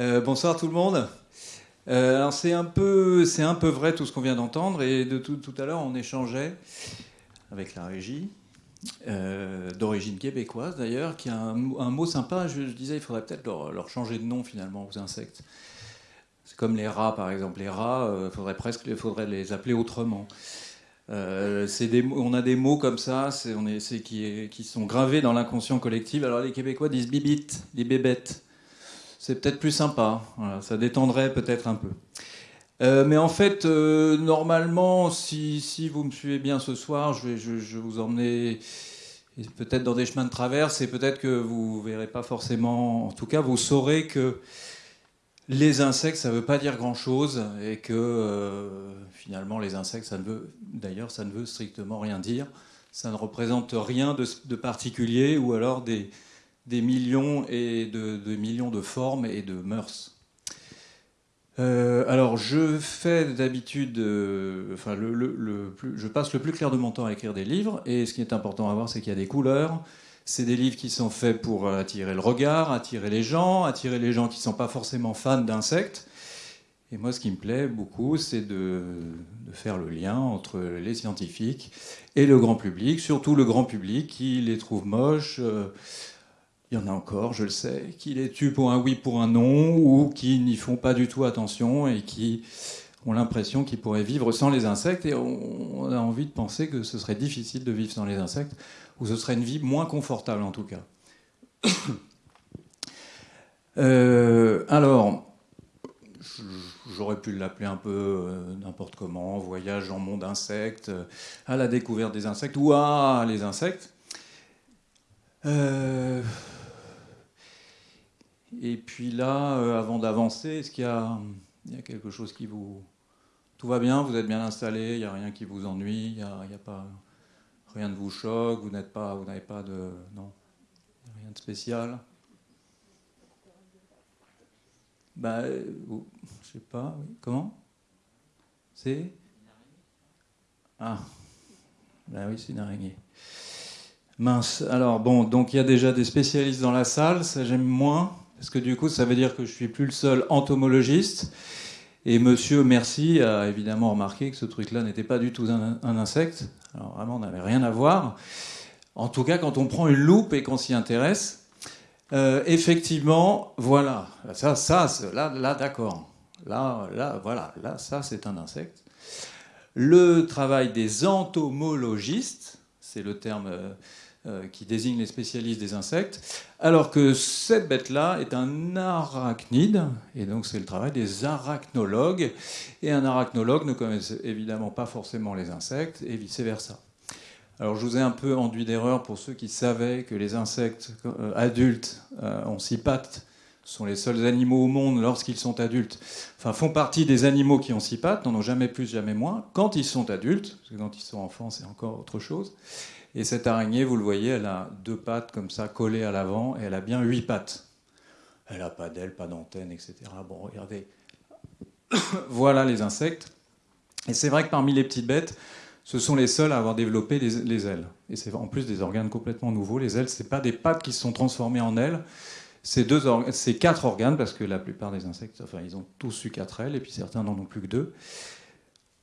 Euh, bonsoir tout le monde. Euh, alors c'est un, peu, c'est un peu vrai tout ce qu'on vient d'entendre et de tout, à l'heure on échangeait avec la régie, euh, d'origine québécoise d'ailleurs, qui a un, mot sympa, je, disais il faudrait peut-être leur, changer de nom finalement aux insectes. C'est comme les rats par exemple, les rats, il faudrait presque les appeler autrement. On a des mots comme ça c'est, on est, qui, sont gravés dans l'inconscient collectif. Alors les Québécois disent bibites, les bébêtes c'est peut-être plus sympa. ça détendrait peut-être un peu. Euh, mais en fait, euh, normalement, si, vous me suivez bien ce soir, je vais, vous emmener peut-être dans des chemins de traverse et peut-être que vous verrez pas forcément, en tout cas, vous saurez que les insectes, ça ne veut pas dire grand-chose et que euh, finalement, les insectes, ça ne veut, d'ailleurs, ça ne veut strictement rien dire. Ça ne représente rien de particulier ou alors des, des millions et de, millions de formes et de mœurs. Euh, alors, je fais d'habitude, euh, enfin, je passe le plus clair de mon temps à écrire des livres, et ce qui est important à voir, c'est qu'il y a des couleurs. C'est des livres qui sont faits pour attirer le regard, attirer les gens, attirer les gens qui ne sont pas forcément fans d'insectes. Et moi, ce qui me plaît beaucoup, c'est de, faire le lien entre les scientifiques et le grand public, surtout le grand public qui les trouve moches. Euh, il y en a encore, je le sais, qui les tuent pour un oui, pour un non, ou qui n'y font pas du tout attention et qui ont l'impression qu'ils pourraient vivre sans les insectes. Et on a envie de penser que ce serait difficile de vivre sans les insectes, ou ce serait une vie moins confortable en tout cas. Euh, alors, j'aurais pu l'appeler un peu euh, n'importe comment, voyage en monde insectes, à la découverte des insectes, ou à les insectes. Euh, et puis là, euh, avant d'avancer, est-ce qu'il y, a quelque chose qui vous... Tout va bien, vous êtes bien installé, il n'y a rien qui vous ennuie, il n'y a, pas... Rien ne vous choque, vous n'êtes pas, vous n'avez pas de... Non, rien de spécial? Bah, euh, je sais pas, comment? C'est? Ah, bah oui, c'est une araignée. Mince. Alors bon, donc il y a déjà des spécialistes dans la salle, ça j'aime moins. Parce que du coup, ça veut dire que je suis plus le seul entomologiste. Et monsieur Merci a évidemment remarqué que ce truc-là n'était pas du tout un, insecte. Alors vraiment, on n'avait rien à voir. En tout cas, quand on prend une loupe et qu'on s'y intéresse, euh, effectivement, voilà, ça, ça, là, là d'accord. Là, là, voilà, là, ça, c'est un insecte. Le travail des entomologistes, c'est le terme euh, qui désigne les spécialistes des insectes, alors que cette bête-là est un arachnide, et donc c'est le travail des arachnologues, et un arachnologue ne connaît évidemment pas forcément les insectes, et vice-versa. Alors je vous ai un peu enduit d'erreur pour ceux qui savaient que les insectes euh, adultes euh, ont six pattes, sont les seuls animaux au monde lorsqu'ils sont adultes, enfin font partie des animaux qui ont six pattes, n'en ont jamais plus, jamais moins, quand ils sont adultes, parce que quand ils sont enfants c'est encore autre chose. Et cette araignée, vous le voyez, elle a deux pattes comme ça collées à l'avant et elle a bien huit pattes. Elle n'a pas d'aile, pas d'antenne, etc. Bon, regardez. voilà les insectes. Et c'est vrai que parmi les petites bêtes, ce sont les seuls à avoir développé les, ailes. Et c'est en plus des organes complètement nouveaux. Les ailes, ce pas des pattes qui se sont transformées en ailes. C'est quatre organes, parce que la plupart des insectes, enfin, ils ont tous eu quatre ailes, et puis certains n'en ont plus que deux.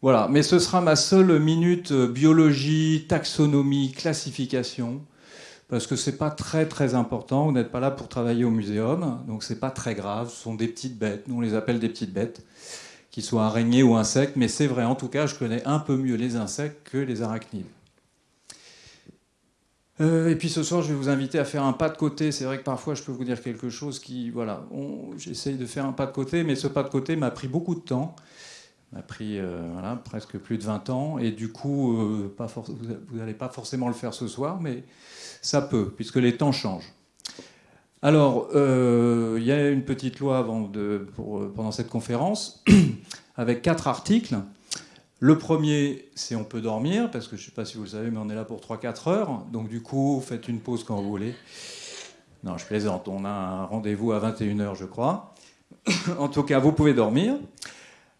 Voilà, mais ce sera ma seule minute euh, biologie, taxonomie, classification, parce que c'est pas très très important. Vous n'êtes pas là pour travailler au muséum, donc c'est pas très grave. Ce sont des petites bêtes. Nous on les appelle des petites bêtes, qu'ils soient araignées ou insectes. Mais c'est vrai, en tout cas, je connais un peu mieux les insectes que les arachnides. Euh, et puis ce soir, je vais vous inviter à faire un pas de côté. C'est vrai que parfois, je peux vous dire quelque chose qui, voilà, j'essaye de faire un pas de côté, mais ce pas de côté m'a pris beaucoup de temps m'a pris euh, presque plus de 20 ans. Et du coup, euh, pas vous n'allez pas forcément le faire ce soir, mais ça peut, puisque les temps changent. Alors, euh, il y a une petite loi avant de, pendant cette conférence, avec quatre articles. Le premier, c'est on peut dormir, parce que je ne sais pas si vous le savez, mais on est là pour 3-4 heures. Donc du coup, faites une pause quand vous voulez. Non, je plaisante, on a un rendez-vous à 21h, je crois. en tout cas, vous pouvez dormir.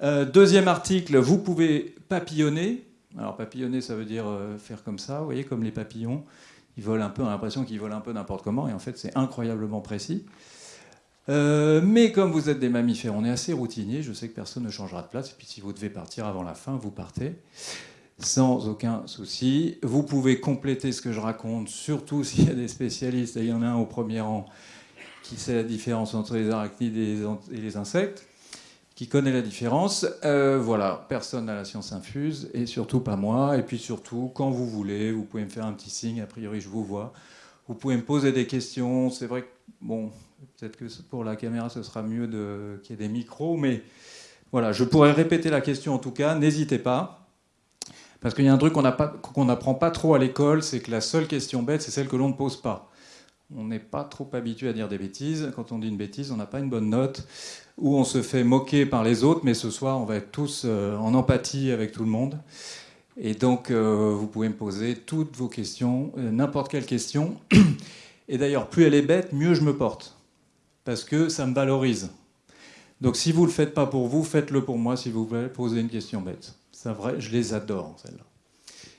Euh, deuxième article, vous pouvez papillonner. Alors papillonner, ça veut dire euh, faire comme ça, vous voyez, comme les papillons. Ils volent un peu, on a l'impression qu'ils volent un peu n'importe comment, et en fait c'est incroyablement précis. Euh, mais comme vous êtes des mammifères, on est assez routinier. Je sais que personne ne changera de place. Et puis si vous devez partir avant la fin, vous partez sans aucun souci. Vous pouvez compléter ce que je raconte, surtout s'il y a des spécialistes. il y en a un au premier rang qui sait la différence entre les arachnides et les insectes, qui connaît la différence. Euh, voilà, personne n'a la science infuse, et surtout pas moi. Et puis surtout, quand vous voulez, vous pouvez me faire un petit signe. A priori, je vous vois. Vous pouvez me poser des questions. C'est vrai que, bon, peut-être que pour la caméra, ce sera mieux qu'il y ait des micros, mais voilà, je pourrais répéter la question en tout cas. N'hésitez pas. Parce qu'il y a un truc qu'on n'apprend pas trop à l'école, c'est que la seule question bête, c'est celle que l'on ne pose pas. On n'est pas trop habitué à dire des bêtises. Quand on dit une bêtise, on n'a pas une bonne note. Ou on se fait moquer par les autres, mais ce soir, on va être tous euh, en empathie avec tout le monde. Et donc, euh, vous pouvez me poser toutes vos questions, euh, n'importe quelle question. Et d'ailleurs, plus elle est bête, mieux je me porte. Parce que ça me valorise. Donc, si vous ne le faites pas pour vous, faites-le pour moi, s'il vous plaît, posez une question bête. C'est vrai, je les adore, celles-là.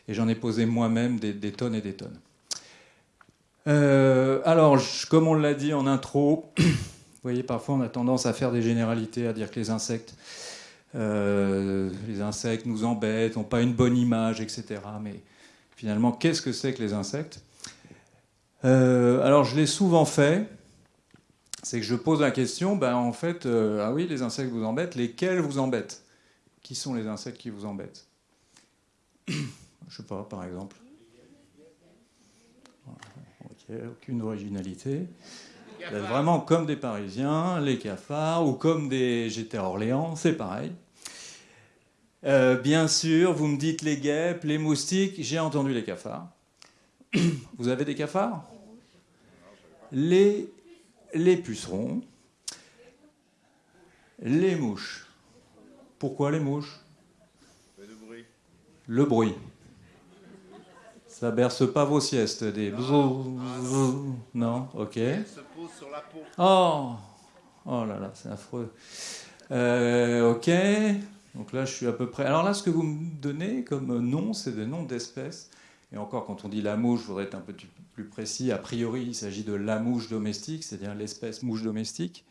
Et j'en ai posé moi-même des, tonnes et des tonnes. Alors, comme on l'a dit en intro, vous voyez, parfois on a tendance à faire des généralités, à dire que les insectes, euh, les insectes nous embêtent, n'ont pas une bonne image, etc. Mais finalement, qu'est-ce que c'est que les insectes? Euh, Alors, je l'ai souvent fait. C'est que je pose la question, ben, en fait, ah oui, les insectes vous embêtent, lesquels vous embêtent? Qui sont les insectes qui vous embêtent? Je sais pas, par exemple. Ok, aucune originalité. Vous êtes vraiment comme des Parisiens, les cafards, ou comme des. J'étais à Orléans, c'est pareil. Euh, bien sûr, vous me dites les guêpes, les moustiques, j'ai entendu les cafards. Vous avez des cafards? Les, les pucerons, les mouches. Pourquoi les mouches? Le bruit. Le bruit. Ça berce pas vos siestes, des non, ok. se pose sur la peau. Oh, oh là là, c'est affreux. Euh, ok. Donc là, je suis à peu près. Alors là, ce que vous me donnez comme nom, c'est des noms d'espèces. Et encore, quand on dit la mouche, je voudrais être un peu plus précis. A priori, il s'agit de la mouche domestique, c'est-à-dire l'espèce mouche domestique.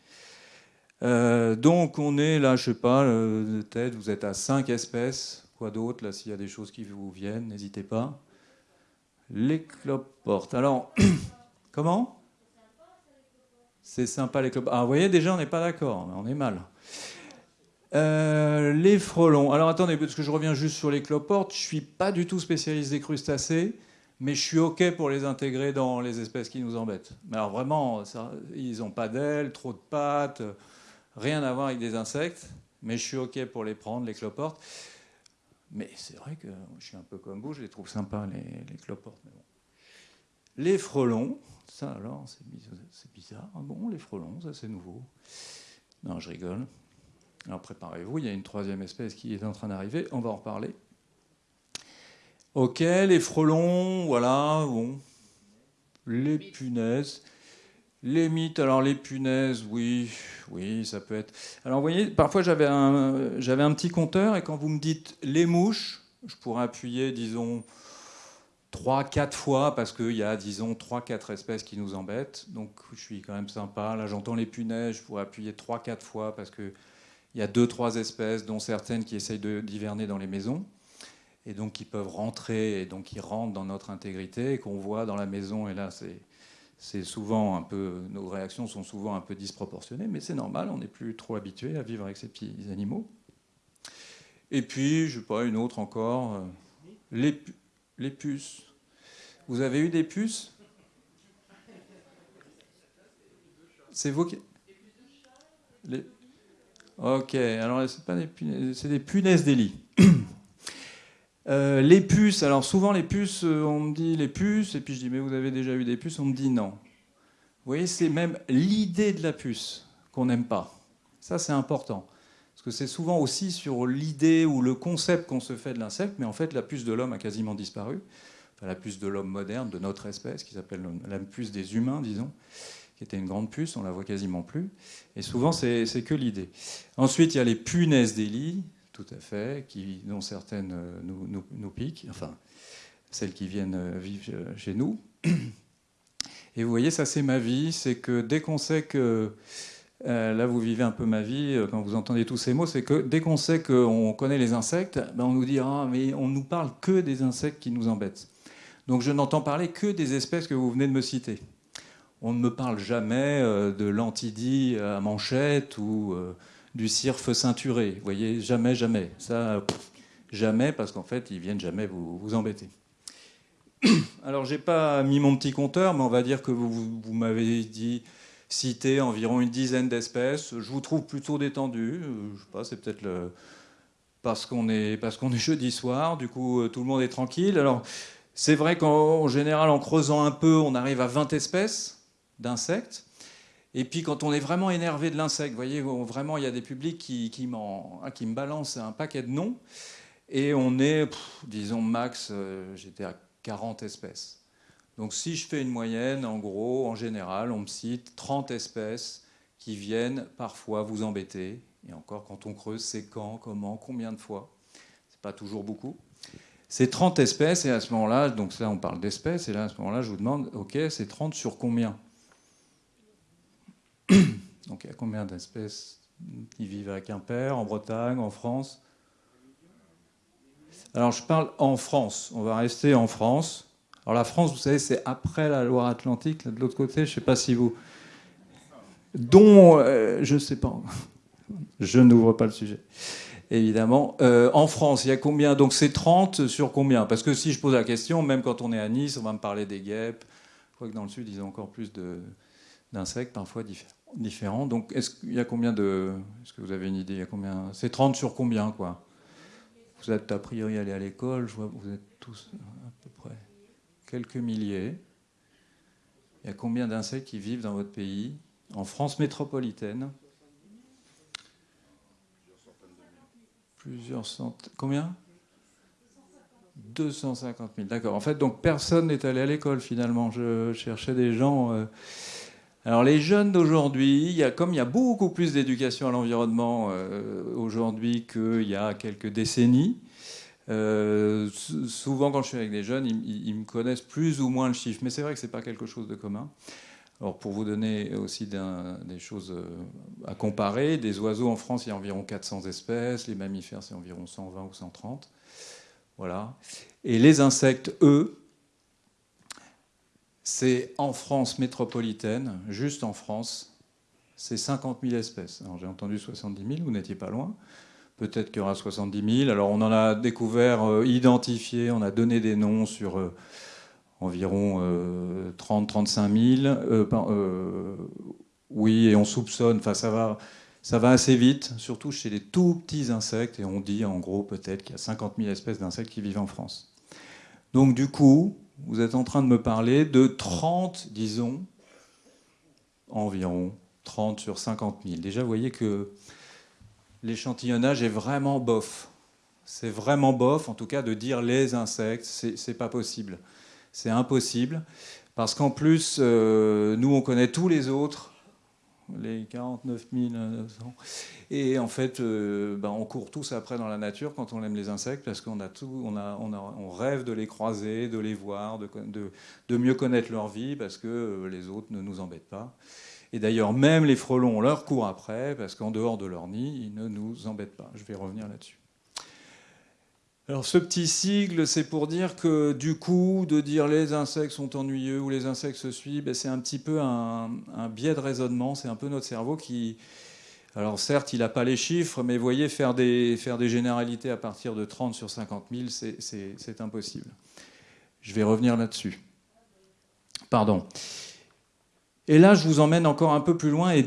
Euh, donc on est là, je sais pas, euh, peut-être vous êtes à 5 espèces. Quoi d'autre Là, s'il y a des choses qui vous viennent, n'hésitez pas. Les cloportes. Alors, comment? C'est sympa les cloportes. Ah, vous voyez, déjà, on n'est pas d'accord, on est mal. Euh, les frelons. Alors attendez, parce que je reviens juste sur les cloportes. Je suis pas du tout spécialiste des crustacés, mais je suis OK pour les intégrer dans les espèces qui nous embêtent. Mais alors vraiment, ils n'ont pas d'ailes, trop de pattes rien à voir avec des insectes, mais je suis OK pour les prendre, les cloportes. Mais c'est vrai que je suis un peu comme vous, je les trouve sympas, les, cloportes. Les frelons, ça alors, c'est bizarre. Ah bon, les frelons, ça c'est nouveau. Non, je rigole. Alors préparez-vous, il y a une troisième espèce qui est en train d'arriver, on va en reparler. Ok, les frelons, voilà, bon. Les punaises. Les mythes, alors les punaises, oui, oui, ça peut être. Alors vous voyez, parfois j'avais un, j'avais un petit compteur et quand vous me dites les mouches, je pourrais appuyer, disons, 3-4 fois parce qu'il y a, disons, 3-4 espèces qui nous embêtent. Donc je suis quand même sympa. Là j'entends les punaises, je pourrais appuyer 3-4 fois parce qu'il y a 2-3 espèces, dont certaines qui essayent d'hiverner dans les maisons et donc qui peuvent rentrer et donc qui rentrent dans notre intégrité et qu'on voit dans la maison. Et là, c'est c'est souvent un peu, nos réactions sont souvent un peu disproportionnées, mais c'est normal, on n'est plus trop habitué à vivre avec ces petits animaux. Et puis, je sais pas, une autre encore, euh, les, les puces. Vous avez eu des puces? C'est vous qui... Ok, alors c'est pas des punaises, c'est des punaises d'Élie. Euh, les puces, alors souvent les puces, euh, on me dit les puces, et puis je dis mais vous avez déjà eu des puces, on me dit non. Vous voyez, c'est même l'idée de la puce qu'on n'aime pas. Ça c'est important. Parce que c'est souvent aussi sur l'idée ou le concept qu'on se fait de l'insecte, mais en fait la puce de l'homme a quasiment disparu. Enfin, la puce de l'homme moderne, de notre espèce, qui s'appelle la puce des humains, disons, qui était une grande puce, on la voit quasiment plus. Et souvent c'est que l'idée. Ensuite il y a les punaises des tout à fait, qui, dont certaines euh, nous, nous, piquent, enfin, celles qui viennent euh, vivre euh, chez nous. Et vous voyez, ça c'est ma vie, c'est que dès qu'on sait que là vous vivez un peu ma vie quand vous entendez tous ces mots, c'est que dès qu'on sait qu'on connaît les insectes, ben on nous dit ah mais on nous parle que des insectes qui nous embêtent. Donc je n'entends parler que des espèces que vous venez de me citer. On ne me parle jamais de l'antidie à manchette ou du cirque ceinturé. Vous voyez, jamais, jamais. Ça, jamais, parce qu'en fait, ils viennent jamais vous, vous embêter. Alors, j'ai pas mis mon petit compteur, mais on va dire que vous, vous m'avez dit citer environ une dizaine d'espèces. Je vous trouve plutôt détendu. Euh, je sais pas, c'est peut-être parce qu'on est parce qu'on est jeudi soir. Du coup, euh, tout le monde est tranquille. Alors, c'est vrai qu'en général, en creusant un peu, on arrive à 20 espèces d'insectes. Et puis quand on est vraiment énervé de l'insecte, vous voyez, vraiment il y a des publics qui, qui, qui me balancent un paquet de noms. Et on est, disons, max, euh, j'étais à 40 espèces. Donc si je fais une moyenne, en gros, en général, on me cite 30 espèces qui viennent parfois vous embêter. Et encore, quand on creuse, c'est quand, comment, combien de fois? C'est pas toujours beaucoup. C'est 30 espèces, et à ce moment-là, donc là on parle d'espèces, et là à ce moment-là, je vous demande, ok, c'est 30 sur combien? Donc il y a combien d'espèces qui vivent à Quimper, en Bretagne, en France? Alors je parle en France, on va rester en France. Alors la France, vous savez, c'est après la Loire-Atlantique, de l'autre côté, je ne sais pas si vous... Dont, euh, je ne sais pas, je n'ouvre pas le sujet, évidemment. Euh, en France, il y a combien? Donc c'est 30 sur combien? Parce que si je pose la question, même quand on est à Nice, on va me parler des guêpes. Je crois que dans le sud, ils ont encore plus d'insectes, parfois différents. Donc est-ce qu'il y a combien de... Est-ce que vous avez une idée combien C'est 30 sur combien, quoi? Vous êtes a priori allés à l'école, je vois vous êtes tous à peu près quelques milliers. Il y a combien d'insectes qui vivent dans votre pays En France métropolitaine? Plusieurs centaines. Combien? 250 000. D'accord. En fait, donc personne n'est allé à l'école finalement. Je cherchais des gens. Euh, alors les jeunes d'aujourd'hui, comme il y a beaucoup plus d'éducation à l'environnement euh, aujourd'hui qu'il y a quelques décennies, euh, souvent quand je suis avec des jeunes, ils, me connaissent plus ou moins le chiffre, mais c'est vrai que ce n'est pas quelque chose de commun. Alors pour vous donner aussi des choses euh, à comparer, des oiseaux en France, il y a environ 400 espèces, les mammifères c'est environ 120 ou 130. Voilà. Et les insectes, eux, c'est en France métropolitaine, juste en France, c'est 50 000 espèces. Alors j'ai entendu 70 000, vous n'étiez pas loin. Peut-être qu'il y aura 70 000. Alors on en a découvert, euh, identifié, on a donné des noms sur euh, environ 30-35 euh, 000. oui, et on soupçonne, enfin ça va, ça va assez vite, surtout chez les tout petits insectes, et on dit en gros peut-être qu'il y a 50 000 espèces d'insectes qui vivent en France. Donc du coup, vous êtes en train de me parler de 30, disons, environ 30 sur 50 000. Déjà, vous voyez que l'échantillonnage est vraiment bof. C'est vraiment bof, en tout cas, de dire les insectes, c'est pas possible. C'est impossible, parce qu'en plus, euh, nous, on connaît tous les autres, les 49 900. Et en fait, euh, ben, on court tous après dans la nature quand on aime les insectes parce qu'on a tout, on, a, on, rêve de les croiser, de les voir, de, de, mieux connaître leur vie parce que euh, les autres ne nous embêtent pas. Et d'ailleurs, même les frelons, on leur court après parce qu'en dehors de leur nid, ils ne nous embêtent pas. Je vais revenir là-dessus. Alors ce petit sigle, c'est pour dire que du coup, de dire les insectes sont ennuyeux ou les insectes se suivent, ben, c'est un petit peu un, biais de raisonnement, c'est un peu notre cerveau qui... Alors certes, il n'a pas les chiffres, mais voyez, faire des, faire des généralités à partir de 30 sur 50 000, c'est impossible. Je vais revenir là-dessus. Pardon. Et là, je vous emmène encore un peu plus loin, et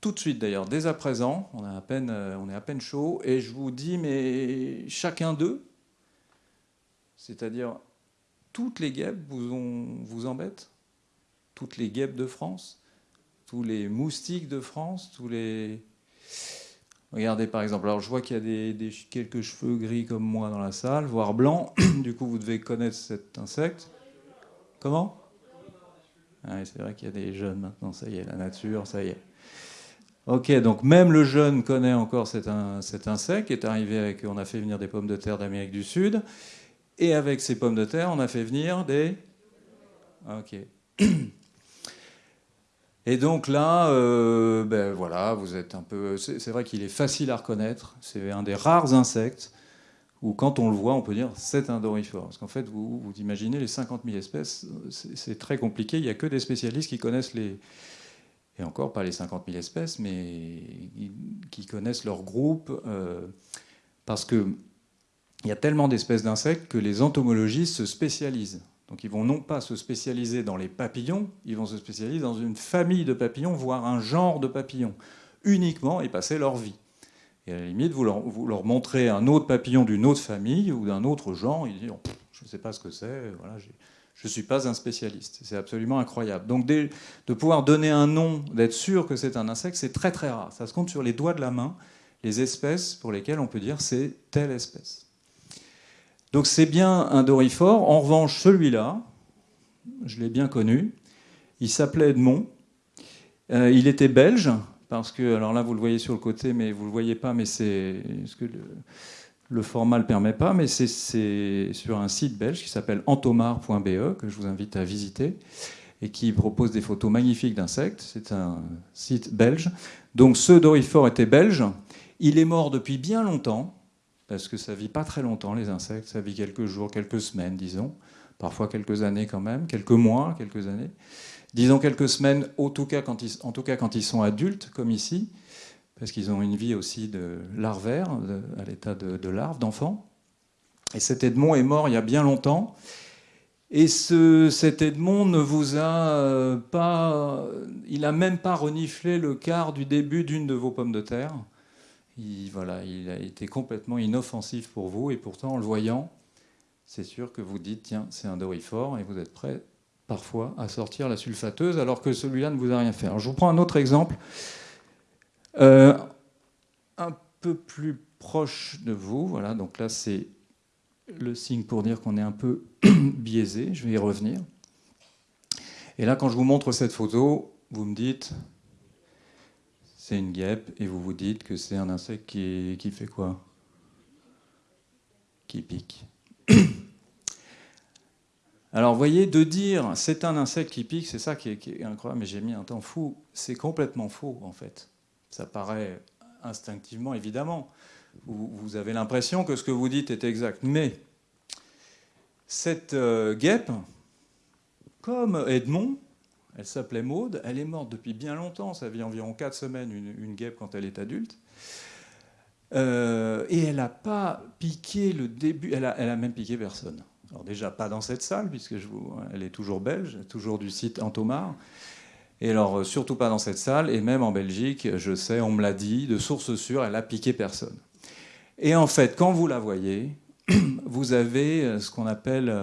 tout de suite d'ailleurs, dès à présent, on, à peine, on est à peine chaud, et je vous dis, mais chacun d'eux, c'est-à-dire, toutes les guêpes vous, vous embêtent? Toutes les guêpes de France? Tous les moustiques de France? Tous les... Regardez par exemple, alors je vois qu'il y a des, quelques cheveux gris comme moi dans la salle, voire blancs. du coup, vous devez connaître cet insecte. Comment? Ah C'est vrai qu'il y a des jeunes maintenant, ça y est, la nature, ça y est. Ok, donc même le jeune connaît encore cet, cet insecte qui est arrivé avec. On a fait venir des pommes de terre d'Amérique du Sud. Et avec ces pommes de terre, on a fait venir des... Ok. Et donc là, euh, ben voilà, vous êtes un peu. C'est vrai qu'il est facile à reconnaître. C'est un des rares insectes où, quand on le voit, on peut dire c'est un dorifore. Parce qu'en fait, vous, imaginez les 50 000 espèces, c'est très compliqué. Il n'y a que des spécialistes qui connaissent les. Et encore pas les 50 000 espèces, mais qui connaissent leur groupe. Euh, parce qu'il y a tellement d'espèces d'insectes que les entomologistes se spécialisent. Donc ils vont non pas se spécialiser dans les papillons, ils vont se spécialiser dans une famille de papillons, voire un genre de papillons, uniquement et passer leur vie. Et à la limite, vous leur, leur montrez un autre papillon d'une autre famille ou d'un autre genre, ils disent Je ne sais pas ce que c'est, voilà, je ne suis pas un spécialiste. C'est absolument incroyable. Donc de pouvoir donner un nom, d'être sûr que c'est un insecte, c'est très très rare. Ça se compte sur les doigts de la main, les espèces pour lesquelles on peut dire c'est telle espèce. Donc c'est bien un dorifort. En revanche, celui-là, je l'ai bien connu. Il s'appelait Edmond. Euh, il était belge, parce que, alors là, vous le voyez sur le côté, mais vous ne le voyez pas, mais c'est ce que le, format ne le permet pas, mais c'est sur un site belge qui s'appelle entomar.be, que je vous invite à visiter, et qui propose des photos magnifiques d'insectes. C'est un site belge. Donc ce dorifort était belge. Il est mort depuis bien longtemps parce que ça vit pas très longtemps, les insectes, ça vit quelques jours, quelques semaines, disons, parfois quelques années quand même, quelques mois, quelques années. Disons quelques semaines, en tout cas quand ils, sont adultes, comme ici, parce qu'ils ont une vie aussi de larvaire, à l'état de, larve, d'enfant. Et cet Edmond est mort il y a bien longtemps. Et ce, cet Edmond ne vous a euh, pas. Il n'a même pas reniflé le quart du début d'une de vos pommes de terre il, voilà, il a été complètement inoffensif pour vous, et pourtant, en le voyant, c'est sûr que vous dites, tiens, c'est un dorifort, et vous êtes prêt parfois à sortir la sulfateuse, alors que celui-là ne vous a rien fait. je vous prends un autre exemple, euh, un peu plus proche de vous. Voilà, donc là, c'est le signe pour dire qu'on est un peu biaisé. Je vais y revenir. Et là, quand je vous montre cette photo, vous me dites, une guêpe et vous vous dites que c'est un insecte qui, fait quoi? Qui pique. Alors, voyez, de dire c'est un insecte qui pique, c'est ça qui est, incroyable, mais j'ai mis un temps fou. C'est complètement faux, en fait. Ça paraît instinctivement, évidemment. Vous, vous avez l'impression que ce que vous dites est exact. Mais cette euh, guêpe, comme Edmond, elle s'appelait Maude. Elle est morte depuis bien longtemps. Ça vit environ 4 semaines, une, guêpe, quand elle est adulte. Euh, et elle n'a pas piqué le début. Elle a, même piqué personne. Alors, déjà, pas dans cette salle, puisque elle est toujours belge, toujours du site Antomar. Et alors, euh, surtout pas dans cette salle. Et même en Belgique, je sais, on me l'a dit, de source sûre, elle a piqué personne. Et en fait, quand vous la voyez, vous avez euh, ce qu'on appelle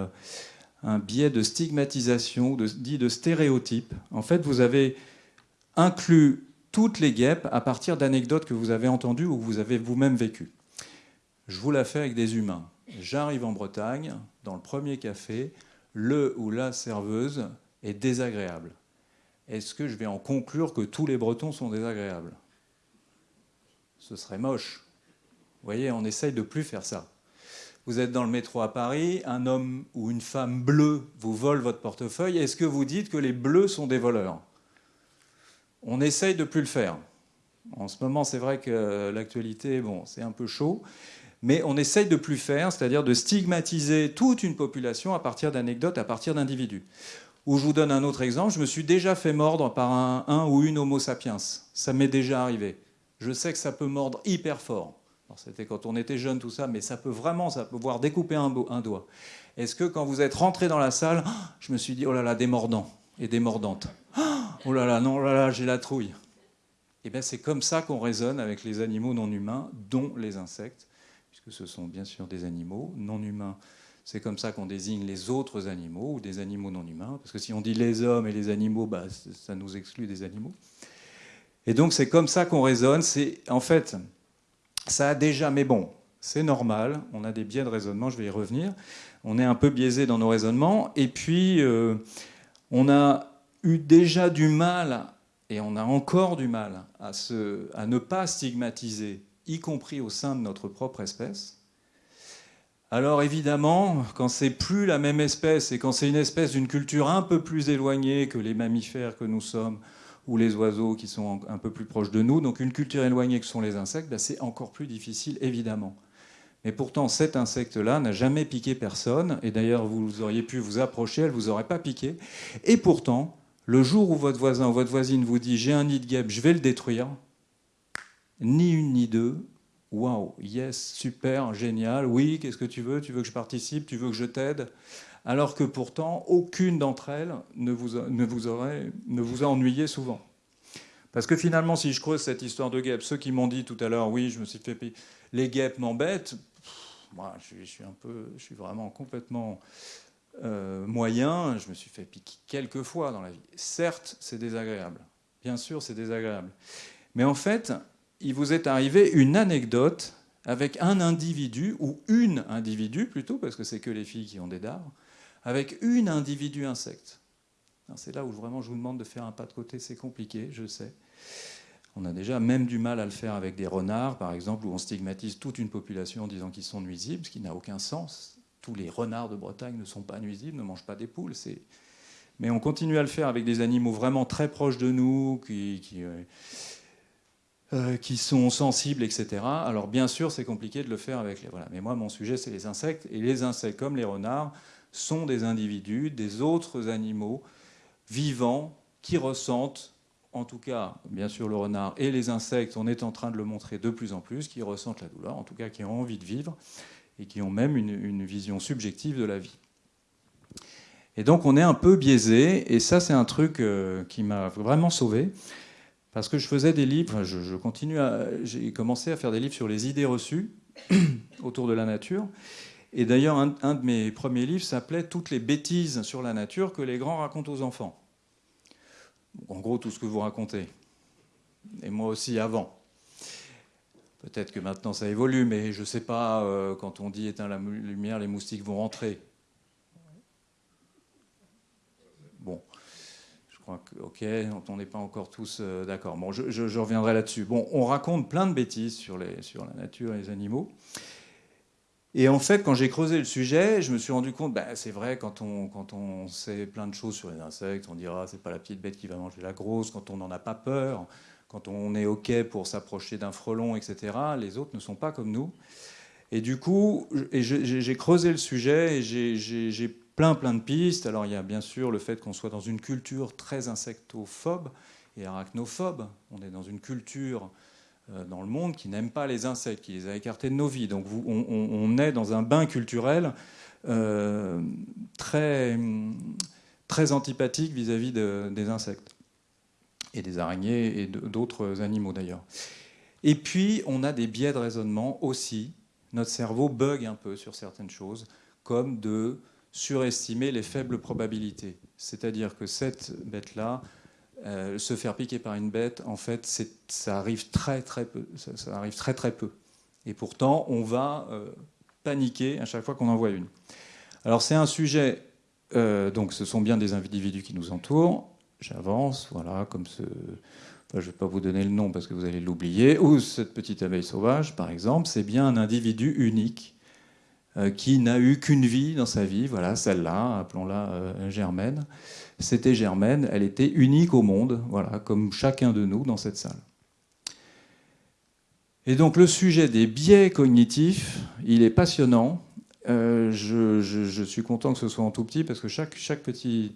un biais de stigmatisation, dit de stéréotype. En fait, vous avez inclus toutes les guêpes à partir d'anecdotes que vous avez entendues ou que vous avez vous-même vécues. Je vous la fais avec des humains. J'arrive en Bretagne, dans le premier café, le ou la serveuse est désagréable. Est-ce que je vais en conclure que tous les Bretons sont désagréables? Ce serait moche. Vous voyez, on essaye de plus faire ça. Vous êtes dans le métro à Paris, un homme ou une femme bleue vous vole votre portefeuille. Est-ce que vous dites que les bleus sont des voleurs? On essaye de plus le faire. En ce moment, c'est vrai que l'actualité, bon, c'est un peu chaud, mais on essaye de plus faire, c'est-à-dire de stigmatiser toute une population à partir d'anecdotes, à partir d'individus. Ou je vous donne un autre exemple, je me suis déjà fait mordre par un, un ou une Homo sapiens. Ça m'est déjà arrivé. Je sais que ça peut mordre hyper fort. C'était quand on était jeune, tout ça, mais ça peut vraiment, ça peut voir découper un, doigt. Est-ce que quand vous êtes rentré dans la salle, je me suis dit, oh là là, des et des mordantes. Oh là là, non, oh là là, j'ai la trouille. Eh bien c'est comme ça qu'on raisonne avec les animaux non humains, dont les insectes, puisque ce sont bien sûr des animaux non humains. C'est comme ça qu'on désigne les autres animaux ou des animaux non humains, parce que si on dit les hommes et les animaux, bah, ça nous exclut des animaux. Et donc c'est comme ça qu'on raisonne. C'est en fait ça a déjà, mais bon, c'est normal, on a des biais de raisonnement, je vais y revenir. On est un peu biaisé dans nos raisonnements, et puis euh, on a eu déjà du mal, et on a encore du mal, à, à ne pas stigmatiser, y compris au sein de notre propre espèce. Alors évidemment, quand c'est plus la même espèce et quand c'est une espèce d'une culture un peu plus éloignée que les mammifères que nous sommes, ou les oiseaux qui sont un peu plus proches de nous. Donc une culture éloignée que sont les insectes, ben, c'est encore plus difficile, évidemment. Mais pourtant, cet insecte-là n'a jamais piqué personne, et d'ailleurs, vous auriez pu vous approcher, elle ne vous aurait pas piqué. Et pourtant, le jour où votre voisin ou votre voisine vous dit j'ai un nid de guêpe, je vais le détruire, ni une ni deux, waouh, yes, super, génial, oui, qu'est-ce que tu veux? Tu veux que je participe? Tu veux que je t'aide? Alors que pourtant, aucune d'entre elles ne vous, a, aurait, ne vous a ennuyé souvent. Parce que finalement, si je creuse cette histoire de guêpes, ceux qui m'ont dit tout à l'heure, oui, je me suis fait les guêpes m'embêtent, moi, je, suis un peu, je suis vraiment complètement euh, moyen. Je me suis fait piquer quelques fois dans la vie. Certes, c'est désagréable. Bien sûr, c'est désagréable. Mais en fait, il vous est arrivé une anecdote avec un individu, ou une individu plutôt, parce que c'est que les filles qui ont des dards, avec une individu insecte. C'est là où vraiment je vous demande de faire un pas de côté, c'est compliqué, je sais. On a déjà même du mal à le faire avec des renards, par exemple, où on stigmatise toute une population en disant qu'ils sont nuisibles, ce qui n'a aucun sens. Tous les renards de Bretagne ne sont pas nuisibles, ne mangent pas des poules. Mais on continue à le faire avec des animaux vraiment très proches de nous, qui, euh, euh, sont sensibles, etc. Alors bien sûr, c'est compliqué de le faire avec les... Mais moi, mon sujet, c'est les insectes. Et les insectes, comme les renards, sont des individus, des autres animaux vivants qui ressentent, en tout cas, bien sûr, le renard et les insectes, on est en train de le montrer de plus en plus, qui ressentent la douleur, en tout cas qui ont envie de vivre et qui ont même une, vision subjective de la vie. Et donc on est un peu biaisé, et ça c'est un truc euh, qui m'a vraiment sauvé. Parce que je faisais des livres, je, continue à. J'ai commencé à faire des livres sur les idées reçues autour de la nature. Et d'ailleurs, un, de mes premiers livres s'appelait Toutes les bêtises sur la nature que les grands racontent aux enfants. En gros, tout ce que vous racontez. Et moi aussi avant. Peut-être que maintenant ça évolue, mais je ne sais pas, euh, quand on dit éteins la lumière, les moustiques vont rentrer. Bon ok, on n'est pas encore tous euh, d'accord. Bon, je, reviendrai là-dessus. Bon, on raconte plein de bêtises sur, les, sur la nature et les animaux. Et en fait, quand j'ai creusé le sujet, je me suis rendu compte, ben, c'est vrai, quand on, quand on sait plein de choses sur les insectes, on dira, c'est pas la petite bête qui va manger la grosse, quand on n'en a pas peur, quand on est OK pour s'approcher d'un frelon, etc., les autres ne sont pas comme nous. Et du coup, j'ai creusé le sujet et j'ai plein plein de pistes. Alors il y a bien sûr le fait qu'on soit dans une culture très insectophobe et arachnophobe. On est dans une culture dans le monde qui n'aime pas les insectes, qui les a écartés de nos vies. Donc on, est dans un bain culturel euh, très, très antipathique vis-à-vis des insectes et des araignées et d'autres animaux d'ailleurs. Et puis on a des biais de raisonnement aussi. Notre cerveau bug un peu sur certaines choses, comme de surestimer les faibles probabilités. C'est-à-dire que cette bête-là, euh, se faire piquer par une bête, en fait, ça arrive très très peu. Ça, arrive très très peu. Et pourtant, on va euh, paniquer à chaque fois qu'on en voit une. Alors c'est un sujet. Euh, donc, ce sont bien des individus qui nous entourent. J'avance, voilà, comme ce. je ne vais pas vous donner le nom parce que vous allez l'oublier. Ou cette petite abeille sauvage, par exemple, c'est bien un individu unique qui n'a eu qu'une vie dans sa vie, voilà, celle-là, appelons-la Germaine. C'était Germaine, elle était unique au monde, voilà, comme chacun de nous dans cette salle. Et donc le sujet des biais cognitifs, il est passionnant. Euh, je, suis content que ce soit en tout petit parce que chaque, chaque petit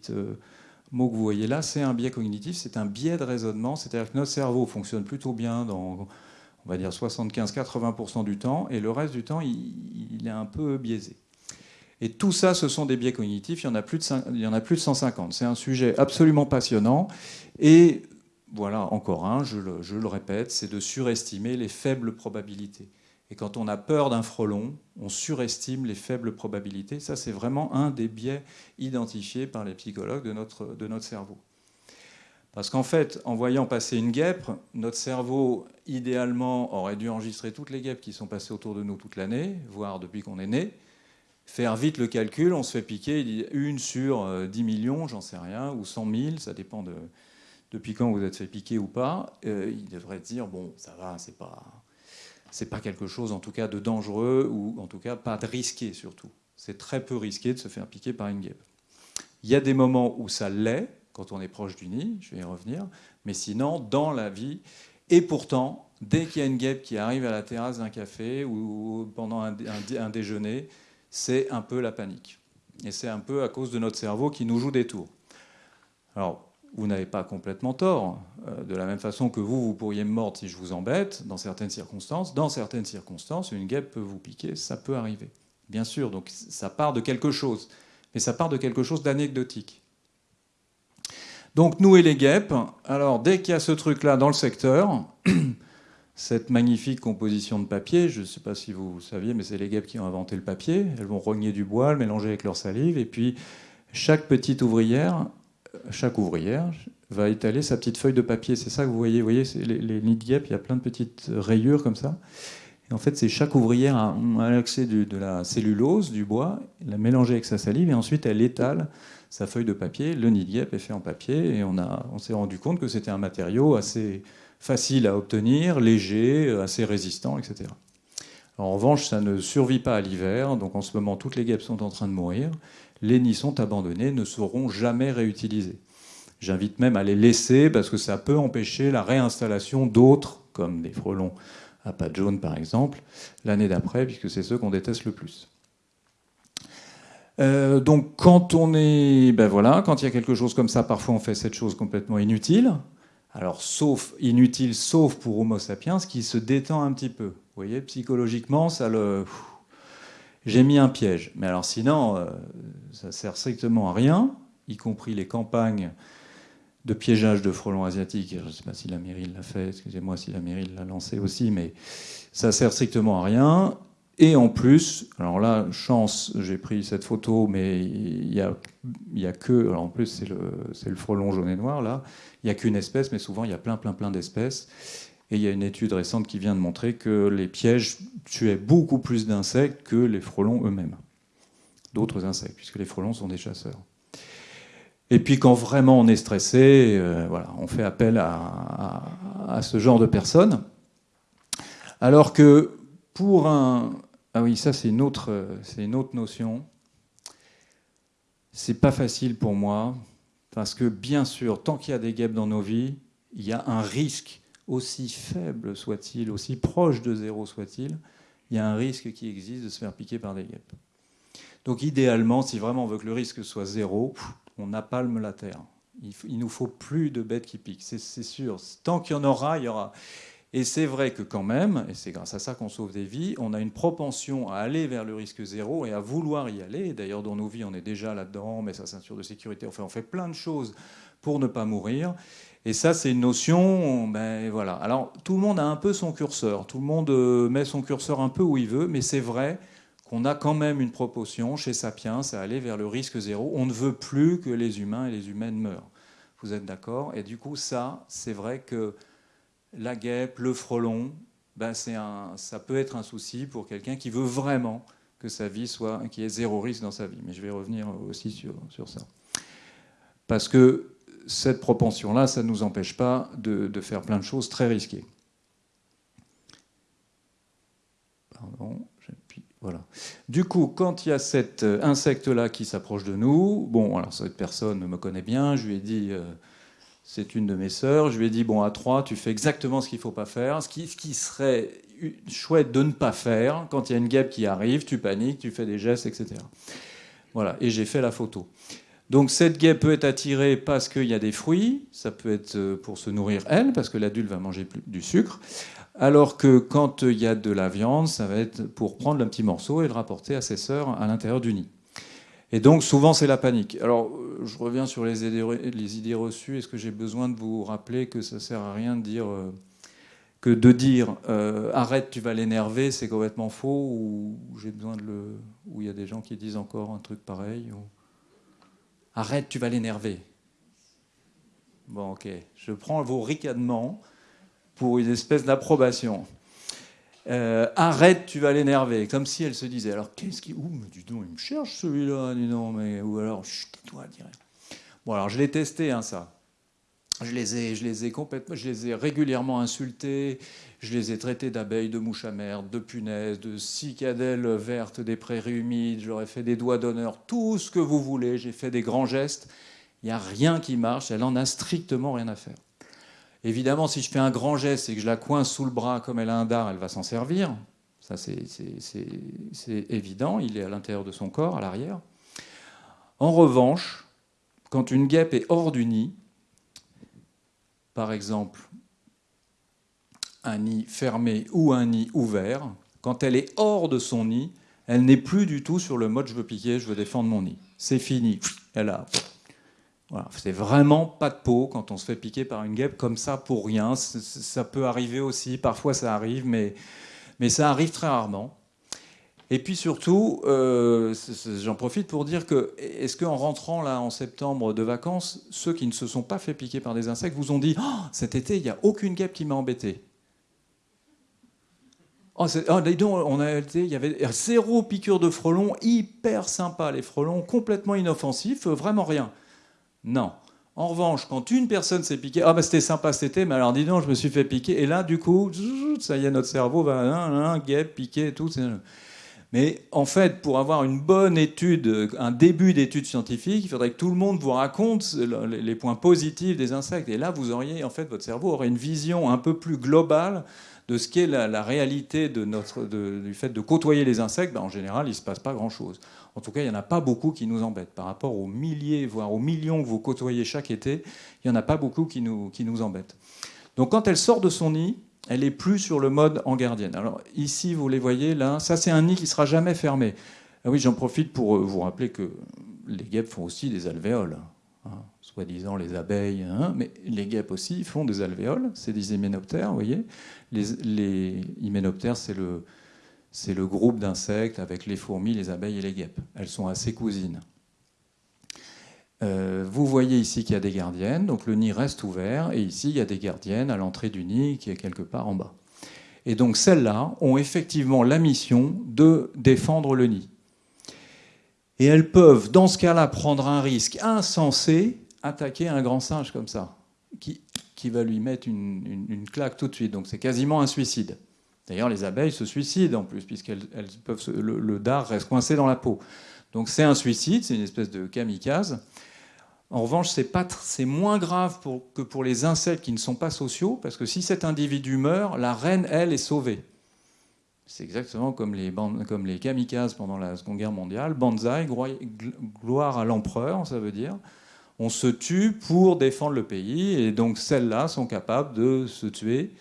mot que vous voyez là, c'est un biais cognitif, c'est un biais de raisonnement. C'est-à-dire que notre cerveau fonctionne plutôt bien dans on va dire 75-80% du temps, et le reste du temps, il, est un peu biaisé. Et tout ça, ce sont des biais cognitifs, il y en a plus de, a plus de 150. C'est un sujet absolument passionnant, et voilà, encore un, je le, répète, c'est de surestimer les faibles probabilités. Et quand on a peur d'un frelon, on surestime les faibles probabilités. Ça, c'est vraiment un des biais identifiés par les psychologues de notre cerveau. Parce qu'en fait, en voyant passer une guêpe, notre cerveau, idéalement, aurait dû enregistrer toutes les guêpes qui sont passées autour de nous toute l'année, voire depuis qu'on est né, faire vite le calcul, on se fait piquer, une sur 10 euh, millions, j'en sais rien, ou 100 000, ça dépend de depuis quand vous êtes fait piquer ou pas. Euh, il devrait dire, bon, ça va, c'est pas, c'est pas quelque chose en tout cas de dangereux, ou en tout cas pas de risqué surtout. C'est très peu risqué de se faire piquer par une guêpe. Il y a des moments où ça l'est, quand on est proche du nid, je vais y revenir, mais sinon, dans la vie, et pourtant, dès qu'il y a une guêpe qui arrive à la terrasse d'un café ou pendant un, déjeuner, c'est un peu la panique. Et c'est un peu à cause de notre cerveau qui nous joue des tours. Alors, vous n'avez pas complètement tort. Euh, de la même façon que vous, vous pourriez me mordre si je vous embête, dans certaines circonstances. Dans certaines circonstances, une guêpe peut vous piquer, ça peut arriver. Bien sûr, donc ça part de quelque chose. Mais ça part de quelque chose d'anecdotique. Donc nous et les guêpes, alors dès qu'il y a ce truc-là dans le secteur, cette magnifique composition de papier, je ne sais pas si vous saviez, mais c'est les guêpes qui ont inventé le papier, elles vont rogner du bois, le mélanger avec leur salive, et puis chaque petite ouvrière, chaque ouvrière va étaler sa petite feuille de papier. C'est ça que vous voyez, vous voyez les, nids de guêpes, il y a plein de petites rayures comme ça. Et en fait, c'est chaque ouvrière a, a accès de la cellulose, du bois, la mélanger avec sa salive, et ensuite elle étale sa feuille de papier. Le nid de guêpe est fait en papier et on, on s'est rendu compte que c'était un matériau assez facile à obtenir, léger, assez résistant, etc. en revanche, ça ne survit pas à l'hiver, donc en ce moment, toutes les guêpes sont en train de mourir. Les nids sont abandonnés, ne seront jamais réutilisés. J'invite même à les laisser parce que ça peut empêcher la réinstallation d'autres, comme des frelons à pattes jaunes par exemple, l'année d'après, puisque c'est ceux qu'on déteste le plus. Euh, donc quand on est, ben voilà, quand il y a quelque chose comme ça, parfois on fait cette chose complètement inutile. Alors sauf inutile, sauf pour Homo sapiens, qui se détend un petit peu. Vous voyez, psychologiquement, ça le, j'ai mis un piège. Mais alors sinon, euh, ça sert strictement à rien, y compris les campagnes de piégeage de frelons asiatiques. Je ne sais pas si la mairie l'a fait, excusez-moi si la mairie l'a lancé aussi, mais ça sert strictement à rien. Et en plus, alors là, chance, j'ai pris cette photo, mais il n'y a, y a que, en plus c'est le, frelon jaune et noir, là, il n'y a qu'une espèce, mais souvent il y a plein, plein, plein d'espèces. Et il y a une étude récente qui vient de montrer que les pièges tuaient beaucoup plus d'insectes que les frelons eux-mêmes. D'autres insectes, puisque les frelons sont des chasseurs. Et puis quand vraiment on est stressé, euh, voilà, on fait appel à, ce genre de personnes. Alors que pour un, ah oui, ça c'est une autre, une autre notion. C'est pas facile pour moi parce que bien sûr, tant qu'il y a des guêpes dans nos vies, il y a un risque aussi faible soit-il, aussi proche de zéro soit-il, il y a un risque qui existe de se faire piquer par des guêpes. Donc idéalement, si vraiment on veut que le risque soit zéro, on napalme la terre. Il nous faut plus de bêtes qui piquent, c'est sûr. Tant qu'il y en aura, il y aura. Et c'est vrai que quand même, et c'est grâce à ça qu'on sauve des vies, on a une propension à aller vers le risque zéro et à vouloir y aller. D'ailleurs, dans nos vies, on est déjà là-dedans, on met sa ceinture de sécurité, enfin, on fait plein de choses pour ne pas mourir. Et ça, c'est une notion, ben voilà. Alors, tout le monde a un peu son curseur, tout le monde euh, met son curseur un peu où il veut, mais c'est vrai qu'on a quand même une proportion chez Sapiens à aller vers le risque zéro. On ne veut plus que les humains et les humaines meurent. Vous êtes d'accord? Et du coup, ça, c'est vrai que la guêpe, le frelon, ben ça peut être un souci pour quelqu'un qui veut vraiment que sa vie soit, qui ait zéro risque dans sa vie. Mais je vais revenir aussi sur, ça. Parce que cette propension-là, ça ne nous empêche pas de, faire plein de choses très risquées. Pardon, voilà. Du coup, quand il y a cet insecte-là qui s'approche de nous, bon, alors cette personne me connaît bien, je lui ai dit... Euh, c'est une de mes sœurs. Je lui ai dit, bon, à trois, tu fais exactement ce qu'il ne faut pas faire. Ce qui, serait chouette de ne pas faire, quand il y a une guêpe qui arrive, tu paniques, tu fais des gestes, etc. Voilà, et j'ai fait la photo. Donc cette guêpe peut être attirée parce qu'il y a des fruits, ça peut être euh, pour se nourrir elle, parce que l'adulte va manger du sucre, alors que quand il y a de la viande, ça va être pour prendre un petit morceau et le rapporter à ses sœurs à l'intérieur du nid. Et donc souvent c'est la panique. Alors euh, je reviens sur les idées, reçues. Est-ce que j'ai besoin de vous rappeler que ça sert à rien de dire euh, que de dire euh, arrête tu vas l'énerver c'est complètement faux ou j'ai besoin de le ou il y a des gens qui disent encore un truc pareil arrête tu vas l'énerver. Bon ok, je prends vos ricanements pour une espèce d'approbation. Euh, arrête, tu vas l'énerver. Comme si elle se disait, alors qu'est-ce qui... Ouh, mais dis donc, il me cherche celui-là, dis donc, mais... Ou alors, chut, toi dirais. Bon, alors je l'ai testé, hein, ça. Je les, ai, je les ai complètement, je les ai régulièrement insultés, je les ai traités d'abeilles, de mouches à merde, de punaises, de cicadelles vertes des prairies humides, j'aurais fait des doigts d'honneur, tout ce que vous voulez, j'ai fait des grands gestes, Il n'y a rien qui marche, elle en a strictement rien à faire. Évidemment, si je fais un grand geste et que je la coince sous le bras comme elle a un dard, elle va s'en servir. Ça, c'est évident, il est à l'intérieur de son corps, à l'arrière. En revanche, quand une guêpe est hors du nid, par exemple un nid fermé ou un nid ouvert, quand elle est hors de son nid, elle n'est plus du tout sur le mode je veux piquer, je veux défendre mon nid. C'est fini. Elle a. C'est vraiment pas de peau quand on se fait piquer par une guêpe comme ça pour rien. Ça peut arriver aussi, parfois ça arrive, mais, mais ça arrive très rarement. Et puis surtout, euh, j'en profite pour dire que, est-ce qu'en rentrant là en septembre de vacances, ceux qui ne se sont pas fait piquer par des insectes vous ont dit oh, cet été, il n'y a aucune guêpe qui m'a embêté oh, oh on a été, il y avait zéro piqûre de frelons, hyper sympa les frelons, complètement inoffensifs, vraiment rien. Non. En revanche, quand une personne s'est piquée, ah bah c'était sympa cet été, mais alors dis donc, je me suis fait piquer, et là du coup, ça y est, notre cerveau va, un guêpe, piquer et tout. Mais en fait, pour avoir une bonne étude, un début d'étude scientifique, il faudrait que tout le monde vous raconte les points positifs des insectes. Et là, vous auriez, en fait, votre cerveau aurait une vision un peu plus globale de ce qu'est la, réalité de notre, du fait de côtoyer les insectes. Ben, en général, il ne se passe pas grand-chose. En tout cas, il n'y en a pas beaucoup qui nous embêtent. Par rapport aux milliers, voire aux millions que vous côtoyez chaque été, il n'y en a pas beaucoup qui nous, embêtent. Donc quand elle sort de son nid, elle est plus sur le mode en gardienne. Alors ici, vous les voyez là, ça c'est un nid qui sera jamais fermé. Ah oui, j'en profite pour euh, vous rappeler que les guêpes font aussi des alvéoles. Hein, soi-disant les abeilles, hein, mais les guêpes aussi font des alvéoles, c'est des hyménoptères, vous voyez. Les hyménoptères, c'est le, c'est le groupe d'insectes avec les fourmis, les abeilles et les guêpes. Elles sont assez cousines. Euh, vous voyez ici qu'il y a des gardiennes, donc le nid reste ouvert, et ici il y a des gardiennes à l'entrée du nid qui est quelque part en bas. Et donc celles-là ont effectivement la mission de défendre le nid. Et elles peuvent, dans ce cas-là, prendre un risque insensé, attaquer un grand singe comme ça, qui, qui va lui mettre une, claque tout de suite. Donc c'est quasiment un suicide. D'ailleurs, les abeilles se suicident en plus, puisqu'elles peuvent le, dard reste coincé dans la peau. Donc c'est un suicide, c'est une espèce de kamikaze. En revanche, c'est moins grave que pour les insectes qui ne sont pas sociaux, parce que si cet individu meurt, la reine, elle, est sauvée. C'est exactement comme les, comme les kamikazes pendant la Seconde Guerre mondiale. Banzai, gloire à l'empereur, ça veut dire. On se tue pour défendre le pays, et donc celles-là sont capables de se tuer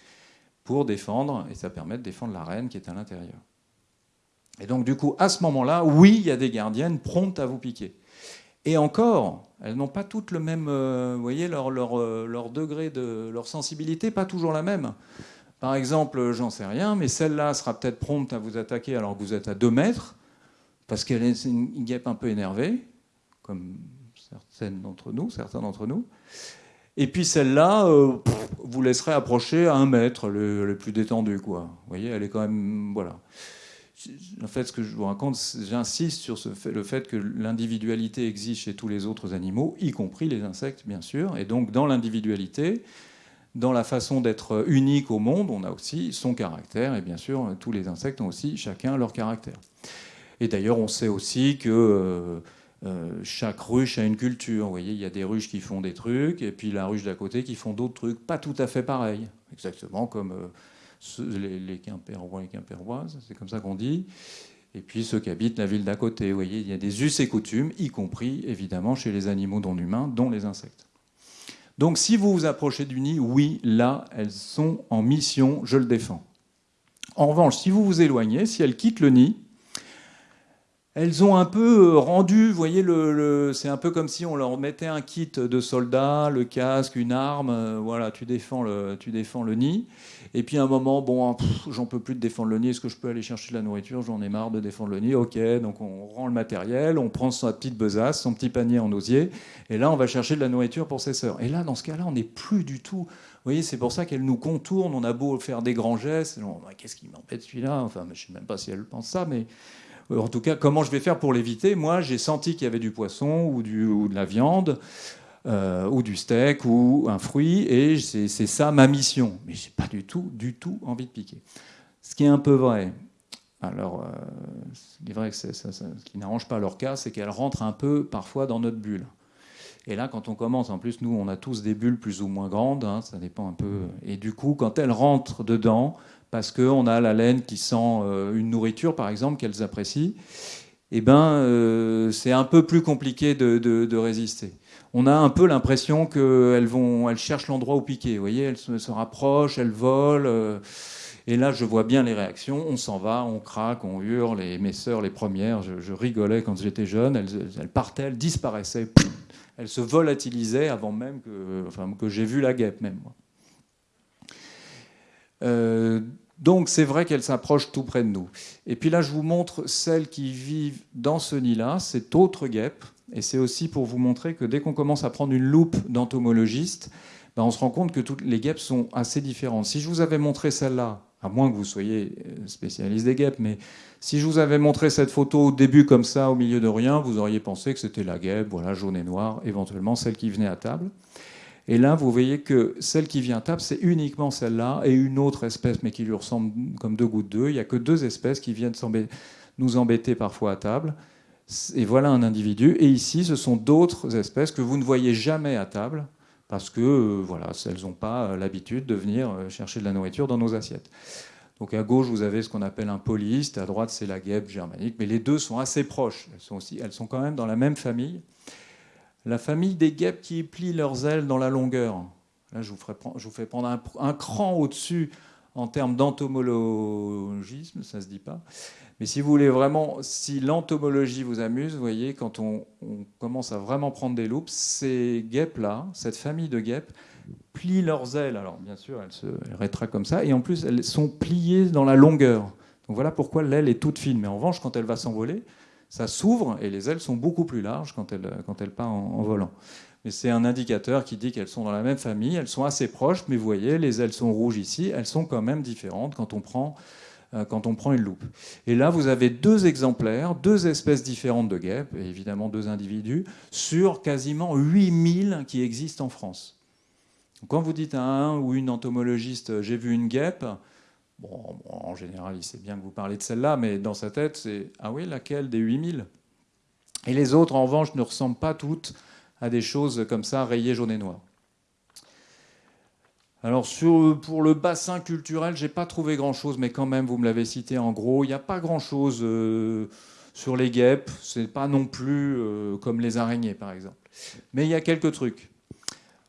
pour défendre, et ça permet de défendre la reine qui est à l'intérieur. Et donc du coup, à ce moment-là, oui, il y a des gardiennes promptes à vous piquer. Et encore, elles n'ont pas toutes le même, euh, vous voyez, leur, leur, euh, leur, degré de leur sensibilité, pas toujours la même. Par exemple, j'en sais rien, mais celle-là sera peut-être prompte à vous attaquer alors que vous êtes à 2 mètres, parce qu'elle est une guêpe un peu énervée, comme certaines d'entre nous, certains d'entre nous. Et puis celle-là, euh, vous laisserez approcher à un mètre, le, plus détendu, quoi. Vous voyez, elle est quand même, voilà en fait, ce que je vous raconte, j'insiste sur le fait que l'individualité existe chez tous les autres animaux, y compris les insectes, bien sûr. Et donc, dans l'individualité, dans la façon d'être unique au monde, on a aussi son caractère. Et bien sûr, tous les insectes ont aussi chacun leur caractère. Et d'ailleurs, on sait aussi que euh, euh, chaque ruche a une culture. Vous voyez, il y a des ruches qui font des trucs, et puis la ruche d'à côté qui font d'autres trucs pas tout à fait pareils. Exactement comme... Euh, les, les et Quimpéroises, c'est comme ça qu'on dit, et puis ceux qui habitent la ville d'à côté. Vous voyez, il y a des us et coutumes, y compris évidemment chez les animaux non humains, dont les insectes. Donc si vous vous approchez du nid, oui, là, elles sont en mission, je le défends. En revanche, si vous vous éloignez, si elles quittent le nid, elles ont un peu euh, rendu, vous voyez, le, c'est un peu comme si on leur mettait un kit de soldat, le casque, une arme, euh, voilà, tu défends le, tu défends le nid. Et puis à un moment, bon, j'en peux plus de défendre le nid, est-ce que je peux aller chercher de la nourriture? J'en ai marre de défendre le nid, ok, donc on rend le matériel, on prend sa petite besace, son petit panier en osier, et là on va chercher de la nourriture pour ses sœurs. Et là, dans ce cas-là, on n'est plus du tout... Vous voyez, c'est pour ça qu'elle nous contourne, on a beau faire des grands gestes, qu'est-ce qui m'embête celui-là? Enfin, je ne sais même pas si elle pense ça, mais en tout cas, comment je vais faire pour l'éviter? Moi, j'ai senti qu'il y avait du poisson ou, de la viande. Euh, ou du steak ou un fruit, et c'est ça ma mission. Mais j'ai pas du tout, du tout envie de piquer. Ce qui est un peu vrai. Alors, euh, il vrai que ce qui n'arrange pas leur cas, c'est qu'elles rentrent un peu parfois dans notre bulle. Et là, quand on commence, en plus, nous, on a tous des bulles plus ou moins grandes, hein, ça dépend un peu. Et du coup, quand elles rentrent dedans, parce qu'on a la laine qui sent euh, une nourriture, par exemple, qu'elles apprécient, eh ben, euh, c'est un peu plus compliqué de, résister. On a un peu l'impression qu'elles elles cherchent l'endroit où piquer. Vous voyez, elles se, rapprochent, elles volent. Euh, et là, je vois bien les réactions. On s'en va, on craque, on hurle. Et mes sœurs, les premières, je, rigolais quand j'étais jeune. Elles, partaient, elles disparaissaient. Elles se volatilisaient avant même que, enfin, que j'ai vu la guêpe, même. Euh, donc c'est vrai qu'elles s'approchent tout près de nous. Et puis là, je vous montre celles qui vivent dans ce nid-là, cette autre guêpe. Et c'est aussi pour vous montrer que dès qu'on commence à prendre une loupe d'entomologiste, ben on se rend compte que toutes les guêpes sont assez différentes. Si je vous avais montré celle-là, à moins que vous soyez euh, spécialiste des guêpes, mais si je vous avais montré cette photo au début comme ça, au milieu de rien, vous auriez pensé que c'était la guêpe, voilà, jaune et noire, éventuellement celle qui venait à table. Et là, vous voyez que celle qui vient à table, c'est uniquement celle-là et une autre espèce, mais qui lui ressemble comme deux gouttes d'eau. Il n'y a que deux espèces qui viennent nous embêter parfois à table. Et voilà un individu. Et ici, ce sont d'autres espèces que vous ne voyez jamais à table parce que euh, voilà, elles n'ont pas l'habitude de venir euh, chercher de la nourriture dans nos assiettes. Donc à gauche, vous avez ce qu'on appelle un polyste, à droite, c'est la guêpe germanique, mais les deux sont assez proches. Elles sont, aussi, elles sont quand même dans la même famille la famille des guêpes qui plient leurs ailes dans la longueur. Là, je vous, fais prendre un, cran au-dessus en termes d'entomologisme, ça ne se dit pas. Mais si vous voulez vraiment, si l'entomologie vous amuse, vous voyez, quand on, commence à vraiment prendre des loupes, ces guêpes-là, cette famille de guêpes, plient leurs ailes. Alors bien sûr, elles se rétractent comme ça, et en plus, elles sont pliées dans la longueur. Donc voilà pourquoi l'aile est toute fine. Mais en revanche, quand elle va s'envoler, ça s'ouvre et les ailes sont beaucoup plus larges quand elle, quand elle part en, volant. Mais c'est un indicateur qui dit qu'elles sont dans la même famille, elles sont assez proches, mais vous voyez, les ailes sont rouges ici, elles sont quand même différentes quand on prend, euh, quand on prend une loupe. Et là, vous avez deux exemplaires, deux espèces différentes de guêpes, et évidemment deux individus, sur quasiment 8000 qui existent en France. Quand vous dites à un ou une entomologiste, j'ai vu une guêpe, Bon, en général, il sait bien que vous parlez de celle-là, mais dans sa tête, c'est Ah oui, laquelle des 8000 Et les autres, en revanche, ne ressemblent pas toutes à des choses comme ça, rayées jaune et noir. Alors pour le bassin culturel, j'ai pas trouvé grand-chose, mais quand même, vous me l'avez cité en gros, il n'y a pas grand-chose euh, sur les guêpes. C'est pas non plus euh, comme les araignées, par exemple. Mais il y a quelques trucs.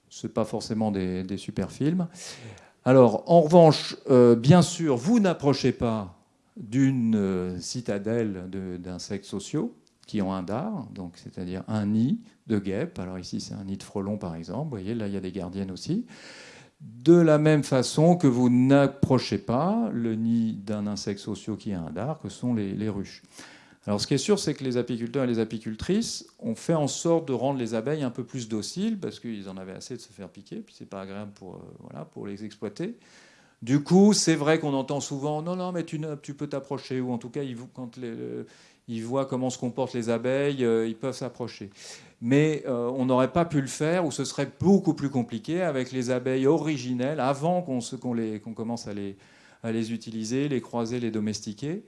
C'est pas forcément des, des super films. Alors, en revanche, euh, bien sûr, vous n'approchez pas d'une euh, citadelle d'insectes sociaux qui ont un dard, c'est-à-dire un nid de guêpes. Alors ici, c'est un nid de frelons, par exemple. Vous voyez, là, il y a des gardiennes aussi. De la même façon que vous n'approchez pas le nid d'un insecte social qui a un dard, que sont les ruches. Alors ce qui est sûr, c'est que les apiculteurs et les apicultrices ont fait en sorte de rendre les abeilles un peu plus dociles, parce qu'ils en avaient assez de se faire piquer, puis c'est pas agréable pour, euh, voilà, pour les exploiter. Du coup, c'est vrai qu'on entend souvent non, non, mais tu, tu peux t'approcher, ou en tout cas, quand ils voient comment se comportent les abeilles, euh, ils peuvent s'approcher. Mais euh, on n'aurait pas pu le faire, ou ce serait beaucoup plus compliqué avec les abeilles originelles, avant qu'on commence à les utiliser, les croiser, les domestiquer.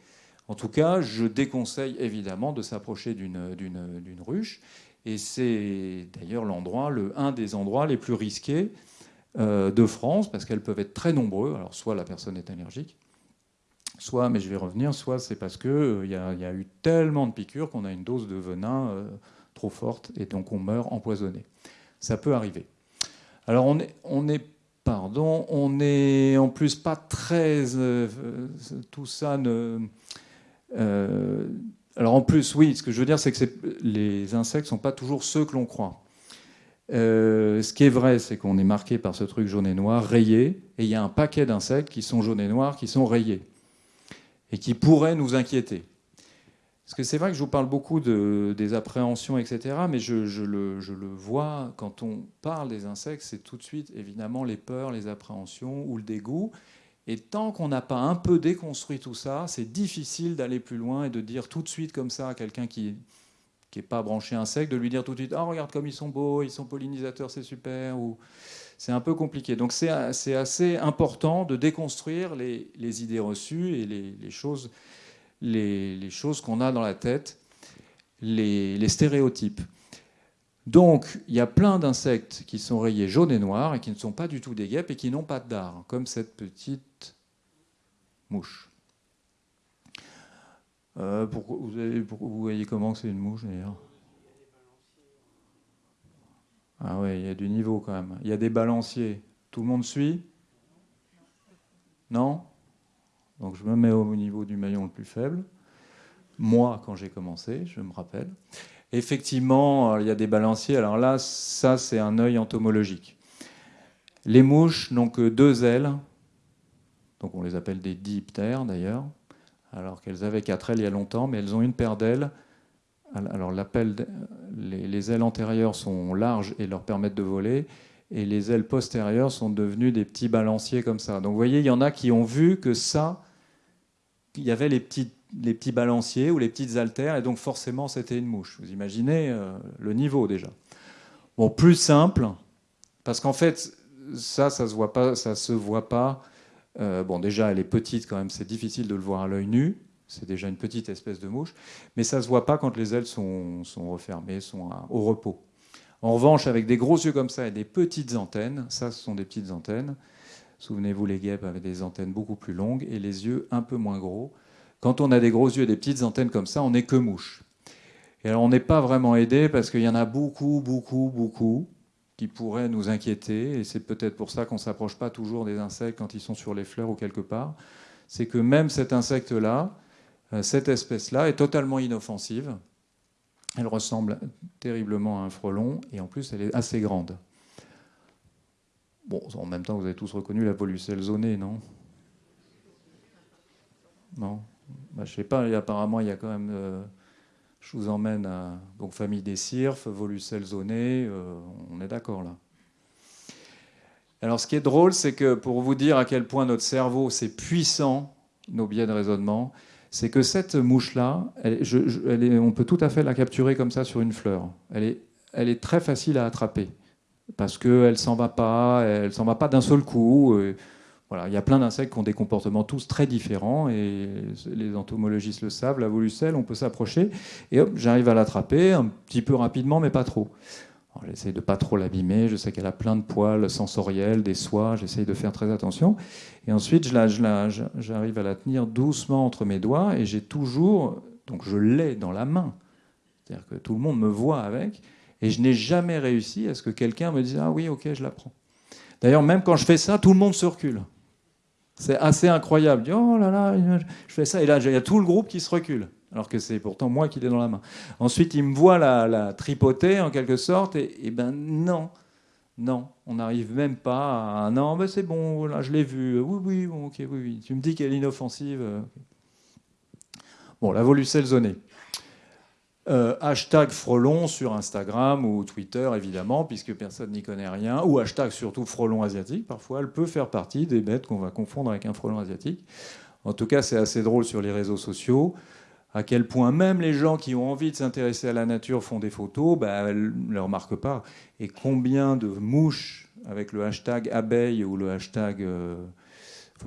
En tout cas, je déconseille évidemment de s'approcher d'une ruche. Et c'est d'ailleurs l'endroit, le, un des endroits les plus risqués euh, de France, parce qu'elles peuvent être très nombreux. Alors, soit la personne est allergique, soit, mais je vais revenir, soit c'est parce qu'il euh, y, a eu tellement de piqûres qu'on a une dose de venin euh, trop forte et donc on meurt empoisonné. Ça peut arriver. Alors, on est, on est pardon, on est en plus pas très. tout ça ne euh, alors en plus, oui, ce que je veux dire, c'est que les insectes ne sont pas toujours ceux que l'on croit. Euh, ce qui est vrai, c'est qu'on est marqué par ce truc jaune et noir, rayé, et il y a un paquet d'insectes qui sont jaunes et noirs, qui sont rayés, et qui pourraient nous inquiéter. Parce que c'est vrai que je vous parle beaucoup de, des appréhensions, etc., mais je, le, vois, quand on parle des insectes, c'est tout de suite évidemment les peurs, les appréhensions ou le dégoût. Et tant qu'on n'a pas un peu déconstruit tout ça, c'est difficile d'aller plus loin et de dire tout de suite comme ça à quelqu'un qui n'est pas branché insecte, de lui dire tout de suite Ah, regarde comme ils sont beaux, ils sont pollinisateurs, c'est super. Ou... C'est un peu compliqué. Donc c'est assez important de déconstruire les, idées reçues et les, choses, les, choses qu'on a dans la tête, les, stéréotypes. Donc, il y a plein d'insectes qui sont rayés jaune et noir et qui ne sont pas du tout des guêpes et qui n'ont pas de dard, comme cette petite mouche. Euh, vous, voyez comment c'est une mouche d'ailleurs? Ah oui, il y a du niveau quand même. Il y a des balanciers. Tout le monde suit? Non? Donc je me mets au niveau du maillon le plus faible. Moi, quand j'ai commencé, je me rappelle. Effectivement, il y a des balanciers. Alors là, ça, c'est un œil entomologique. Les mouches n'ont que deux ailes. Donc on les appelle des diptères d'ailleurs alors qu'elles avaient quatre ailes il y a longtemps, mais elles ont une paire d'ailes. Alors les, les, ailes antérieures sont larges et leur permettent de voler, et les ailes postérieures sont devenues des petits balanciers comme ça. Donc vous voyez, il y en a qui ont vu que ça, il y avait les petits, les petits balanciers ou les petites haltères, et donc forcément c'était une mouche. Vous imaginez euh, le niveau déjà. Bon, plus simple, parce qu'en fait, ça, ça se voit pas, ça se voit pas euh, bon, déjà, elle est petite quand même, c'est difficile de le voir à l'œil nu. C'est déjà une petite espèce de mouche. Mais ça se voit pas quand les ailes sont, refermées, sont au repos. En revanche, avec des gros yeux comme ça et des petites antennes, ça, ce sont des petites antennes. Souvenez-vous, les guêpes avaient des antennes beaucoup plus longues et les yeux un peu moins gros. Quand on a des gros yeux et des petites antennes comme ça, on n'est que mouche. Et alors, on n'est pas vraiment aidé parce qu'il y en a beaucoup, beaucoup, beaucoup qui pourrait nous inquiéter, et c'est peut-être pour ça qu'on ne s'approche pas toujours des insectes quand ils sont sur les fleurs ou quelque part, c'est que même cet insecte-là, euh, cette espèce-là, est totalement inoffensive. Elle ressemble terriblement à un frelon, et en plus, elle est assez grande. Bon, en même temps, vous avez tous reconnu la volucelle zonée, non? Non? Bah, Je ne sais pas, apparemment, il y a quand même... Euh, je vous emmène à donc, famille des cirfes, volucelles zonées, euh, on est d'accord là. Alors ce qui est drôle, c'est que pour vous dire à quel point notre cerveau, c'est puissant, nos biais de raisonnement, c'est que cette mouche-là, on peut tout à fait la capturer comme ça sur une fleur. Elle est, très facile à attraper parce qu'elle ne s'en va pas, elle s'en va pas d'un seul coup il y a plein d'insectes qui ont des comportements tous très différents et les entomologistes le savent. La volucelle, on peut s'approcher et hop, j'arrive à l'attraper un petit peu rapidement, mais pas trop. J'essaie de pas trop l'abîmer. Je sais qu'elle a plein de poils sensoriels, des soies. J'essaye de faire très attention. Et ensuite, j'arrive à la tenir doucement entre mes doigts et j'ai toujours, donc je l'ai dans la main. C'est-à-dire que tout le monde me voit avec et je n'ai jamais réussi à ce que quelqu'un me dise ah oui ok je la prends. D'ailleurs même quand je fais ça, tout le monde se recule. C'est assez incroyable. oh là là, je fais ça. Et là, il y a tout le groupe qui se recule. Alors que c'est pourtant moi qui l'ai dans la main. Ensuite, il me voit la, tripoter en quelque sorte. Et, ben non, non, on n'arrive même pas à. Non, ben c'est bon, là, je l'ai vu. Oui, oui, ok, oui, oui. Tu me dis qu'elle est inoffensive. Bon, la volucelle zonée. Euh, hashtag Frelon sur Instagram ou Twitter, évidemment, puisque personne n'y connaît rien, ou hashtag surtout Frelon asiatique, parfois, elle peut faire partie des bêtes qu'on va confondre avec un frelon asiatique. En tout cas, c'est assez drôle sur les réseaux sociaux, à quel point même les gens qui ont envie de s'intéresser à la nature font des photos, bah, elles ne le remarquent pas. Et combien de mouches avec le hashtag abeille ou le hashtag... Euh,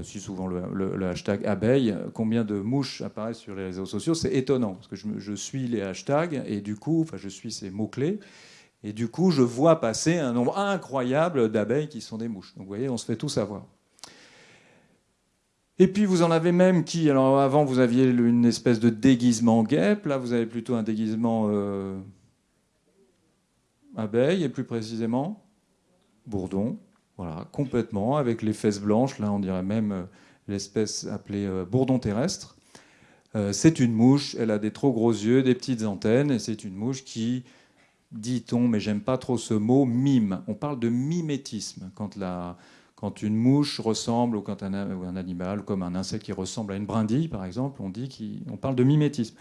si souvent le, hashtag abeille, combien de mouches apparaissent sur les réseaux sociaux, c'est étonnant, parce que je, suis les hashtags, et du coup, enfin, je suis ces mots-clés, et du coup, je vois passer un nombre incroyable d'abeilles qui sont des mouches. Donc vous voyez, on se fait tout savoir. Et puis vous en avez même qui, alors avant vous aviez une espèce de déguisement guêpe, là vous avez plutôt un déguisement euh, abeille, et plus précisément bourdon. Voilà, complètement, avec les fesses blanches, là on dirait même euh, l'espèce appelée euh, bourdon terrestre. Euh, c'est une mouche, elle a des trop gros yeux, des petites antennes, et c'est une mouche qui, dit-on, mais j'aime pas trop ce mot, mime. On parle de mimétisme, quand, la, quand une mouche ressemble, ou quand un, un, animal, comme un insecte qui ressemble à une brindille, par exemple, on, dit qu'on parle de mimétisme.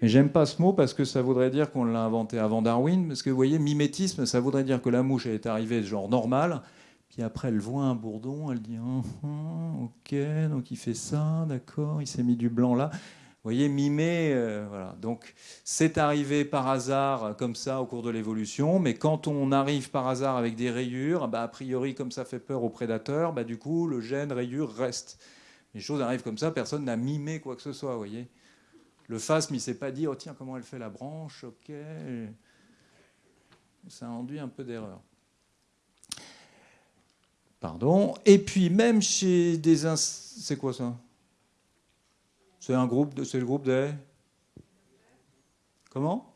Mais j'aime pas ce mot parce que ça voudrait dire qu'on l'a inventé avant Darwin, parce que vous voyez, mimétisme, ça voudrait dire que la mouche est arrivée genre normal, puis après, elle voit un bourdon, elle dit ah, ah, Ok, donc il fait ça, d'accord, il s'est mis du blanc là. Vous voyez, mimer, euh, voilà. Donc, c'est arrivé par hasard, comme ça, au cours de l'évolution. Mais quand on arrive par hasard avec des rayures, bah, a priori, comme ça fait peur aux prédateurs, bah, du coup, le gène rayure reste. Les choses arrivent comme ça, personne n'a mimé quoi que ce soit, vous voyez. Le phasme, il s'est pas dit, oh tiens, comment elle fait la branche, ok. ça induit un peu d'erreur. Pardon. Et puis même chez des... C'est quoi ça? C'est un groupe, c'est le groupe des... Comment?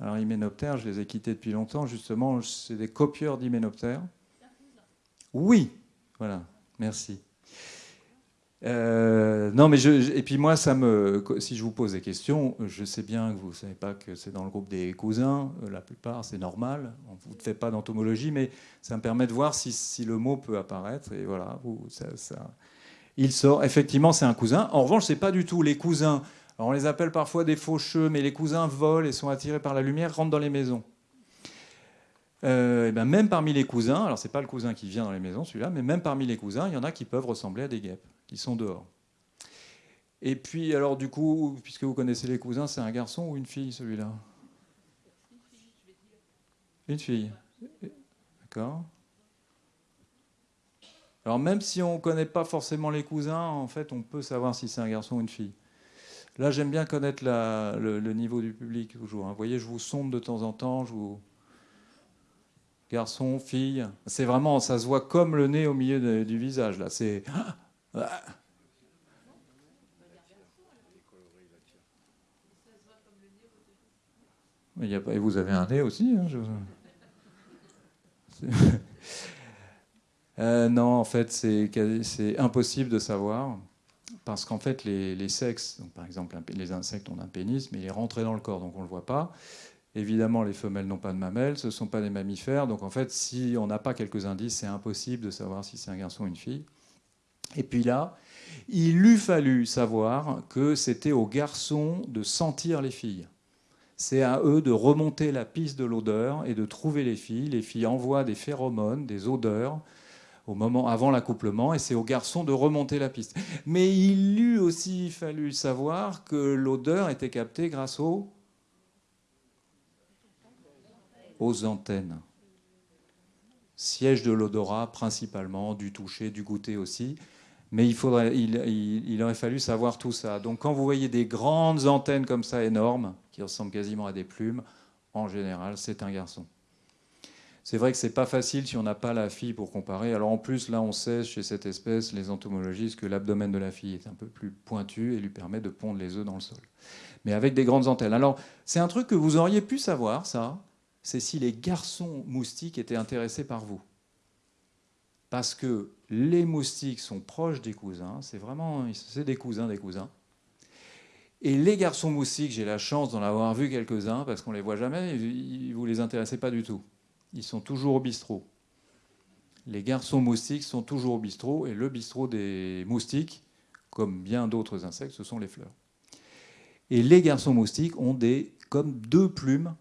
Alors hyménoptères, je les ai quittés depuis longtemps, justement, c'est des copieurs d'hyménoptères. Oui, voilà, merci. Euh, non, mais je, et puis moi, ça me, si je vous pose des questions, je sais bien que vous ne savez pas que c'est dans le groupe des cousins. Euh, la plupart, c'est normal. On ne vous fait pas d'entomologie, mais ça me permet de voir si, le mot peut apparaître. Et voilà, vous, ça, il sort. Effectivement, c'est un cousin. En revanche, c'est pas du tout les cousins. On les appelle parfois des faucheux, mais les cousins volent et sont attirés par la lumière, rentrent dans les maisons. Euh, et ben même parmi les cousins, alors c'est pas le cousin qui vient dans les maisons, celui-là, mais même parmi les cousins, il y en a qui peuvent ressembler à des guêpes qui sont dehors. Et puis, alors du coup, puisque vous connaissez les cousins, c'est un garçon ou une fille celui-là? Une fille. D'accord. Alors même si on ne connaît pas forcément les cousins, en fait, on peut savoir si c'est un garçon ou une fille. Là, j'aime bien connaître le, niveau du public toujours. Hein. Vous voyez, je vous sonde de temps en temps, je vous... Garçon, fille, c'est vraiment, ça se voit comme le nez au milieu du visage, là. C'est... Et vous avez un nez aussi hein, euh, Non, en fait, c'est impossible de savoir. Parce qu'en fait, les, sexes, donc par exemple, les insectes ont un pénis, mais il est rentré dans le corps, donc on ne le voit pas. Évidemment, les femelles n'ont pas de mamelles, ce ne sont pas des mammifères. Donc en fait, si on n'a pas quelques indices, c'est impossible de savoir si c'est un garçon ou une fille. Et puis là, il eût fallu savoir que c'était aux garçons de sentir les filles. C'est à eux de remonter la piste de l'odeur et de trouver les filles. Les filles envoient des phéromones, des odeurs au moment avant l'accouplement, et c'est aux garçons de remonter la piste. Mais il eût aussi fallu savoir que l'odeur était captée grâce aux, aux antennes. Siège de l'odorat principalement, du toucher, du goûter aussi. Mais il, aurait fallu savoir tout ça. Donc quand vous voyez des grandes antennes comme ça, énormes, qui ressemblent quasiment à des plumes, en général, c'est un garçon. C'est vrai que c'est pas facile si on n'a pas la fille pour comparer. Alors en plus, là, on sait chez cette espèce, les entomologistes, que l'abdomen de la fille est un peu plus pointu et lui permet de pondre les œufs dans le sol. Mais avec des grandes antennes. Alors, c'est un truc que vous auriez pu savoir, ça, c'est si les garçons moustiques étaient intéressés par vous parce que les moustiques sont proches des cousins, c'est vraiment c'est des cousins des cousins. Et les garçons moustiques, j'ai la chance d'en avoir vu quelques-uns parce qu'on les voit jamais, vous les intéressez pas du tout. Ils sont toujours au bistrot. Les garçons moustiques sont toujours au bistrot et le bistrot des moustiques, comme bien d'autres insectes, ce sont les fleurs. Et les garçons moustiques ont des comme deux plumes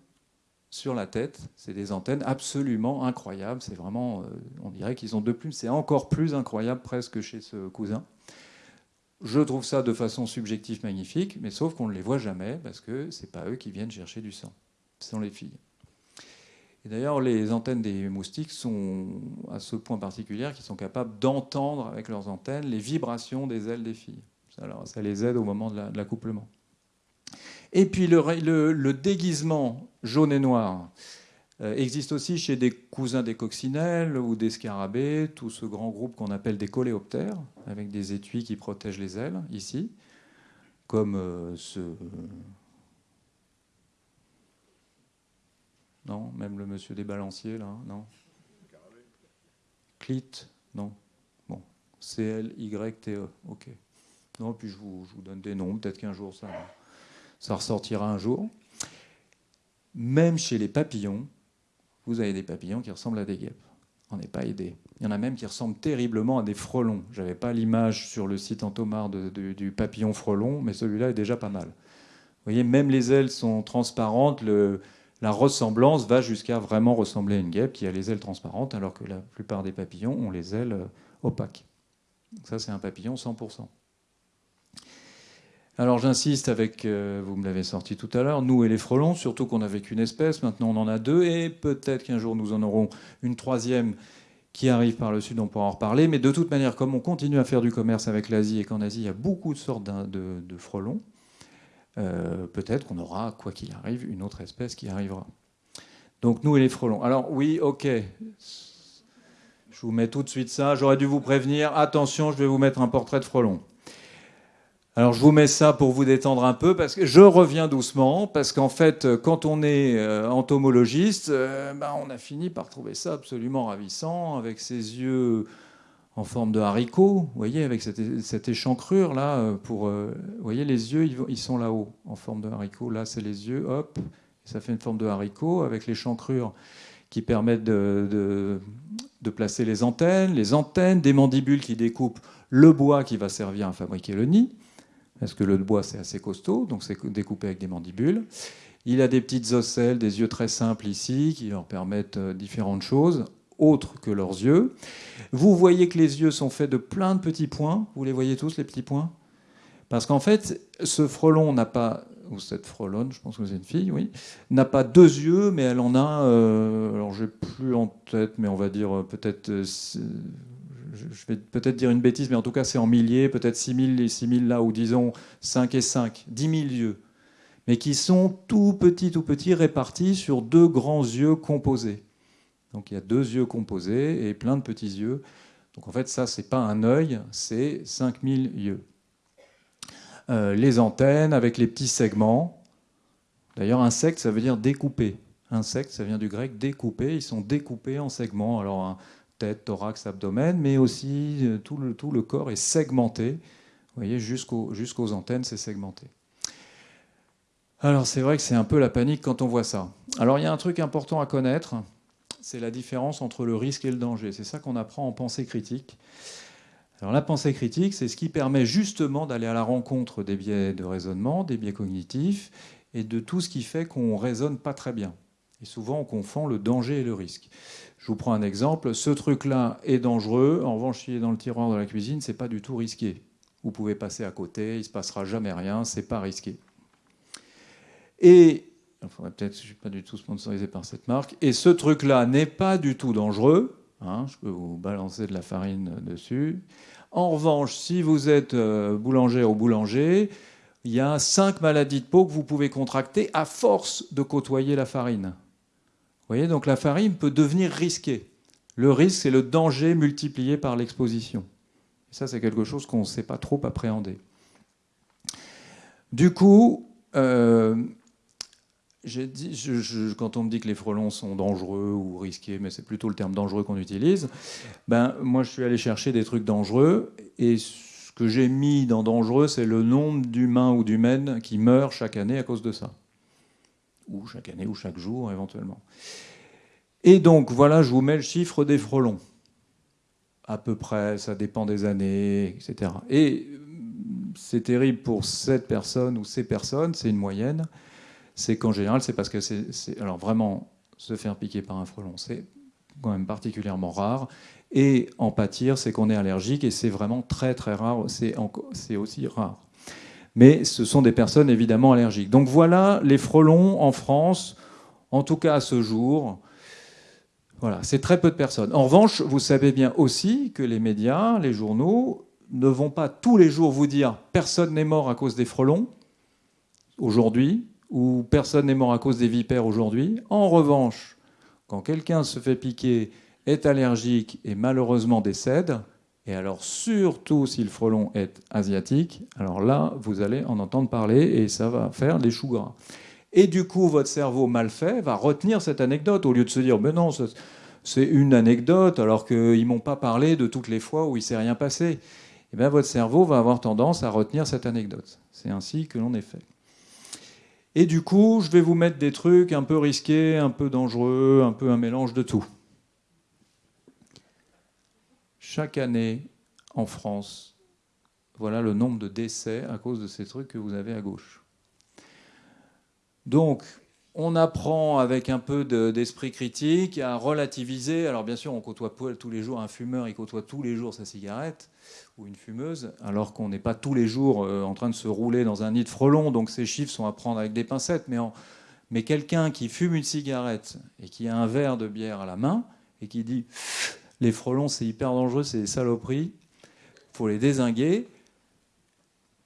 sur la tête. C'est des antennes absolument incroyables. C'est vraiment, euh, on dirait qu'ils ont deux plumes. C'est encore plus incroyable presque chez ce cousin. Je trouve ça de façon subjective magnifique, mais sauf qu'on ne les voit jamais parce que c'est pas eux qui viennent chercher du sang. Ce sont les filles. Et d'ailleurs, les antennes des moustiques sont à ce point particulier qu'ils sont capables d'entendre avec leurs antennes les vibrations des ailes des filles. Alors, ça les aide au moment de l'accouplement. Et puis le, déguisement jaune et noir euh, existe aussi chez des cousins des coccinelles ou des scarabées, tout ce grand groupe qu'on appelle des coléoptères, avec des étuis qui protègent les ailes, ici, comme euh, ce... Non, même le monsieur des balanciers, là, non Clit, non. Bon, C-L-Y-T-E, ok. Non, puis je vous, je vous donne des noms, peut-être qu'un jour ça ça ressortira un jour. Même chez les papillons, vous avez des papillons qui ressemblent à des guêpes. On n'est pas aidé. Il y en a même qui ressemblent terriblement à des frelons. Je n'avais pas l'image sur le site Entomar du papillon frelon, mais celui-là est déjà pas mal. Vous voyez, même les ailes sont transparentes. la ressemblance va jusqu'à vraiment ressembler à une guêpe qui a les ailes transparentes, alors que la plupart des papillons ont les ailes euh, opaques. ça, c'est un papillon 100%. Alors j'insiste avec, euh, vous me l'avez sorti tout à l'heure, nous et les frelons, surtout qu'on n'avait qu'une espèce, maintenant on en a deux, et peut-être qu'un jour nous en aurons une troisième qui arrive par le sud, on pourra en reparler. Mais de toute manière, comme on continue à faire du commerce avec l'Asie et qu'en Asie il y a beaucoup de sortes de, frelons, euh, peut-être qu'on aura, quoi qu'il arrive, une autre espèce qui arrivera. Donc nous et les frelons. Alors oui, ok. Je vous mets tout de suite ça. J'aurais dû vous prévenir. Attention, je vais vous mettre un portrait de frelon. Alors je vous mets ça pour vous détendre un peu, parce que je reviens doucement, parce qu'en fait, quand on est euh, entomologiste, euh, ben, on a fini par trouver ça absolument ravissant, avec ses yeux en forme de haricot, vous voyez, avec cette, échancrure là, euh, pour, vous voyez, les yeux, ils, sont là-haut, en forme de haricot. Là, c'est les yeux, hop, ça fait une forme de haricot, avec l'échancrure qui permettent de, de placer les antennes, les antennes, des mandibules qui découpent le bois qui va servir à fabriquer le nid parce que le bois c'est assez costaud, donc c'est découpé avec des mandibules. Il a des petites ocelles, des yeux très simples ici, qui leur permettent euh, différentes choses, autres que leurs yeux. Vous voyez que les yeux sont faits de plein de petits points. Vous les voyez tous, les petits points? Parce qu'en fait, ce frelon n'a pas, ou cette frelonne, je pense que c'est une fille, oui, n'a pas deux yeux, mais elle en a, euh, alors j'ai plus en tête, mais on va dire euh, peut-être je vais peut-être dire une bêtise, mais en tout cas c'est en milliers, peut-être 6 000 et 6 000 là, ou disons 5 et 5, 10 000 yeux, mais qui sont tout petits, tout petits, répartis sur deux grands yeux composés. Donc il y a deux yeux composés et plein de petits yeux. Donc en fait ça, c'est pas un œil, c'est 5000 yeux. Euh, les antennes avec les petits segments. D'ailleurs, insecte, ça veut dire découper. Insecte, ça vient du grec découper. Ils sont découpés en segments. Alors, tête, thorax, abdomen, mais aussi euh, tout le, tout le corps est segmenté. Vous voyez, jusqu'aux antennes, c'est segmenté. Alors c'est vrai que c'est un peu la panique quand on voit ça. Alors il y a un truc important à connaître, c'est la différence entre le risque et le danger. C'est ça qu'on apprend en pensée critique. Alors la pensée critique, c'est ce qui permet justement d'aller à la rencontre des biais de raisonnement, des biais cognitifs, et de tout ce qui fait qu'on raisonne pas très bien. Souvent on confond le danger et le risque. Je vous prends un exemple. Ce truc-là est dangereux. En revanche, s'il est dans le tiroir de la cuisine, c'est pas du tout risqué. Vous pouvez passer à côté, il se passera jamais rien, c'est pas risqué. Et peut-être, je suis pas du tout sponsorisé par cette marque. Et ce truc-là n'est pas du tout dangereux. Hein, je peux vous balancer de la farine dessus. En revanche, si vous êtes euh, boulanger ou boulanger, il y a cinq maladies de peau que vous pouvez contracter à force de côtoyer la farine voyez, donc la farine peut devenir risquée. Le risque, c'est le danger multiplié par l'exposition. Ça, c'est quelque chose qu'on ne sait pas trop appréhender. Du coup, euh, quand on me dit que les frelons sont dangereux ou risqués, mais c'est plutôt le terme dangereux qu'on utilise, ben, moi je suis allé chercher des trucs dangereux, et ce que j'ai mis dans dangereux, c'est le nombre d'humains ou d'humaines qui meurent chaque année à cause de ça ou chaque année, ou chaque jour éventuellement. Et donc, voilà, je vous mets le chiffre des frelons. À peu près, ça dépend des années, etc. Et euh, c'est terrible pour cette personne ou ces personnes, c'est une moyenne. C'est qu'en général, c'est parce que c'est. Alors, vraiment, se faire piquer par un frelon, c'est quand même particulièrement rare. Et en pâtir, c'est qu'on est allergique et c'est vraiment très très rare. C'est aussi rare mais ce sont des personnes évidemment allergiques. Donc voilà les frelons en France, en tout cas à ce jour. Voilà, c'est très peu de personnes. En revanche, vous savez bien aussi que les médias, les journaux, ne vont pas tous les jours vous dire personne n'est mort à cause des frelons aujourd'hui, ou personne n'est mort à cause des vipères aujourd'hui. En revanche, quand quelqu'un se fait piquer, est allergique et malheureusement décède, et alors, surtout si le frelon est asiatique, alors là, vous allez en entendre parler et ça va faire des choux gras. Et du coup, votre cerveau mal fait va retenir cette anecdote au lieu de se dire, mais non, c'est une anecdote alors qu'ils m'ont pas parlé de toutes les fois où il s'est rien passé. Eh bien, votre cerveau va avoir tendance à retenir cette anecdote. C'est ainsi que l'on est fait. Et du coup, je vais vous mettre des trucs un peu risqués, un peu dangereux, un peu un mélange de tout chaque année en France, voilà le nombre de décès à cause de ces trucs que vous avez à gauche. Donc, on apprend avec un peu d'esprit critique à relativiser. Alors bien sûr, on côtoie tous les jours un fumeur, il côtoie tous les jours sa cigarette ou une fumeuse, alors qu'on n'est pas tous les jours euh, en train de se rouler dans un nid de frelons. Donc ces chiffres sont à prendre avec des pincettes. Mais, mais quelqu'un qui fume une cigarette et qui a un verre de bière à la main et qui dit les frelons, c'est hyper dangereux, c'est des saloperies. Il faut les désinguer.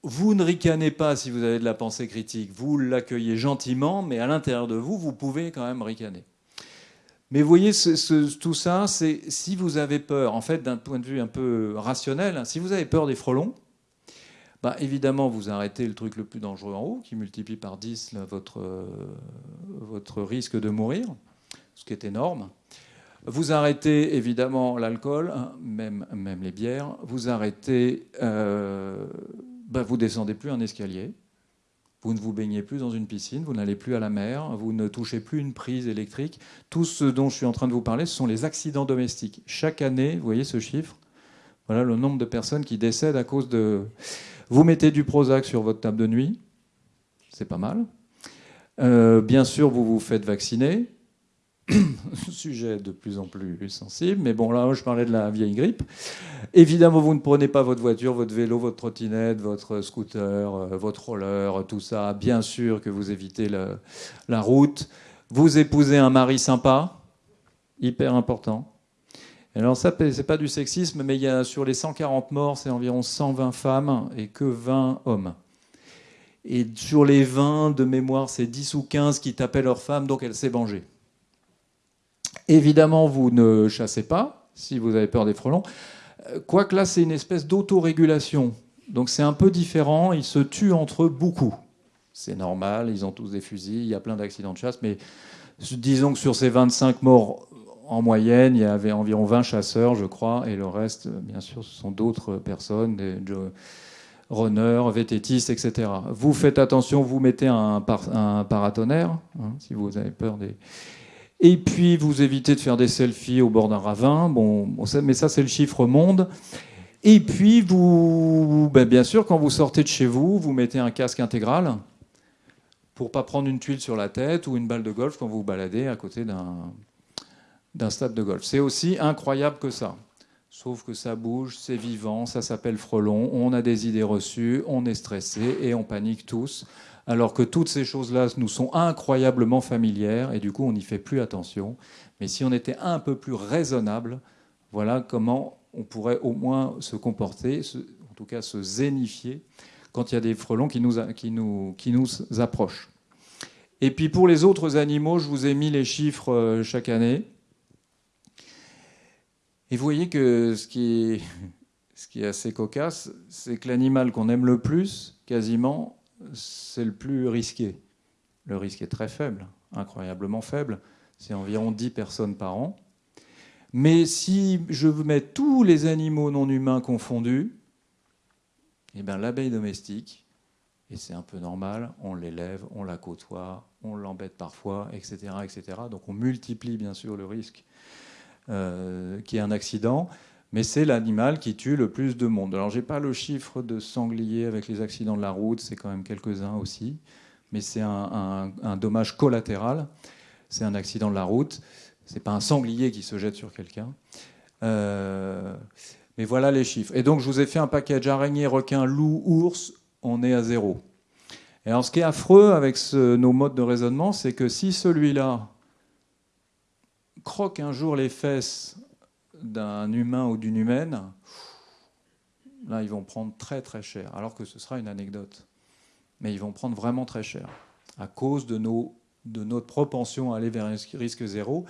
Vous ne ricanez pas si vous avez de la pensée critique, vous l'accueillez gentiment, mais à l'intérieur de vous, vous pouvez quand même ricaner. Mais vous voyez, tout ça, c'est si vous avez peur, en fait, d'un point de vue un peu rationnel, hein, si vous avez peur des frelons, bah, évidemment, vous arrêtez le truc le plus dangereux en haut, qui multiplie par 10 votre, votre risque de mourir, ce qui est énorme. Vous arrêtez évidemment l'alcool, hein, même, les bières. Vous arrêtez, euh, bah, vous descendez plus un escalier. Vous ne vous baignez plus dans une piscine, vous n'allez plus à la mer, vous ne touchez plus une prise électrique. Tout ce dont je suis en train de vous parler, ce sont les accidents domestiques. Chaque année, vous voyez ce chiffre Voilà le nombre de personnes qui décèdent à cause de... Vous mettez du Prozac sur votre table de nuit, c'est pas mal. Euh, bien sûr, vous vous faites vacciner. sujet de plus en plus sensible, mais bon, là, je parlais de la vieille grippe. Évidemment, vous ne prenez pas votre voiture, votre vélo, votre trottinette, votre scooter, euh, votre roller, tout ça. Bien sûr que vous évitez la route. Vous épousez un mari sympa, hyper important. Alors ça, c'est pas du sexisme, mais il y a sur les 140 morts, c'est environ 120 femmes et que 20 hommes. Et sur les 20 de mémoire, c'est 10 ou 15 qui tapaient leur femme, donc elle s'est vengée. Évidemment, vous ne chassez pas si vous avez peur des frelons. Euh, quoique là, c'est une espèce d'autorégulation. Donc c'est un peu différent. Ils se tuent entre eux beaucoup. C'est normal, ils ont tous des fusils, il y a plein d'accidents de chasse. Mais disons que sur ces 25 morts en moyenne, il y avait environ 20 chasseurs, je crois, et le reste, bien sûr, ce sont d'autres personnes, des runners, vététistes, etc. Vous faites attention, vous mettez un, paratonnerre, hein, si vous avez peur des... Et puis, vous évitez de faire des selfies au bord d'un ravin. Bon, mais ça, c'est le chiffre monde. Et puis, vous, ben, bien sûr, quand vous sortez de chez vous, vous mettez un casque intégral pour pas prendre une tuile sur la tête ou une balle de golf quand vous vous baladez à côté d'un stade de golf. C'est aussi incroyable que ça. Sauf que ça bouge, c'est vivant, ça s'appelle frelon, on a des idées reçues, on est stressé et on panique tous alors que toutes ces choses-là nous sont incroyablement familières et du coup on n'y fait plus attention. Mais si on était un peu plus raisonnable, voilà comment on pourrait au moins se comporter, en tout cas se zénifier, quand il y a des frelons qui nous, approchent. Et puis pour les autres animaux, je vous ai mis les chiffres euh, chaque année. Et vous voyez que ce qui est assez cocasse, c'est que l'animal qu'on aime le plus, quasiment, c'est le plus risqué. Le risque est très faible, incroyablement faible. C'est environ 10 personnes par an. Mais si je mets tous les animaux non humains confondus, eh ben, l'abeille domestique, et c'est un peu normal, on l'élève, on la côtoie, on l'embête parfois, etc., etc. Donc on multiplie bien sûr le risque euh, qu'il y ait un accident mais c'est l'animal qui tue le plus de monde. Alors, j'ai pas le chiffre de sangliers avec les accidents de la route, c'est quand même quelques-uns aussi, mais c'est un, dommage collatéral. C'est un accident de la route. C'est pas un sanglier qui se jette sur quelqu'un. Euh, mais voilà les chiffres. Et donc, je vous ai fait un package araignée, requin, loup, ours. On est à zéro. Et alors, ce qui est affreux avec nos modes de raisonnement, c'est que si celui-là croque un jour les fesses d'un humain ou d'une humaine, là, ils vont prendre très très cher, alors que ce sera une anecdote. Mais ils vont prendre vraiment très cher, à cause de, nos, de notre propension à aller vers un risque zéro,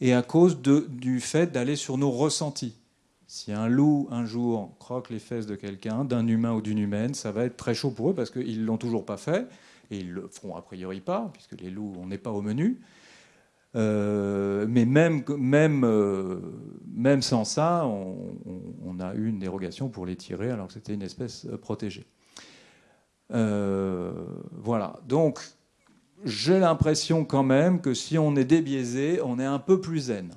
et à cause de, du fait d'aller sur nos ressentis. Si un loup, un jour, croque les fesses de quelqu'un, d'un humain ou d'une humaine, ça va être très chaud pour eux, parce qu'ils ne l'ont toujours pas fait, et ils le feront a priori pas, puisque les loups, on n'est pas au menu. Euh, mais même, même, euh, même sans ça, on, a eu une dérogation pour les tirer alors que c'était une espèce euh, protégée. voilà. Donc, j'ai l'impression quand même que si on est débiaisé, on est un peu plus zen.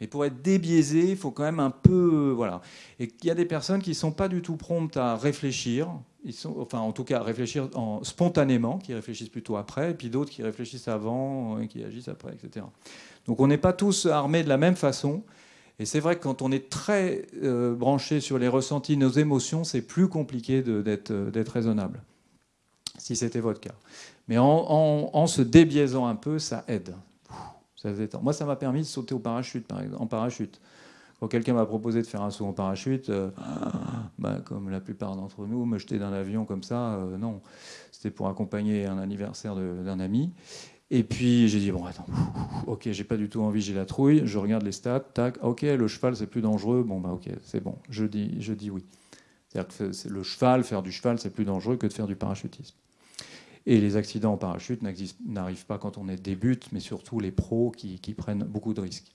Mais pour être débiaisé, il faut quand même un peu... Voilà. Et il y a des personnes qui ne sont pas du tout promptes à réfléchir, ils sont, enfin en tout cas réfléchir en, spontanément, qui réfléchissent plutôt après, et puis d'autres qui réfléchissent avant, et qui agissent après, etc. Donc on n'est pas tous armés de la même façon. Et c'est vrai que quand on est très euh, branché sur les ressentis, nos émotions, c'est plus compliqué euh, d'être raisonnable, si c'était votre cas. Mais en, se débiaisant un peu, ça aide. Ça Moi, ça m'a permis de sauter au parachute, par exemple, en parachute. Quand quelqu'un m'a proposé de faire un saut en parachute, euh, bah, comme la plupart d'entre nous, me jeter d'un avion comme ça, euh, non. C'était pour accompagner un anniversaire d'un ami. Et puis j'ai dit, bon, attends, ok, j'ai pas du tout envie, j'ai la trouille, je regarde les stats, tac, ok, le cheval c'est plus dangereux, bon, bah ok, c'est bon, je dis, je dis oui. C'est-à-dire que le cheval, faire du cheval, c'est plus dangereux que de faire du parachutisme. Et les accidents en parachute n'arrivent pas quand on est débute, mais surtout les pros qui, prennent beaucoup de risques.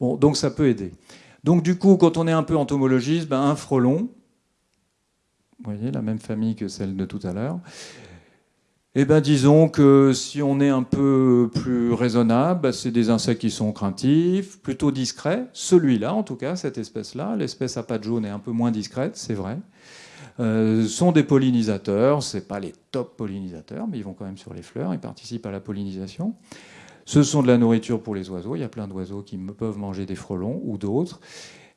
Donc ça peut aider. Donc du coup, quand on est un peu entomologiste, ben, un frelon, vous voyez, la même famille que celle de tout à l'heure, eh ben, disons que si on est un peu plus raisonnable, ben, c'est des insectes qui sont craintifs, plutôt discrets. Celui-là, en tout cas, cette espèce-là, l'espèce à pattes jaunes est un peu moins discrète, c'est vrai. Euh, sont des pollinisateurs, c'est pas les top pollinisateurs, mais ils vont quand même sur les fleurs, ils participent à la pollinisation. Ce sont de la nourriture pour les oiseaux, il y a plein d'oiseaux qui peuvent manger des frelons ou d'autres.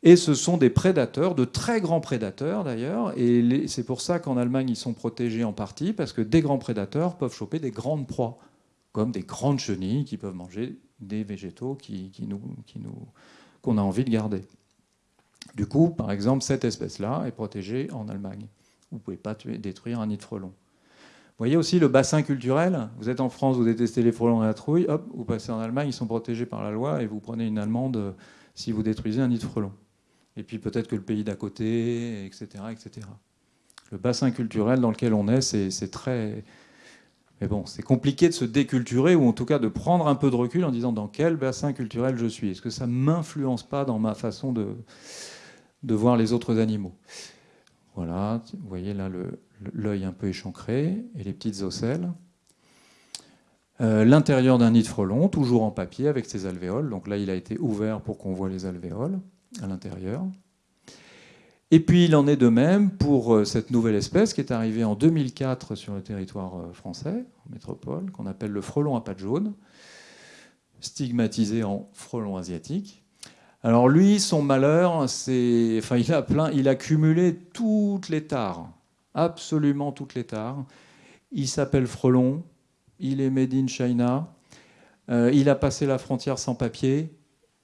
Et ce sont des prédateurs, de très grands prédateurs d'ailleurs. Et c'est pour ça qu'en Allemagne, ils sont protégés en partie, parce que des grands prédateurs peuvent choper des grandes proies, comme des grandes chenilles qui peuvent manger des végétaux qu'on a envie de garder. Du coup, par exemple, cette espèce-là est protégée en Allemagne. Vous ne pouvez pas détruire un nid de frelons. Vous voyez aussi le bassin culturel. Vous êtes en France, vous détestez les frelons et la trouille. Hop, vous passez en Allemagne, ils sont protégés par la loi et vous prenez une allemande si vous détruisez un nid de frelons et puis peut-être que le pays d'à côté, etc., etc. Le bassin culturel dans lequel on est, c'est très... Mais bon, c'est compliqué de se déculturer, ou en tout cas de prendre un peu de recul en disant dans quel bassin culturel je suis. Est-ce que ça ne m'influence pas dans ma façon de voir les autres animaux? Voilà, vous voyez là l'œil un peu échancré et les petites ocelles. Euh, l'intérieur d'un nid de frelon, toujours en papier avec ses alvéoles. Donc là, il a été ouvert pour qu'on voit les alvéoles à l'intérieur. Et puis il en est de même pour euh, cette nouvelle espèce qui est arrivée en 2004 sur le territoire euh, français, en métropole, qu'on appelle le frelon à pattes jaunes, stigmatisé en frelon asiatique. Alors lui, son malheur, c'est, enfin, il a plein, il a cumulé toutes les tares, absolument toutes les tares. Il s'appelle frelon, il est made in China, euh, il a passé la frontière sans papier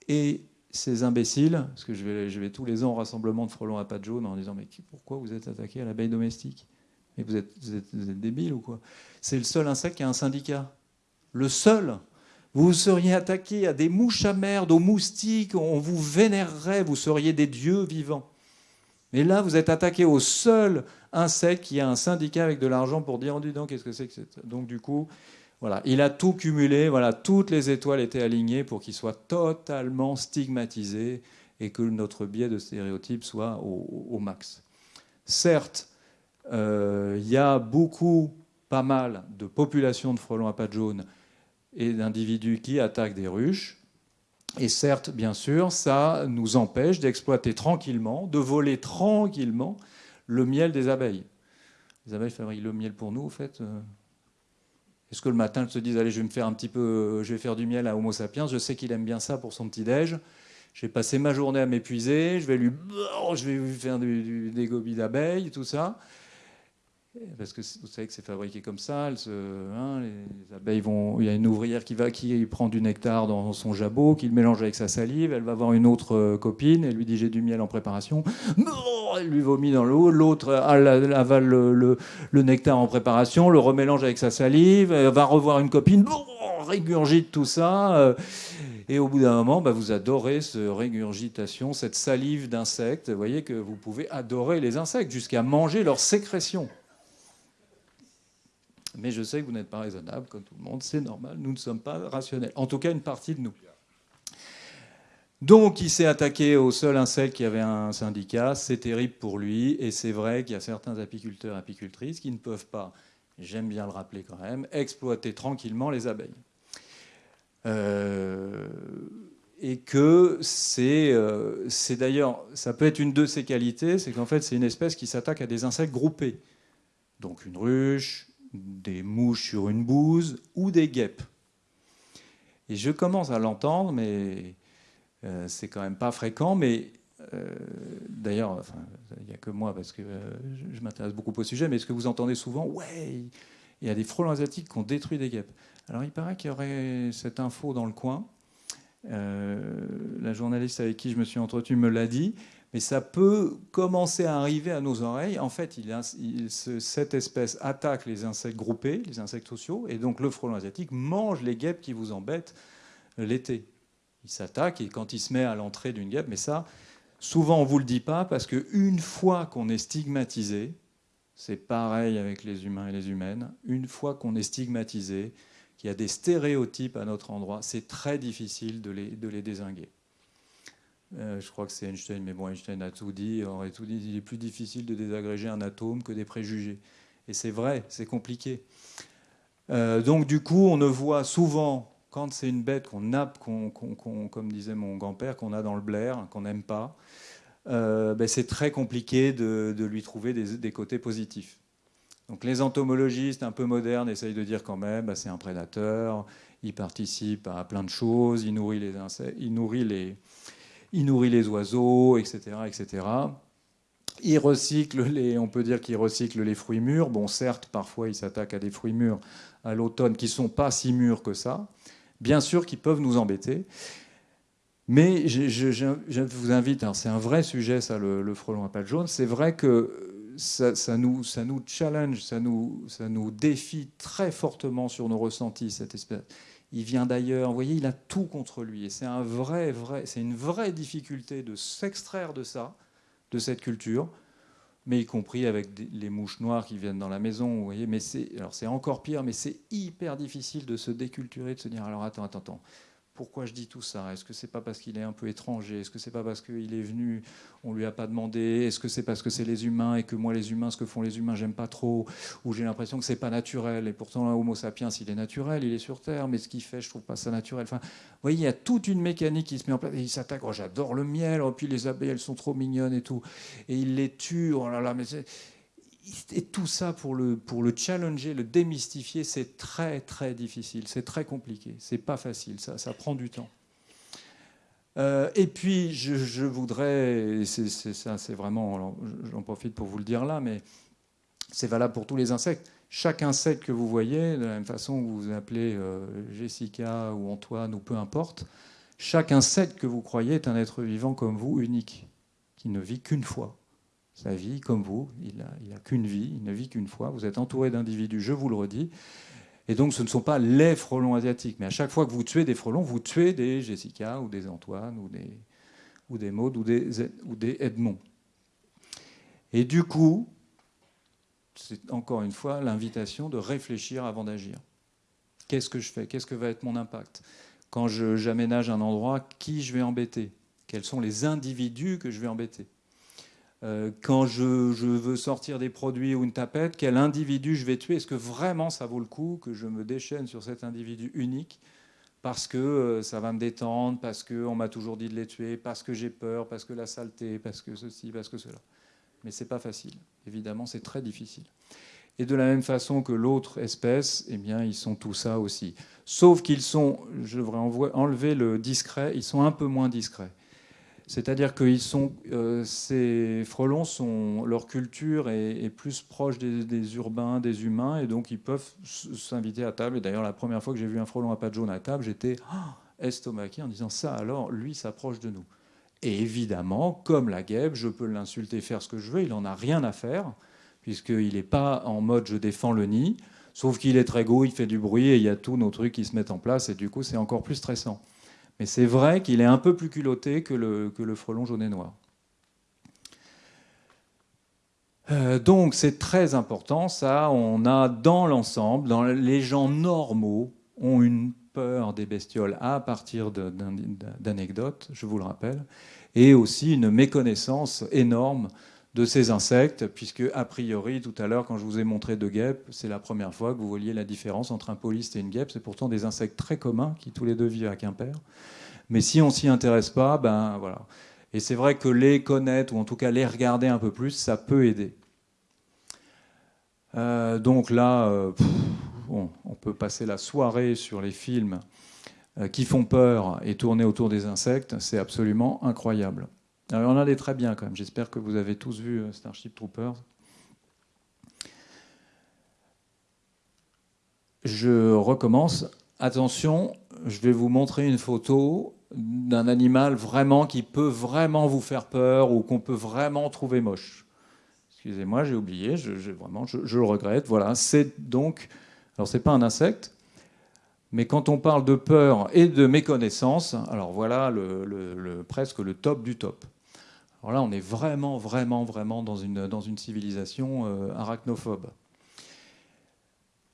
et ces imbéciles, parce que je vais, tous les ans au rassemblement de frelons à pattes jaunes en disant mais pourquoi vous êtes attaqué à l'abeille domestique? Mais vous êtes, vous vous êtes débile ou quoi? C'est le seul insecte qui a un syndicat. Le seul vous seriez attaqué à des mouches à merde, aux moustiques, on vous vénérerait, vous seriez des dieux vivants. Mais là, vous êtes attaqué au seul insecte qui a un syndicat avec de l'argent pour dire, oh, dis donc, qu'est-ce que c'est que c'est Donc, du coup, voilà, il a tout cumulé, voilà, toutes les étoiles étaient alignées pour qu'il soit totalement stigmatisé et que notre biais de stéréotype soit au, max. Certes, euh, il y a beaucoup, pas mal de populations de frelons à pattes jaunes et d'individus qui attaquent des ruches. Et certes, bien sûr, ça nous empêche d'exploiter tranquillement, de voler tranquillement le miel des abeilles. Les abeilles fabriquent le miel pour nous, en fait. Euh, est-ce que le matin, elles se disent, allez, je vais me faire un petit peu, je vais faire du miel à Homo sapiens, je sais qu'il aime bien ça pour son petit-déj. J'ai passé ma journée à m'épuiser, je vais lui, je vais lui faire des gobies d'abeilles, tout ça. Parce que vous savez que c'est fabriqué comme ça. Hein, les abeilles vont. Il y a une ouvrière qui va, qui prend du nectar dans son jabot, qui le mélange avec sa salive. Elle va voir une autre euh, copine. Elle lui dit j'ai du miel en préparation. Elle lui vomit dans l'eau. L'autre avale le, nectar en préparation, le remélange avec sa salive. Elle va revoir une copine. Régurgite tout ça. Euh, et au bout d'un moment, bah, vous adorez cette régurgitation, cette salive d'insectes. Vous voyez que vous pouvez adorer les insectes jusqu'à manger leurs sécrétions. Mais je sais que vous n'êtes pas raisonnable, comme tout le monde, c'est normal, nous ne sommes pas rationnels. En tout cas, une partie de nous. Donc, il s'est attaqué au seul insecte qui avait un syndicat. C'est terrible pour lui. Et c'est vrai qu'il y a certains apiculteurs et apicultrices qui ne peuvent pas, j'aime bien le rappeler quand même, exploiter tranquillement les abeilles. Euh, et que euh, c'est d'ailleurs, ça peut être une de ses qualités, c'est qu'en fait, c'est une espèce qui s'attaque à des insectes groupés. Donc, une ruche, des mouches sur une bouse ou des guêpes. Et je commence à l'entendre, mais euh, c'est quand même pas fréquent. Mais euh, d'ailleurs, il n'y a que moi parce que euh, je, m'intéresse beaucoup au sujet. Mais est-ce que vous entendez souvent Ouais, il y a des frelons asiatiques qui ont détruit des guêpes. Alors il paraît qu'il y aurait cette info dans le coin. La journaliste avec qui je me suis entretenu me l'a dit. mais ça peut commencer à arriver à nos oreilles. En fait, cette espèce attaque les insectes groupés, les insectes sociaux, et donc le frelon asiatique mange les guêpes qui vous embêtent l'été. Il s'attaque et quand il se met à l'entrée d'une guêpe, mais ça, souvent on ne vous le dit pas parce qu'une fois qu'on est stigmatisé, c'est pareil avec les humains et les humaines, une fois qu'on est stigmatisé, qu'il y a des stéréotypes à notre endroit, c'est très difficile de les, de désinguer. Euh, je crois que c'est Einstein, mais bon, Einstein a tout dit, aurait tout dit. Il est plus difficile de désagréger un atome que des préjugés. Et c'est vrai, c'est compliqué. Euh, donc du coup, on ne voit souvent, quand c'est une bête qu'on a, comme disait mon grand-père, qu'on a dans le blaire, qu'on n'aime pas, euh, ben, c'est très compliqué de, lui trouver des, côtés positifs. Donc les entomologistes un peu modernes essayent de dire quand même, ben, c'est un prédateur, il participe à plein de choses, il nourrit les insectes, il nourrit les, oiseaux, etc. etc. Il recycle les, on peut dire qu'il recycle les fruits mûrs. Bon, certes, parfois il s'attaque à des fruits mûrs à l'automne qui ne sont pas si mûrs que ça. Bien sûr qu'ils peuvent nous embêter. Mais je, vous invite, c'est un vrai sujet ça, le, frelon à pattes jaune, c'est vrai que ça, nous, ça nous challenge, ça nous, ça nous défie très fortement sur nos ressentis, cette espèce il vient d'ailleurs. Vous voyez, il a tout contre lui. Et c'est un vrai, vrai, une vraie difficulté de s'extraire de ça, de cette culture, mais y compris avec les mouches noires qui viennent dans la maison. Vous voyez, mais c'est, alors c'est encore pire, mais c'est hyper difficile de se déculturer, de se dire alors attends, attends, attends pourquoi je dis tout ça? Est-ce que c'est pas parce qu'il est un peu étranger? Est-ce que c'est pas parce qu'il est venu, on lui a pas demandé Est-ce que c'est parce que c'est les humains et que moi les humains, ce que font les humains, j'aime pas trop Ou j'ai l'impression que c'est pas naturel Et pourtant, Homo sapiens, il est naturel, il est sur Terre, mais ce qu'il fait, je trouve pas ça naturel. Enfin, vous voyez, il y a toute une mécanique qui se met en place. Et il s'attaque. Oh, j'adore le miel. Oh, puis les abeilles, elles sont trop mignonnes et tout. Et il les tue. Oh là là, mais et tout ça pour le, challenger, le démystifier, c'est très très difficile, c'est très compliqué, c'est pas facile, ça, ça prend du temps. Euh, et puis je, voudrais, c'est ça, c'est vraiment, j'en profite pour vous le dire là, mais c'est valable pour tous les insectes. Chaque insecte que vous voyez, de la même façon que vous vous appelez euh, Jessica ou Antoine ou peu importe, chaque insecte que vous croyez est un être vivant comme vous, unique, qui ne vit qu'une fois sa vie comme vous. Il n'a qu'une vie, il ne vit qu'une fois. Vous êtes entouré d'individus, je vous le redis. Et donc, ce ne sont pas les frelons asiatiques. Mais à chaque fois que vous tuez des frelons, vous tuez des Jessica ou des Antoine ou des, ou des Maud ou des, ou des Edmond. Et du coup, c'est encore une fois l'invitation de réfléchir avant d'agir. Qu'est-ce que je fais? Qu'est-ce que va être mon impact? Quand j'aménage un endroit, qui je vais embêter? Quels sont les individus que je vais embêter? Quand je, veux sortir des produits ou une tapette, quel individu je vais tuer? Est-ce que vraiment ça vaut le coup que je me déchaîne sur cet individu unique parce que euh, ça va me détendre, parce qu'on m'a toujours dit de les tuer, parce que j'ai peur, parce que la saleté, parce que ceci, parce que cela? Mais c'est pas facile. Évidemment, c'est très difficile. Et de la même façon que l'autre espèce, eh bien, ils sont tout ça aussi. Sauf qu'ils sont, je devrais enlever le discret, ils sont un peu moins discrets. C'est-à-dire que euh, ces frelons, sont, leur culture est, plus proche des, urbains, des humains, et donc ils peuvent s'inviter à table. Et d'ailleurs, la première fois que j'ai vu un frelon à pattes jaunes à table, j'étais ah, estomaqué en disant ça, alors lui s'approche de nous. Et évidemment, comme la guêpe, je peux l'insulter, faire ce que je veux, il n'en a rien à faire, puisqu'il n'est pas en mode je défends le nid, sauf qu'il est très beau, il fait du bruit, et il y a tous nos trucs qui se mettent en place, et du coup, c'est encore plus stressant. Mais c'est vrai qu'il est un peu plus culotté que le, frelon jaune et noir. Euh, donc c'est très important, ça. On a dans l'ensemble, les gens normaux ont une peur des bestioles à partir d'anecdotes, je vous le rappelle, et aussi une méconnaissance énorme de ces insectes, puisque a priori, tout à l'heure, quand je vous ai montré deux guêpes, c'est la première fois que vous voyez la différence entre un polyste et une guêpe. C'est pourtant des insectes très communs qui tous les deux vivent à Quimper. Mais si on s'y intéresse pas, ben voilà. Et c'est vrai que les connaître, ou en tout cas les regarder un peu plus, ça peut aider. Euh, donc là, euh, on peut passer la soirée sur les films euh, qui font peur et tourner autour des insectes. C'est absolument incroyable. Alors, on en a des très bien quand même. J'espère que vous avez tous vu euh, Starship Troopers. Je recommence. Attention, je vais vous montrer une photo. d'un animal vraiment qui peut vraiment vous faire peur ou qu'on peut vraiment trouver moche. Excusez-moi, j'ai oublié, je, vraiment, je, le regrette. Voilà, c'est donc, alors c'est pas un insecte, mais quand on parle de peur et de méconnaissance, alors voilà presque le top du top. Alors là, on est vraiment, vraiment, vraiment dans une, civilisation euh, arachnophobe.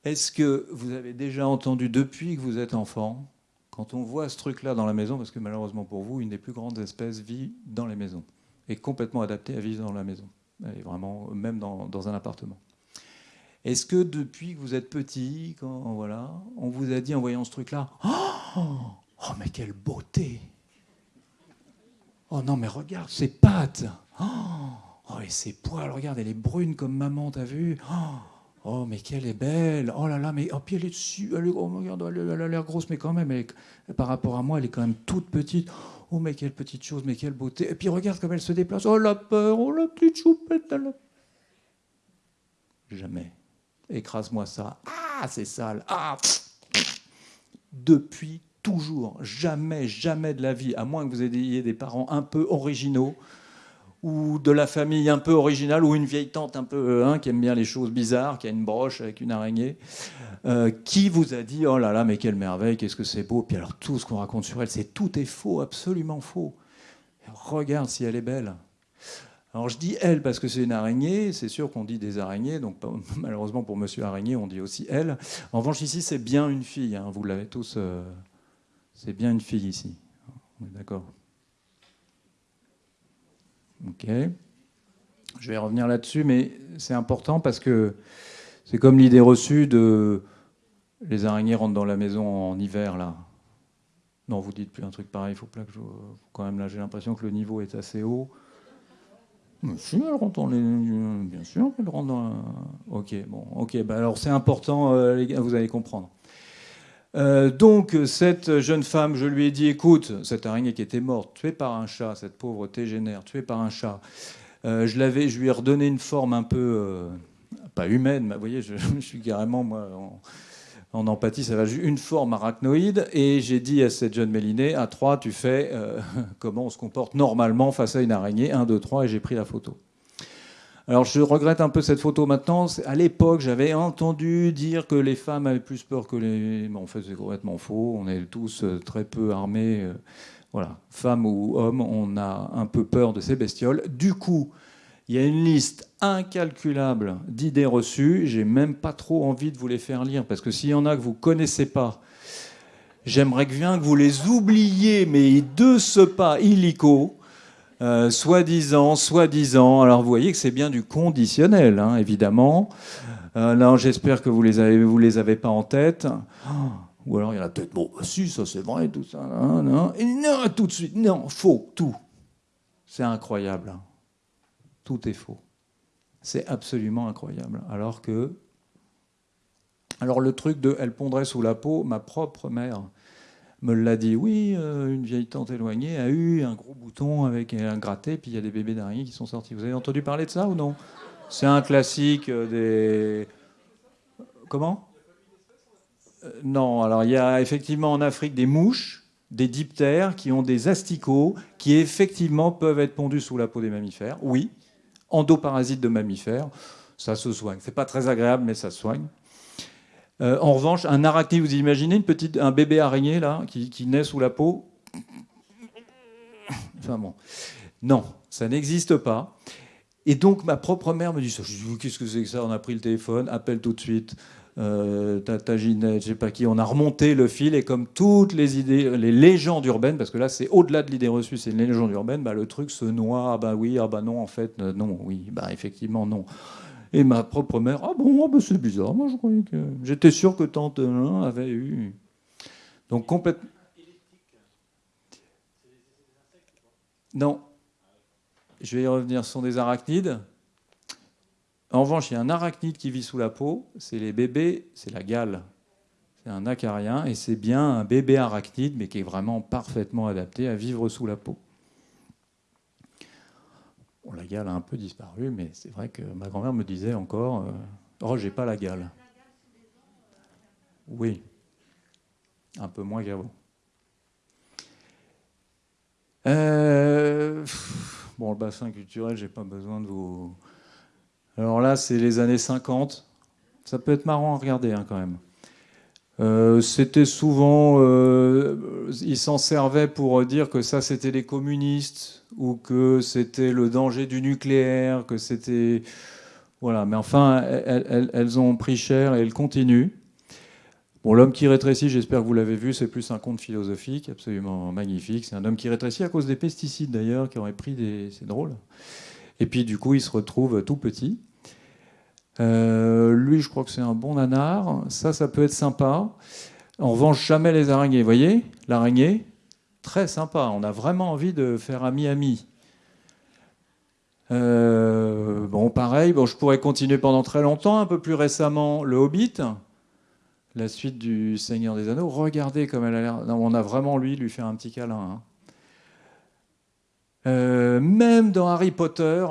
Est-ce que vous avez déjà entendu depuis que vous êtes enfant, quand on voit ce truc-là dans la maison, parce que malheureusement pour vous, une des plus grandes espèces vit dans les maisons, est complètement adaptée à vivre dans la maison, et vraiment même dans, dans un appartement. Est-ce que depuis que vous êtes petit, quand voilà, on vous a dit en voyant ce truc-là, oh, oh, mais quelle beauté Oh non mais regarde ses pattes Oh, oh et ses poils, regarde, elle est brune comme maman, t'as vu? Oh, oh, mais qu'elle est belle Oh là là, mais oh, puis elle est dessus, elle, oh, regarde, elle, a l'air grosse, mais quand même, par rapport à moi, elle est quand même toute petite. Oh mais quelle petite chose, mais quelle beauté. Et puis regarde comme elle se déplace. Oh la peur, oh la petite choupette. Jamais écrase-moi ça. Ah, c'est sale. Ah, depuis toujours, jamais, jamais de la vie, à moins que vous ayez des parents un peu originaux ou de la famille un peu originale ou une vieille tante un peu hein, qui aime bien les choses bizarres, qui a une broche avec une araignée, euh, qui vous a dit oh là là mais quelle merveille, qu'est-ce que c'est beau. Puis alors tout ce qu'on raconte sur elle, c'est tout est faux, absolument faux. Regarde si elle est belle. Alors je dis elle parce que c'est une araignée, c'est sûr qu'on dit des araignées, donc malheureusement pour monsieur araignée on dit aussi elle. En revanche ici c'est bien une fille, hein, vous l'avez tous, euh, c'est bien une fille ici. On est d'accord Ok. Je vais revenir là-dessus, mais c'est important parce que c'est comme l'idée reçue de les araignées rentrent dans la maison en hiver là. Non, vous dites plus un truc pareil, il faut pas que je... quand même là j'ai l'impression que le niveau est assez haut. Bien sûr, les... Bien sûr, elle rentre dans... Ok, bon, ok. Bah alors c'est important, euh, vous allez comprendre. Euh, donc cette jeune femme, je lui ai dit, écoute, cette araignée qui était morte, tuée par un chat, cette pauvre tégénère, tuée par un chat, euh, je, l'avais, je lui ai redonné une forme un peu, pas humaine, mais vous voyez, je, suis carrément, moi, en empathie, ça va une forme arachnoïde. Et j'ai dit à cette jeune Mélinée, à 3, tu fais euh, comment on se comporte normalement face à une araignée. 1, 2, 3, et j'ai pris la photo. Alors je regrette un peu cette photo maintenant. À l'époque, j'avais entendu dire que les femmes avaient plus peur que les... en fait, c'est complètement faux. On est tous euh, très peu armés. Euh, voilà, femmes ou hommes, on a un peu peur de ces bestioles. Du coup, il y a une liste incalculable d'idées reçues. J'ai même pas trop envie de vous les faire lire parce que s'il y en a que vous connaissez pas, j'aimerais bien que vous les oubliez, mais de ce pas illico. Euh, soi-disant, soi-disant. Alors vous voyez que c'est bien du conditionnel, hein, évidemment. Euh, j'espère que vous les avez, vous les avez pas en tête. ou alors il y en a peut-être, bon, bah, si, ça c'est vrai, tout ça. non, et non, tout de suite, non, faux, tout. C'est incroyable. Hein tout est faux. C'est absolument incroyable. Alors que. Alors le truc de elle pondrait sous la peau, ma propre mère me l'a dit. Oui, euh, une vieille tante éloignée a eu un gros bouton avec un gratté, puis il y a des bébés d'araignée qui sont sortis. Vous avez entendu parler de ça ou non? C'est un classique euh, des. Comment? Euh, Non, alors il y a effectivement en Afrique des mouches, des diptères qui ont des asticots qui effectivement peuvent être pondus sous la peau des mammifères. Oui, endoparasite de mammifères. Ça se soigne. C'est pas très agréable, mais ça se soigne. Euh, en revanche, un arachnide, vous imaginez une petite, un bébé araignée là qui, naît sous la peau? Enfin bon, non, ça n'existe pas. Et donc ma propre mère me dit ça. Je dis qu'est-ce que c'est que ça? On a pris le téléphone, appelle tout de suite. Euh, Tata Ginette, je sais pas qui, on a remonté le fil et comme toutes les idées, les légendes urbaines, parce que là c'est au-delà de l'idée reçue, c'est une légende urbaine, bah, le truc se noie, ah bah oui, ah bah non, en fait, euh, non, oui, bah effectivement non. Et ma propre mère, ah bon, ah bah, c'est bizarre, moi je croyais que. J'étais sûr que tante avait eu. Donc complètement. Non. Je vais y revenir, ce sont des arachnides. En revanche, il y a un arachnide qui vit sous la peau, c'est les bébés, c'est la gale. C'est un acarien et c'est bien un bébé arachnide, mais qui est vraiment parfaitement adapté à vivre sous la peau. La gale a un peu disparu, mais c'est vrai que ma grand-mère me disait encore euh, Oh, j'ai pas la gale. Oui, un peu moins qu'avant. Euh, bon, le bassin culturel, j'ai pas besoin de vous. Alors là, c'est les années 50. Ça peut être marrant à regarder hein, quand même. Euh, c'était souvent, euh, ils s'en servaient pour dire que ça c'était les communistes ou que c'était le danger du nucléaire, que c'était voilà. Mais enfin, elles, ont pris cher et elles continuent. Bon, l'homme qui rétrécit, j'espère que vous l'avez vu, c'est plus un conte philosophique, absolument magnifique. C'est un homme qui rétrécit à cause des pesticides d'ailleurs, qui aurait pris des, c'est drôle. Et puis du coup, il se retrouve tout petit. Euh, lui, je crois que c'est un bon nanar. Ça, ça peut être sympa. En revanche, jamais les araignées. Voyez? L'araignée, très sympa. On a vraiment envie de faire ami-ami. Euh, bon, pareil, bon, je pourrais continuer pendant très longtemps. Un peu plus récemment, le Hobbit, la suite du Seigneur des Anneaux. Regardez comme elle a l'air. On a vraiment lui lui faire un petit câlin. Hein. Euh, même dans Harry Potter,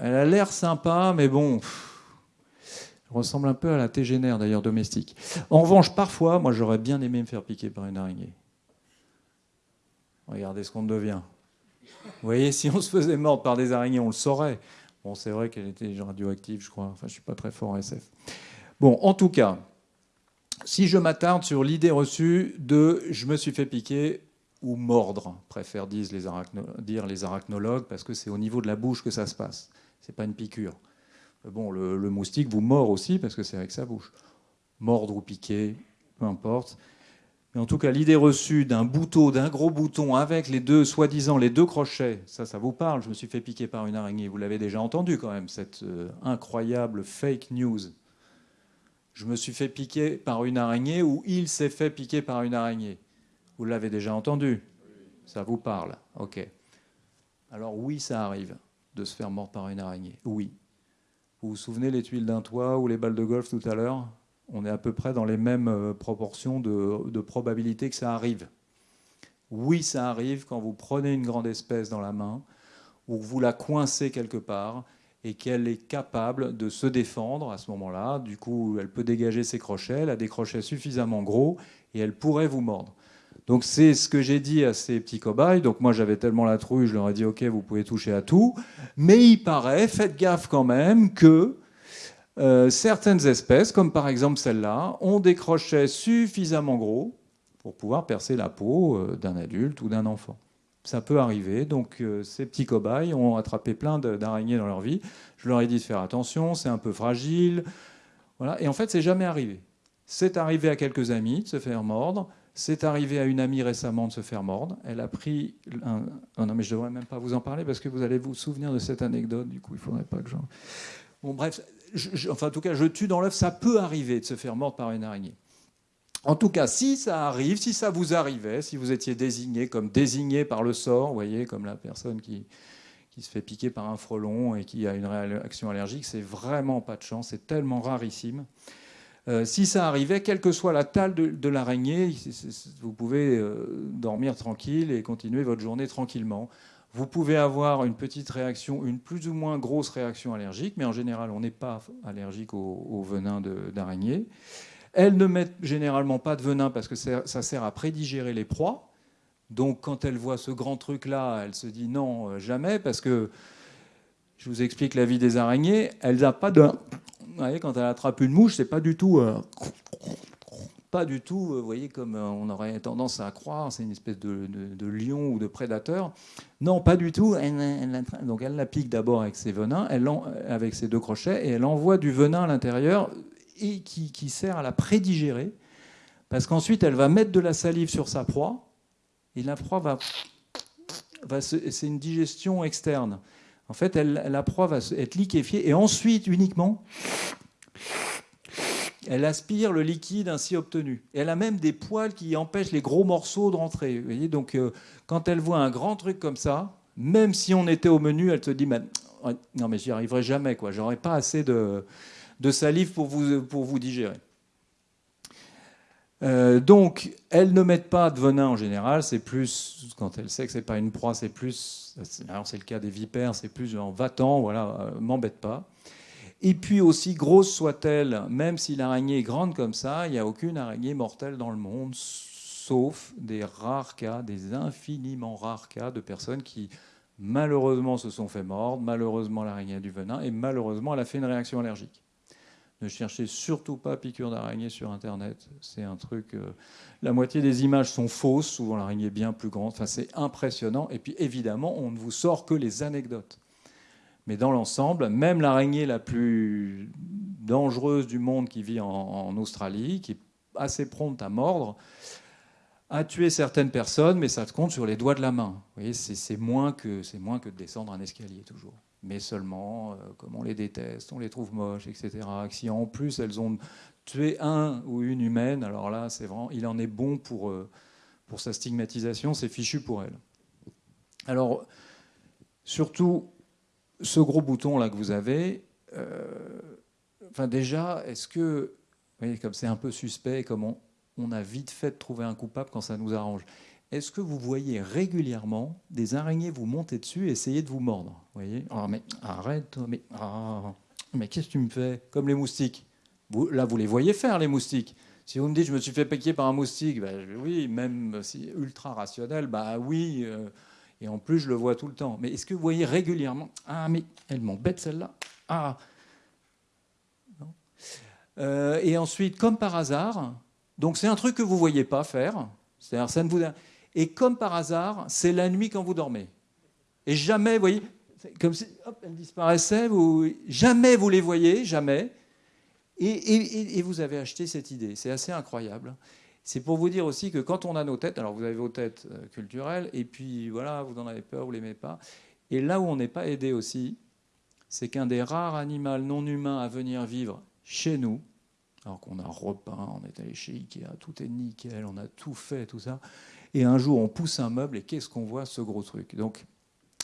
elle a l'air sympa, mais bon. Ressemble un peu à la tégénère d'ailleurs domestique. En revanche, parfois, moi j'aurais bien aimé me faire piquer par une araignée. Regardez ce qu'on devient. Vous voyez, si on se faisait mordre par des araignées, on le saurait. Bon, c'est vrai qu'elle était radioactive, je crois. Enfin, je suis pas très fort en SF. Bon, en tout cas, si je m'attarde sur l'idée reçue de je me suis fait piquer ou mordre, préfèrent dire les arachnologues, parce que c'est au niveau de la bouche que ça se passe. C'est pas une piqûre. Bon, le, moustique vous mord aussi parce que c'est avec sa bouche. Mordre ou piquer, peu importe. Mais en tout cas, l'idée reçue d'un bouton, d'un gros bouton avec les deux, soi-disant, les deux crochets, ça, ça vous parle. Je me suis fait piquer par une araignée. Vous l'avez déjà entendu quand même, cette euh, incroyable fake news. Je me suis fait piquer par une araignée ou il s'est fait piquer par une araignée? Vous l'avez déjà entendu? Ça vous parle Ok. Alors oui, ça arrive de se faire mordre par une araignée. Oui. Vous vous souvenez les tuiles d'un toit ou les balles de golf tout à l'heure? On est à peu près dans les mêmes euh, proportions de, probabilité que ça arrive. Oui, ça arrive quand vous prenez une grande espèce dans la main ou vous la coincez quelque part et qu'elle est capable de se défendre à ce moment-là. Du coup, elle peut dégager ses crochets, elle a des crochets suffisamment gros et elle pourrait vous mordre. Donc c'est ce que j'ai dit à ces petits cobayes. Donc moi j'avais tellement la trouille, je leur ai dit ok vous pouvez toucher à tout. Mais il paraît, faites gaffe quand même, que euh, certaines espèces, comme par exemple celle-là, ont des crochets suffisamment gros pour pouvoir percer la peau euh, d'un adulte ou d'un enfant. Ça peut arriver. Donc euh, ces petits cobayes ont attrapé plein d'araignées dans leur vie. Je leur ai dit de faire attention, c'est un peu fragile. Voilà. Et en fait, c'est jamais arrivé. C'est arrivé à quelques amis de se faire mordre. C'est arrivé à une amie récemment de se faire mordre. Elle a pris un... Oh non, mais je devrais même pas vous en parler parce que vous allez vous souvenir de cette anecdote. Du coup, il faudrait pas que j'en... Bon, bref, enfin, en tout cas, je tue dans l'œuf. Ça peut arriver de se faire mordre par une araignée. En tout cas, si ça arrive, si ça vous arrivait, si vous étiez désigné comme désigné par le sort, vous voyez, comme la personne qui, qui se fait piquer par un frelon et qui a une réaction allergique, c'est vraiment pas de chance, c'est tellement rarissime. Euh, si ça arrivait, quelle que soit la taille de, l'araignée, vous pouvez euh, dormir tranquille et continuer votre journée tranquillement. Vous pouvez avoir une petite réaction, une plus ou moins grosse réaction allergique, mais en général, on n'est pas allergique au, venin d'araignée. Elles ne mettent généralement pas de venin parce que ça sert à prédigérer les proies. Donc quand elle voit ce grand truc-là, elle se dit non, euh, jamais, parce que je vous explique la vie des araignées, elles n'ont pas de quand elle attrape une mouche, c'est pas du tout, euh, pas du tout, euh, vous voyez, comme euh, on aurait tendance à croire, c'est une espèce de, lion ou de prédateur. Non, pas du tout. donc elle la pique d'abord avec ses venins, elle avec ses deux crochets, et elle envoie du venin à l'intérieur et qui, sert à la prédigérer, parce qu'ensuite elle va mettre de la salive sur sa proie, et la proie va c'est une digestion externe. En fait, la proie va être liquéfiée et ensuite uniquement, elle aspire le liquide ainsi obtenu. Elle a même des poils qui empêchent les gros morceaux de rentrer. Vous voyez Donc, euh, quand elle voit un grand truc comme ça, même si on était au menu, elle se dit non, mais j'y arriverai jamais. quoi. J'aurai pas assez de, salive pour vous digérer. Euh, donc, elles ne mettent pas de venin en général, c'est plus, quand elle sait que c'est pas une proie, c'est plus, alors c'est le cas des vipères, c'est plus en va-t'en, voilà, euh, m'embête pas. Et puis aussi, grosse soit-elle, même si l'araignée est grande comme ça, il n'y a aucune araignée mortelle dans le monde, sauf des rares cas, des infiniment rares cas de personnes qui malheureusement se sont fait mordre, malheureusement l'araignée a du venin, et malheureusement elle a fait une réaction allergique. Ne cherchez surtout pas piqûre d'araignée sur Internet. C'est un truc. Euh, la moitié des images sont fausses. Souvent, l'araignée est bien plus grande. Enfin, c'est impressionnant. Et puis, évidemment, on ne vous sort que les anecdotes. Mais dans l'ensemble, même l'araignée la plus dangereuse du monde qui vit en, Australie, qui est assez prompte à mordre, a tué certaines personnes, mais ça se compte sur les doigts de la main. Vous voyez, c'est moins, moins que de descendre un escalier toujours mais seulement, euh, comme on les déteste, on les trouve moches, etc. Si en plus elles ont tué un ou une humaine, alors là, c'est vraiment, il en est bon pour, euh, pour sa stigmatisation, c'est fichu pour elle. Alors, surtout, ce gros bouton là que vous avez, euh, enfin déjà, est-ce que, comme c'est un peu suspect, comme on, on a vite fait de trouver un coupable quand ça nous arrange est-ce que vous voyez régulièrement des araignées vous monter dessus et essayer de vous mordre? Vous voyez? Oh, mais arrête, mais, ah, mais qu'est-ce que tu me fais? Comme les moustiques. là, vous les voyez faire, les moustiques. Si vous me dites, je me suis fait piquer par un moustique, bah, oui, même si ultra rationnel, bah oui, euh, et en plus, je le vois tout le temps. Mais est-ce que vous voyez régulièrement? Ah, mais elle m'embête celle-là. Ah euh, Et ensuite, comme par hasard, donc c'est un truc que vous ne voyez pas faire, c'est-à-dire ça ne vous et comme par hasard, c'est la nuit quand vous dormez. Et jamais, vous voyez, comme si hop, elles disparaissaient, jamais vous les voyez, jamais. Et, vous avez acheté cette idée. C'est assez incroyable. C'est pour vous dire aussi que quand on a nos têtes, alors vous avez vos têtes euh, culturelles, et puis voilà, vous en avez peur, vous ne l'aimez pas. Et là où on n'est pas aidé aussi, c'est qu'un des rares animaux non humains à venir vivre chez nous, alors qu'on a repeint, on est allé chez Ikea, tout est nickel, on a tout fait, tout ça. Et un jour, on pousse un meuble et qu'est-ce qu'on voit Ce gros truc? Donc,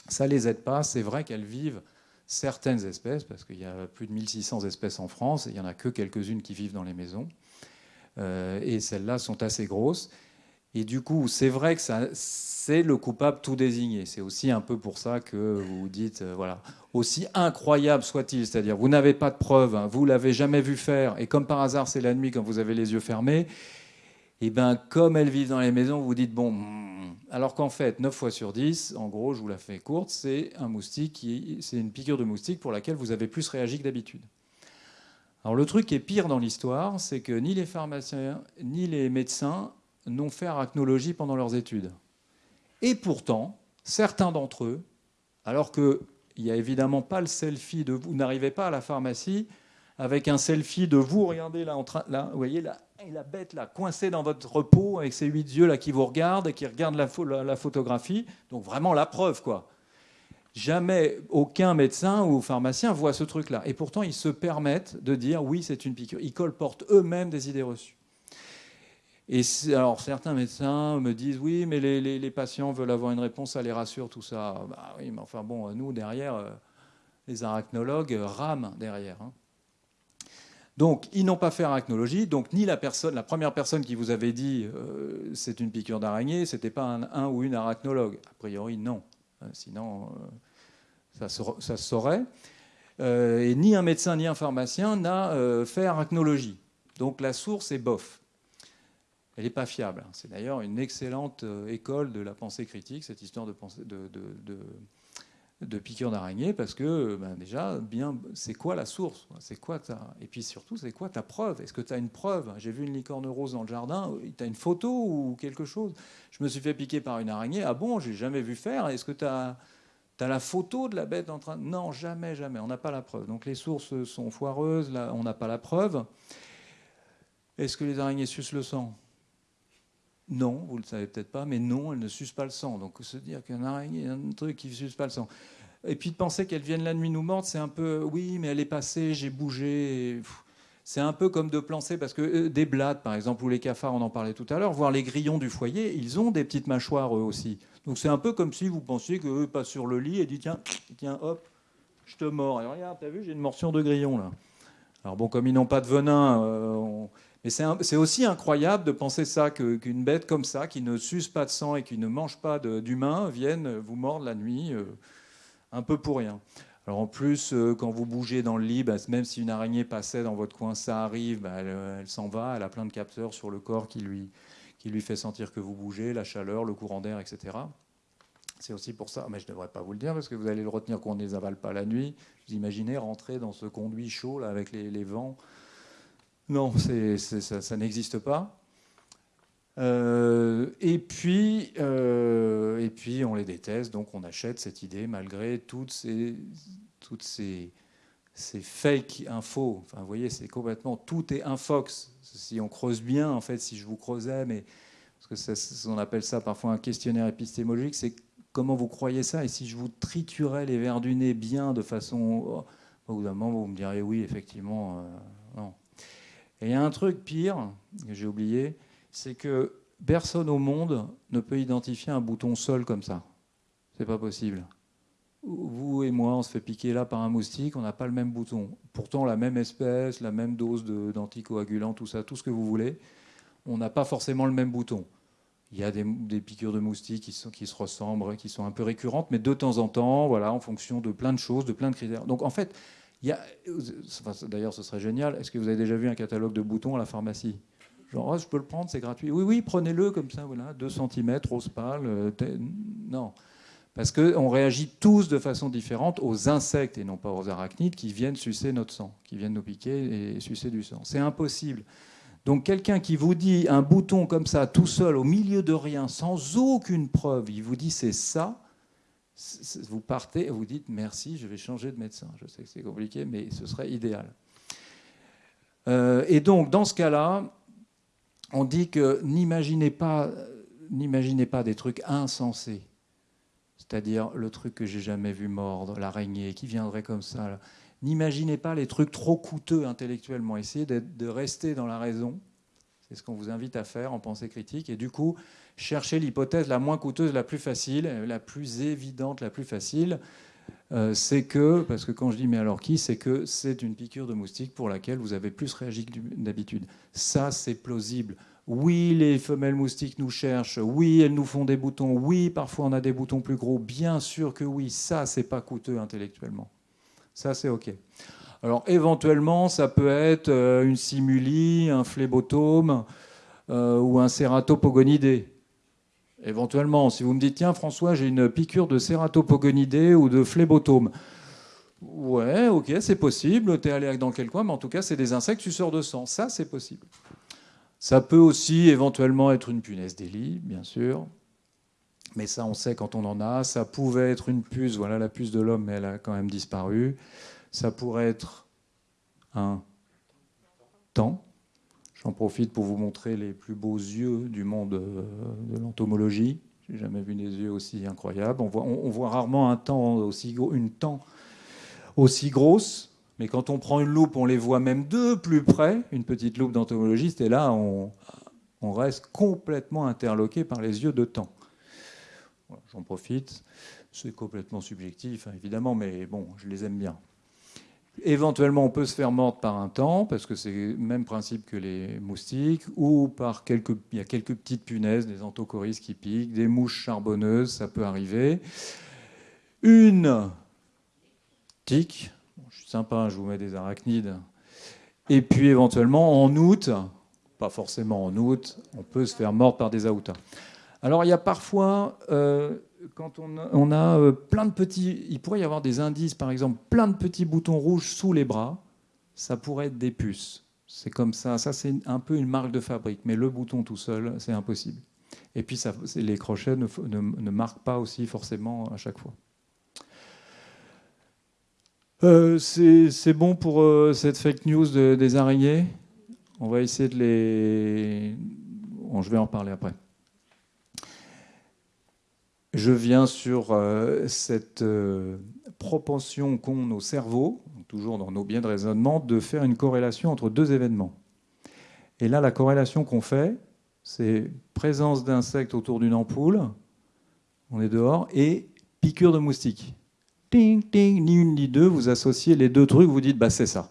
ça ne les aide pas. C'est vrai qu'elles vivent certaines espèces, parce qu'il y a plus de 1600 espèces en France, il n'y en a que quelques-unes qui vivent dans les maisons. Euh, et celles-là sont assez grosses. Et du coup, c'est vrai que c'est le coupable tout désigné. C'est aussi un peu pour ça que vous dites, euh, voilà, aussi incroyable soit-il, c'est-à-dire vous n'avez pas de preuves, hein, vous l'avez jamais vu faire, et comme par hasard c'est la nuit quand vous avez les yeux fermés, et eh bien comme elles vivent dans les maisons, vous dites bon, hmm. alors qu'en fait, 9 fois sur 10, en gros, je vous la fais courte, c'est un moustique, c'est une piqûre de moustique pour laquelle vous avez plus réagi que d'habitude. Alors le truc qui est pire dans l'histoire, c'est que ni les pharmaciens ni les médecins n'ont fait arachnologie pendant leurs études. Et pourtant, certains d'entre eux, alors qu'il n'y a évidemment pas le selfie de vous, n'arrivez pas à la pharmacie avec un selfie de vous, regardez là, en train, là vous voyez là, la bête là, coincée dans votre peau avec ses huit yeux là qui vous regardent et qui regardent la, photographie. Donc vraiment la preuve quoi. Jamais aucun médecin ou pharmacien voit ce truc-là. Et pourtant, ils se permettent de dire oui, c'est une piqûre. Ils colportent eux-mêmes des idées reçues. Et alors certains médecins me disent oui, mais les, patients veulent avoir une réponse, ça les rassure, tout ça. Bah oui, mais enfin bon, nous derrière, euh, les arachnologues rament derrière. Hein. Donc, ils n'ont pas fait arachnologie. Donc, ni la personne, la première personne qui vous avait dit euh, c'est une piqûre d'araignée, c'était pas un, ou une arachnologue. A priori, non. Euh, sinon, euh, ça, se, saurait. et ni un médecin ni un pharmacien n'a fait arachnologie. Donc, la source est bof. Elle n'est pas fiable. C'est d'ailleurs une excellente école de la pensée critique, cette histoire de, pensée, de piqûres d'araignée parce que ben déjà, bien, c'est quoi la source? C'est quoi ta... Et puis surtout, c'est quoi ta preuve? Est-ce que tu as une preuve? J'ai vu une licorne rose dans le jardin, tu as une photo ou quelque chose? Je me suis fait piquer par une araignée. Ah bon, j'ai jamais vu faire. Est-ce que tu as, as, la photo de la bête en train Non, jamais, jamais. On n'a pas la preuve. Donc les sources sont foireuses, là, on n'a pas la preuve. Est-ce que les araignées sucent le sang? Non, vous ne le savez peut-être pas, mais non, elle ne suce pas le sang. Donc se dire qu'un araignée, un truc qui ne suce pas le sang. Et puis de penser qu'elle vienne la nuit nous mordre, c'est un peu, oui, mais elle est passée, j'ai bougé. C'est un peu comme de plancer, parce que euh, des blattes, par exemple, ou les cafards, on en parlait tout à l'heure, voire les grillons du foyer, ils ont des petites mâchoires eux aussi. Donc c'est un peu comme si vous pensiez qu'eux passent sur le lit et dit tiens, tiens, hop, je te mords. Et regarde, t'as vu, j'ai une morsure de grillon là. Alors bon, comme ils n'ont pas de venin, euh, mais c'est aussi incroyable de penser ça, qu'une bête comme ça, qui ne suce pas de sang et qui ne mange pas d'humain, vienne vous mordre la nuit, euh, un peu pour rien. Alors en plus, euh, quand vous bougez dans le lit, bah, même si une araignée passait dans votre coin, ça arrive, bah, elle, s'en va, elle a plein de capteurs sur le corps qui lui, qui fait sentir que vous bougez, la chaleur, le courant d'air, etc. C'est aussi pour ça, mais je ne devrais pas vous le dire parce que vous allez le retenir qu'on ne les avale pas la nuit. Vous imaginez rentrer dans ce conduit chaud avec les, vents. Non, ça, n'existe pas. Euh, et, puis, euh, et puis, on les déteste, donc on achète cette idée malgré toutes ces, toutes ces, fake infos. Enfin, vous voyez, c'est complètement tout est infox. Si on creuse bien, en fait, si je vous creusais, mais parce que on appelle ça parfois un questionnaire épistémologique, c'est comment vous croyez ça Et si je vous triturais les verres du nez bien de façon, au bout d'un moment, vous me direz oui, effectivement, euh. Et il y a un truc pire que j'ai oublié, c'est que personne au monde ne peut identifier un bouton seul comme ça. C'est pas possible vous et moi, on se fait piquer là par un moustique, on n'a pas le même bouton. Pourtant, la même espèce, la même dose d'anticoagulants, tout ça, tout ce que vous voulez, on n'a pas forcément le même bouton. Il y a des, piqûres de moustiques qui, se ressemblent, qui sont un peu récurrentes, mais de temps en temps, voilà, en fonction de plein de choses, de plein de critères. Donc en fait, d'ailleurs, ce serait génial. Est-ce que vous avez déjà vu un catalogue de boutons à la pharmacie? Genre, oh, je peux le prendre, c'est gratuit. Oui, oui, prenez-le comme ça, voilà, 2 cm, rose pâle. Euh, non. Parce qu'on réagit tous de façon différente aux insectes et non pas aux arachnides qui viennent sucer notre sang, qui viennent nous piquer et sucer du sang. C'est impossible. Donc quelqu'un qui vous dit un bouton comme ça, tout seul, au milieu de rien, sans aucune preuve, il vous dit c'est ça, vous partez et vous dites merci, je vais changer de médecin. Je sais que c'est compliqué, mais ce serait idéal. Euh, et donc dans ce cas-là, on dit que n'imaginez pas, pas des trucs insensés c'est-à-dire le truc que j'ai jamais vu mordre, l'araignée qui viendrait comme ça. N'imaginez pas les trucs trop coûteux intellectuellement. Essayez de rester dans la raison. C'est ce qu'on vous invite à faire en pensée critique. Et du coup, cherchez l'hypothèse la moins coûteuse, la plus facile, la plus évidente, la plus facile. Euh, c'est que, parce que quand je dis mais alors qui, c'est que c'est une piqûre de moustique pour laquelle vous avez plus réagi que d'habitude. Ça, c'est plausible. Oui, les femelles moustiques nous cherchent. Oui, elles nous font des boutons. Oui, parfois on a des boutons plus gros. Bien sûr que oui. Ça, c'est pas coûteux intellectuellement. Ça, c'est OK. Alors, éventuellement, ça peut être euh, une simuli, un phlébotome euh, ou un cératopogonidé. Éventuellement, si vous me dites, tiens, François, j'ai une piqûre de cératopogonidé ou de phlébotome. Ouais, ok, c'est possible. Tu es allé dans quel coin Mais en tout cas, c'est des insectes suceurs de sang. Ça, c'est possible. Ça peut aussi éventuellement être une punaise d'Élie, bien sûr. Mais ça, on sait quand on en a. Ça pouvait être une puce, voilà la puce de l'homme, mais elle a quand même disparu. Ça pourrait être un temps. J'en profite pour vous montrer les plus beaux yeux du monde euh, de l'entomologie. J'ai jamais vu des yeux aussi incroyables. On voit, rarement un temps aussi, une aussi grosse. Mais quand on prend une loupe, on les voit même de plus près, une petite loupe d'entomologiste, et là, on, reste complètement interloqué par les yeux de temps. J'en profite. C'est complètement subjectif, hein, évidemment, mais bon, je les aime bien. Éventuellement, on peut se faire mordre par un temps, parce que c'est le même principe que les moustiques, ou par il y a quelques petites punaises, des anthocoris qui piquent, des mouches charbonneuses, ça peut arriver. Une tique, sympa, je vous mets des arachnides. Et puis éventuellement, en août, pas forcément en août, on peut se faire mordre par des aoutas. Alors il y a parfois, euh, quand on a, euh, plein de petits, il pourrait y avoir des indices, par exemple, plein de petits boutons rouges sous les bras, ça pourrait être des puces. C'est comme ça, ça c'est un peu une marque de fabrique, mais le bouton tout seul, c'est impossible. Et puis ça, les crochets ne, marquent pas aussi forcément à chaque fois. Euh, c'est bon pour euh, cette fake news des araignées? On va essayer de les... je vais en parler après. Je viens sur euh, cette propension qu'ont nos cerveaux, toujours dans nos biens de raisonnement, de faire une corrélation entre deux événements. Et là, la corrélation qu'on fait, c'est présence d'insectes autour d'une ampoule, on est dehors, et piqûre de moustiques ni une ni deux, vous associez les deux trucs, vous dites, bah, c'est ça.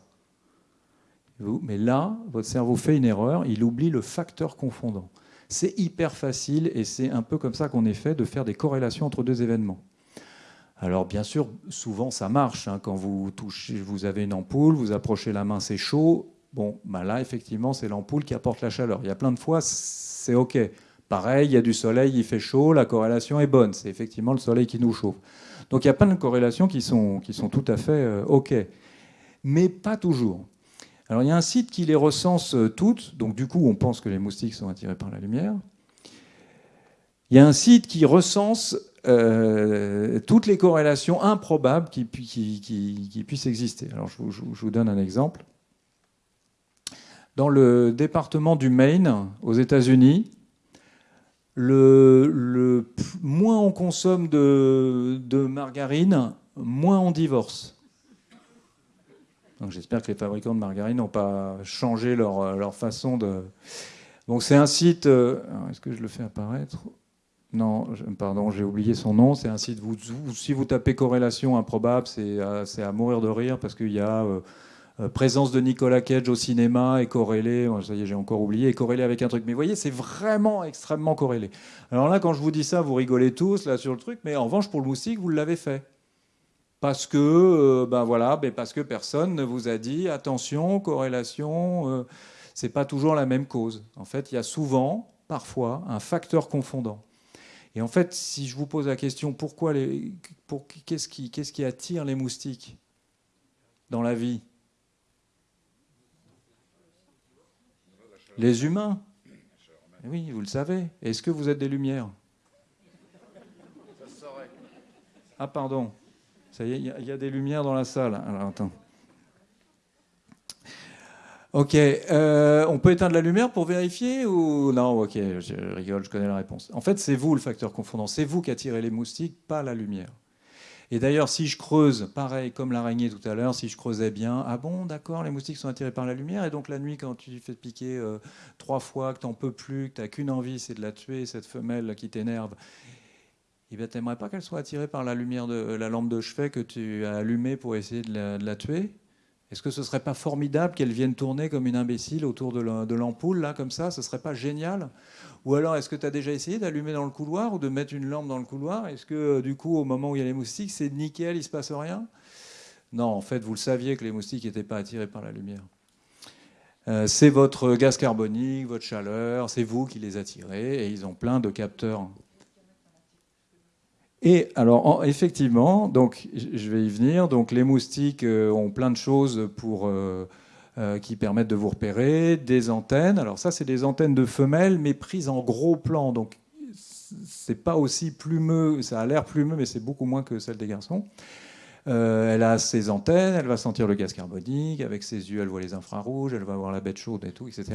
mais là, votre cerveau fait une erreur, il oublie le facteur confondant. C'est hyper facile et c'est un peu comme ça qu'on est fait de faire des corrélations entre deux événements. Alors bien sûr, souvent ça marche. Hein. quand vous touchez, vous avez une ampoule, vous approchez la main, c'est chaud. Bon, bah là, effectivement, c'est l'ampoule qui apporte la chaleur. Il y a plein de fois, c'est OK. Pareil, il y a du soleil, il fait chaud, la corrélation est bonne. C'est effectivement le soleil qui nous chauffe. Donc il y a plein de corrélations qui sont, qui sont tout à fait euh, OK. Mais pas toujours. Alors il y a un site qui les recense euh, toutes, donc du coup on pense que les moustiques sont attirés par la lumière. Il y a un site qui recense euh, toutes les corrélations improbables qui, puissent exister. Alors je vous, donne un exemple. Dans le département du Maine, aux États-Unis, moins on consomme de, margarine, moins on divorce. Donc j'espère que les fabricants de margarine n'ont pas changé leur, leur, façon de. Donc c'est un site. Euh, est-ce que je le fais apparaître? Non, pardon, j'ai oublié son nom. C'est un site, si vous tapez corrélation improbable, c'est à, mourir de rire parce qu'il y a euh, euh, présence de Nicolas Cage au cinéma et corrélé, ça y est, j'ai encore oublié, et corrélé avec un truc. Mais vous voyez, c'est vraiment extrêmement corrélé. Alors là, quand je vous dis ça, vous rigolez tous là sur le truc, mais en revanche, pour le moustique, vous l'avez fait. Parce que, euh, ben voilà, ben parce que personne ne vous a dit attention, corrélation, c'est pas toujours la même cause. En fait, il y a souvent, parfois, un facteur confondant. Et en fait, si je vous pose la question, pourquoi les, pour, qu'est-ce qui, qu'est-ce qui attire les moustiques dans la vie? Les humains. Oui, vous le savez. Est-ce que vous êtes des lumières? Ah, pardon. Il y, a des lumières dans la salle. Alors, attends. Ok, euh, on peut éteindre la lumière pour vérifier ou non? Ok, je rigole, je connais la réponse. En fait, c'est vous le facteur confondant, c'est vous qui attirez les moustiques, pas la lumière. Et d'ailleurs, si je creuse, pareil comme l'araignée tout à l'heure, si je creusais bien, ah bon, d'accord, les moustiques sont attirés par la lumière, et donc la nuit, quand tu fais piquer euh, trois fois, que t'en peux plus, que t'as qu'une envie, c'est de la tuer, cette femelle qui t'énerve, eh bien, t'aimerais pas qu'elle soit attirée par la lumière de la lampe de chevet que tu as allumée pour essayer de la tuer? Est-ce que ce serait pas formidable qu'elle vienne tourner comme une imbécile autour de l'ampoule, là, comme ça? Ce serait pas génial? Ou alors, est-ce que tu as déjà essayé d'allumer dans le couloir ou de mettre une lampe dans le couloir? Est-ce que, euh, du coup, au moment où il y a les moustiques, c'est nickel, il se passe rien? Non, en fait, vous le saviez que les moustiques n'étaient pas attirés par la lumière. Euh, c'est votre gaz carbonique, votre chaleur, c'est vous qui les attirez, et ils ont plein de capteurs et alors, effectivement, donc, je vais y venir. Donc, les moustiques euh, ont plein de choses euh, euh, qui permettent de vous repérer. Des antennes. Alors, ça, c'est des antennes de femelles, mais prises en gros plan. Donc, c'est pas aussi plumeux. Ça a l'air plumeux, mais c'est beaucoup moins que celle des garçons. elle a ses antennes, elle va sentir le gaz carbonique, avec ses yeux, elle voit les infrarouges, elle va voir la bête chaude et tout, etc.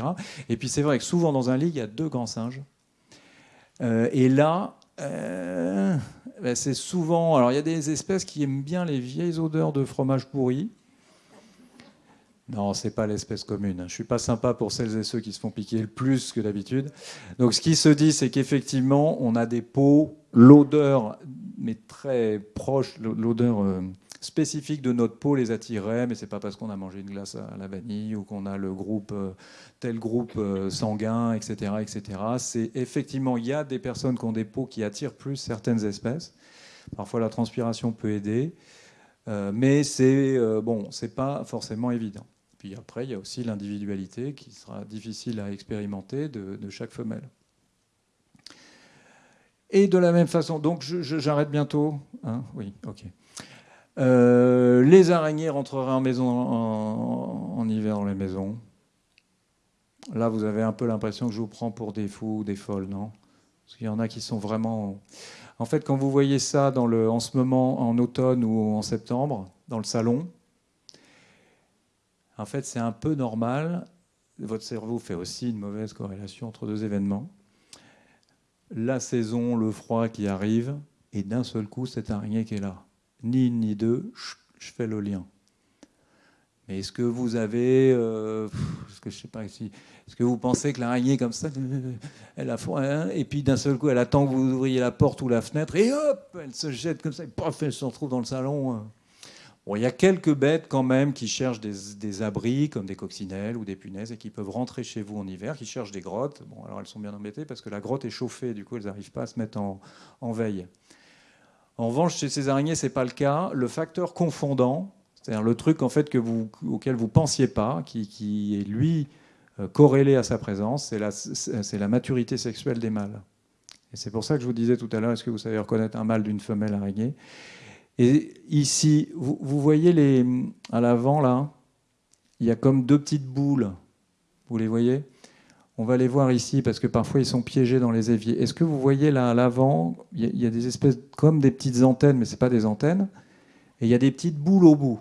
Et puis c'est vrai que souvent dans un lit, il y a deux grands singes. et là, ben, c'est souvent. Alors, il y a des espèces qui aiment bien les vieilles odeurs de fromage pourri. Non, c'est pas l'espèce commune. Je suis pas sympa pour celles et ceux qui se font piquer le plus que d'habitude. Donc, ce qui se dit, c'est qu'effectivement, on a des peaux, l'odeur, mais très proche, l'odeur euh, spécifique de notre peau les attirait, mais c'est pas parce qu'on a mangé une glace à la vanille ou qu'on a le groupe euh, tel groupe euh, sanguin, etc., etc. C'est effectivement il y a des personnes qui ont des peaux qui attirent plus certaines espèces. Parfois la transpiration peut aider, euh, mais c'est bon, c'est pas forcément évident. Puis après il y a aussi l'individualité qui sera difficile à expérimenter de, chaque femelle. Et de la même façon, donc j'arrête bientôt. Hein? Oui, ok. Euh, les araignées rentreraient en maison en, hiver dans les maisons. Là, vous avez un peu l'impression que je vous prends pour des fous ou des folles, non? Parce qu'il y en a qui sont vraiment... En fait, quand vous voyez ça en ce moment, en automne ou en septembre, dans le salon, en fait, c'est un peu normal. Votre cerveau fait aussi une mauvaise corrélation entre deux événements. La saison, le froid qui arrive, et d'un seul coup, cette araignée qui est là ni une ni deux, je fais le lien. Mais est-ce que vous avez, euh, ce que je sais pas ici, est-ce que vous pensez que l'araignée comme ça, elle a froid, hein, et puis d'un seul coup, elle attend que vous ouvriez la porte ou la fenêtre, et hop, elle se jette comme ça, et paf, elle se retrouve dans le salon. Hein. Bon, il y a quelques bêtes quand même qui cherchent des, abris, comme des coccinelles ou des punaises, et qui peuvent rentrer chez vous en hiver, qui cherchent des grottes. Bon, alors elles sont bien embêtées parce que la grotte est chauffée, du coup, elles n'arrivent pas à se mettre en veille. En revanche, chez ces araignées, ce n'est pas le cas. Le facteur confondant, C'est-à-dire le truc en fait auquel vous pensiez pas, qui, est lui euh, corrélé à sa présence, c'est la, c'est la maturité sexuelle des mâles. Et c'est pour ça que je vous disais tout à l'heure, est-ce que vous savez reconnaître un mâle d'une femelle araignée? Et ici, vous, vous voyez les, à l'avant là, il y a comme deux petites boules. Vous les voyez? On va les voir ici parce que parfois ils sont piégés dans les éviers. Est-ce que vous voyez là à l'avant, il y, a des espèces comme des petites antennes, mais ce n'est pas des antennes, et il y a des petites boules au bout.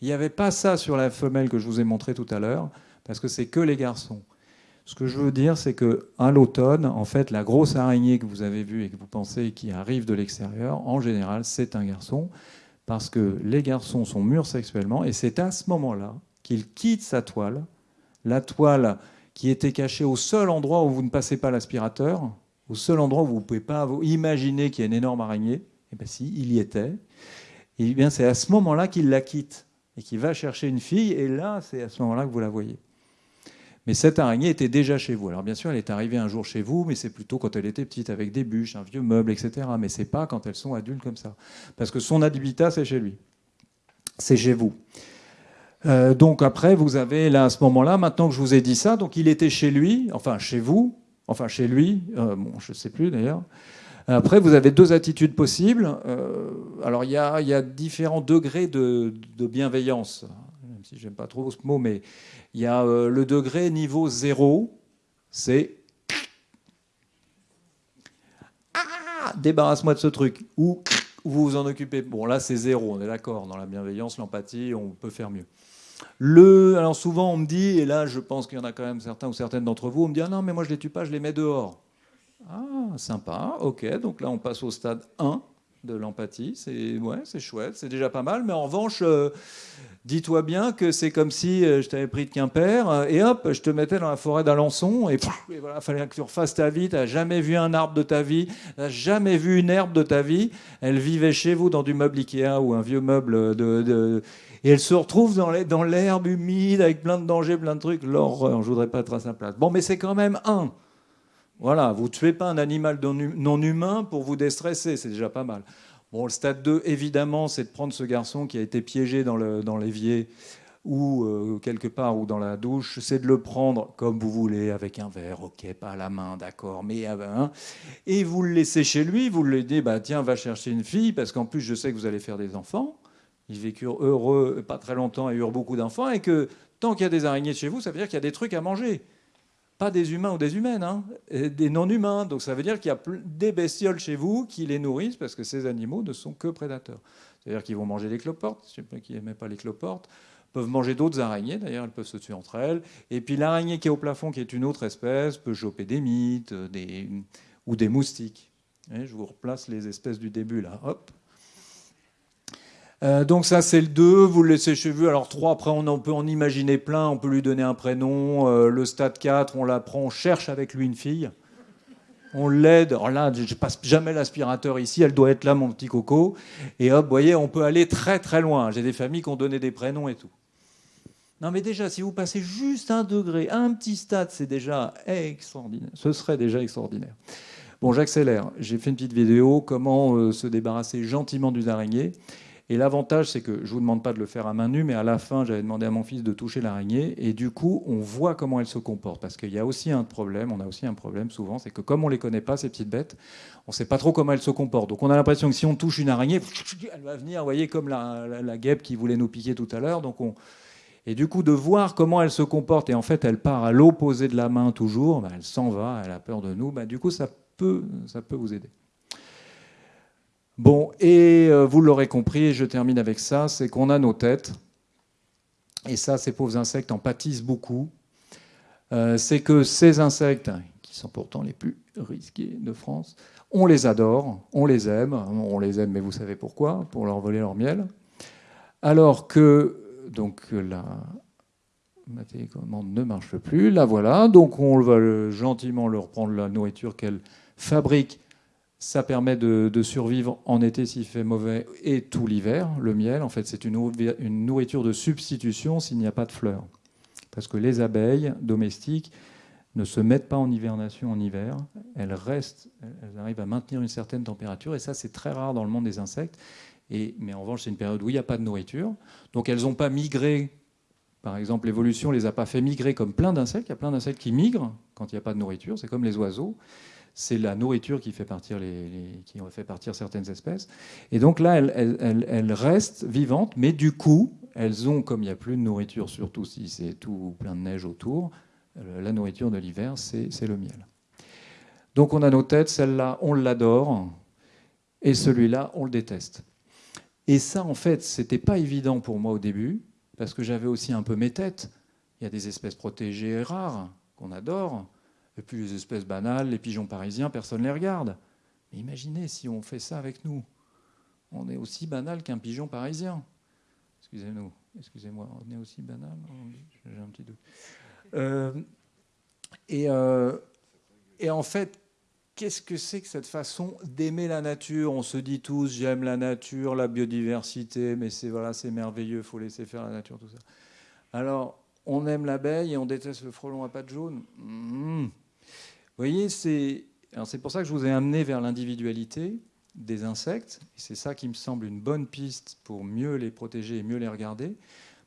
Il n'y avait pas ça sur la femelle que je vous ai montré tout à l'heure, parce que c'est que les garçons. Ce que je veux dire, c'est que à l'automne, en fait, la grosse araignée que vous avez vue et que vous pensez qui arrive de l'extérieur, en général, c'est un garçon, parce que les garçons sont mûrs sexuellement, et c'est à ce moment-là qu'il quitte sa toile. La toile qui était caché au seul endroit où vous ne passez pas l'aspirateur, au seul endroit où vous ne pouvez pas imaginer qu'il y a une énorme araignée. Eh bien si, il y était. Et bien c'est à ce moment-là qu'il la quitte et qu'il va chercher une fille, et là, c'est à ce moment-là que vous la voyez. Mais cette araignée était déjà chez vous. Alors bien sûr, elle est arrivée un jour chez vous, mais c'est plutôt quand elle était petite, avec des bûches, un vieux meuble, etc. Mais c'est pas quand elles sont adultes comme ça. Parce que son habitat, c'est chez lui. C'est chez vous. Euh, donc après, vous avez là à ce moment-là, maintenant que je vous ai dit ça, donc il était chez lui, enfin chez vous, enfin chez lui, euh, bon, je ne sais plus d'ailleurs. Après, vous avez deux attitudes possibles. Euh, alors il y, a, différents degrés de, bienveillance, même si j'aime pas trop ce mot, mais il y a le degré niveau zéro, c'est ah, débarrasse-moi de ce truc, ou vous vous en occupez. Bon là c'est zéro, on est d'accord. Dans la bienveillance, l'empathie, on peut faire mieux. Le, alors souvent on me dit, et là je pense qu'il y en a quand même certains ou certaines d'entre vous, on me dit ah non mais moi je les tue pas, je les mets dehors. Ah sympa, ok, donc là on passe au stade 1 de l'empathie, c'est ouais, c'est chouette, c'est déjà pas mal, mais en revanche, euh, dis-toi bien que c'est comme si euh, je t'avais pris de Quimper euh, et hop, je te mettais dans la forêt d'Alençon et, et voilà, fallait que tu refasses ta vie, tu n'as jamais vu un arbre de ta vie, tu n'as jamais vu une herbe de ta vie, elle vivait chez vous dans du meuble Ikea ou un vieux meuble de et elle se retrouve dans l'herbe humide avec plein de dangers, plein de trucs. L'horreur, je voudrais pas être à sa place. Bon, mais c'est quand même un. Voilà, vous ne tuez pas un animal non humain pour vous déstresser, c'est déjà pas mal. Bon, le stade 2, évidemment, c'est de prendre ce garçon qui a été piégé dans l'évier ou euh, quelque part ou dans la douche, c'est de le prendre comme vous voulez, avec un verre, ok, pas à la main, d'accord, mais un, et vous le laissez chez lui, vous lui dites, bah, tiens, va chercher une fille, parce qu'en plus, je sais que vous allez faire des enfants. Ils vécurent heureux pas très longtemps et eurent beaucoup d'enfants, et que tant qu'il y a des araignées chez vous, ça veut dire qu'il y a des trucs à manger. Pas des humains ou des humaines, hein, des non-humains. Donc ça veut dire qu'il y a des bestioles chez vous qui les nourrissent, parce que ces animaux ne sont que prédateurs. C'est-à-dire qu'ils vont manger des cloportes, ceux qui n'aimaient pas les cloportes, peuvent manger d'autres araignées, d'ailleurs, elles peuvent se tuer entre elles. Et puis l'araignée qui est au plafond, qui est une autre espèce, peut choper des mythes des... ou des moustiques. je vous replace les espèces du début, là. Hop, euh, donc ça c'est le 2, vous le laissez chez vous. Alors 3, après on, peut en imaginer plein, on peut lui donner un prénom. Euh, le stade 4, on l'apprend, on cherche avec lui une fille. On l'aide. Alors là, je passe jamais l'aspirateur ici, elle doit être là mon petit coco. Et hop, vous voyez, on peut aller très très loin. J'ai des familles qui ont donné des prénoms et tout. Non mais déjà, si vous passez juste un degré, un petit stade, c'est déjà extraordinaire. Ce serait déjà extraordinaire. Bon, j'accélère. J'ai fait une petite vidéo, comment euh, se débarrasser gentiment d'une araignée. Et l'avantage, c'est que je ne vous demande pas de le faire à main nue, mais à la fin, j'avais demandé à mon fils de toucher l'araignée. Et du coup, on voit comment elle se comporte. Parce qu'il y a aussi un problème, on a aussi un problème souvent, c'est que comme on ne les connaît pas, ces petites bêtes, on ne sait pas trop comment elles se comportent. Donc on a l'impression que si on touche une araignée, elle va venir, vous voyez, comme la, guêpe qui voulait nous piquer tout à l'heure. Donc on... Et du coup, de voir comment elle se comporte, et en fait, elle part à l'opposé de la main toujours, bah, elle s'en va, elle a peur de nous, bah, du coup, ça peut, ça peut vous aider. Bon, et euh, vous l'aurez compris, et je termine avec ça, c'est qu'on a nos têtes, et ça, ces pauvres insectes en pâtissent beaucoup. Euh, c'est que ces insectes, qui sont pourtant les plus risqués de France, on les adore, on les aime, on les aime, mais vous savez pourquoi, pour leur voler leur miel. Alors que, donc, la, ma télécommande ne marche plus, la voilà, donc on va gentiment leur prendre la nourriture qu'elle fabrique ça permet de, survivre en été s'il fait mauvais et tout l'hiver. Le miel, en fait, c'est une, nourriture de substitution s'il n'y a pas de fleurs. Parce que les abeilles domestiques ne se mettent pas en hibernation en hiver. Elles restent, elles arrivent à maintenir une certaine température. Et ça, c'est très rare dans le monde des insectes. Et, mais en revanche, c'est une période où il n'y a pas de nourriture. Donc elles n'ont pas migré. Par exemple, l'évolution les a pas fait migrer comme plein d'insectes. Il y a plein d'insectes qui migrent quand il n'y a pas de nourriture. C'est comme les oiseaux. C'est la nourriture qui fait, partir les, qui fait partir certaines espèces. Et donc là, elles, restent vivantes, mais du coup, elles ont, comme il n'y a plus de nourriture, surtout si c'est tout plein de neige autour, euh, la nourriture de l'hiver, c'est le miel. Donc on a nos têtes, celle-là, on l'adore, et celui-là, on le déteste. Et ça, en fait, c'était pas évident pour moi au début, parce que j'avais aussi un peu mes têtes. Il y a des espèces protégées et rares qu'on adore, puis les espèces banales, les pigeons parisiens, personne ne les regarde. Mais imaginez si on fait ça avec nous. On est aussi banal qu'un pigeon parisien. Excusez-nous, excusez-moi, on est aussi banal J'ai un petit doute. Euh, et, euh, et en fait, qu'est-ce que c'est que cette façon d'aimer la nature? On se dit tous, j'aime la nature, la biodiversité, mais c'est voilà, c'est merveilleux, faut laisser faire la nature, tout ça. Alors, on aime l'abeille et on déteste le frelon à pattes jaunes? Hmm. Voyez, c'est pour ça que je vous ai amené vers l'individualité des insectes. C'est ça qui me semble une bonne piste pour mieux les protéger et mieux les regarder.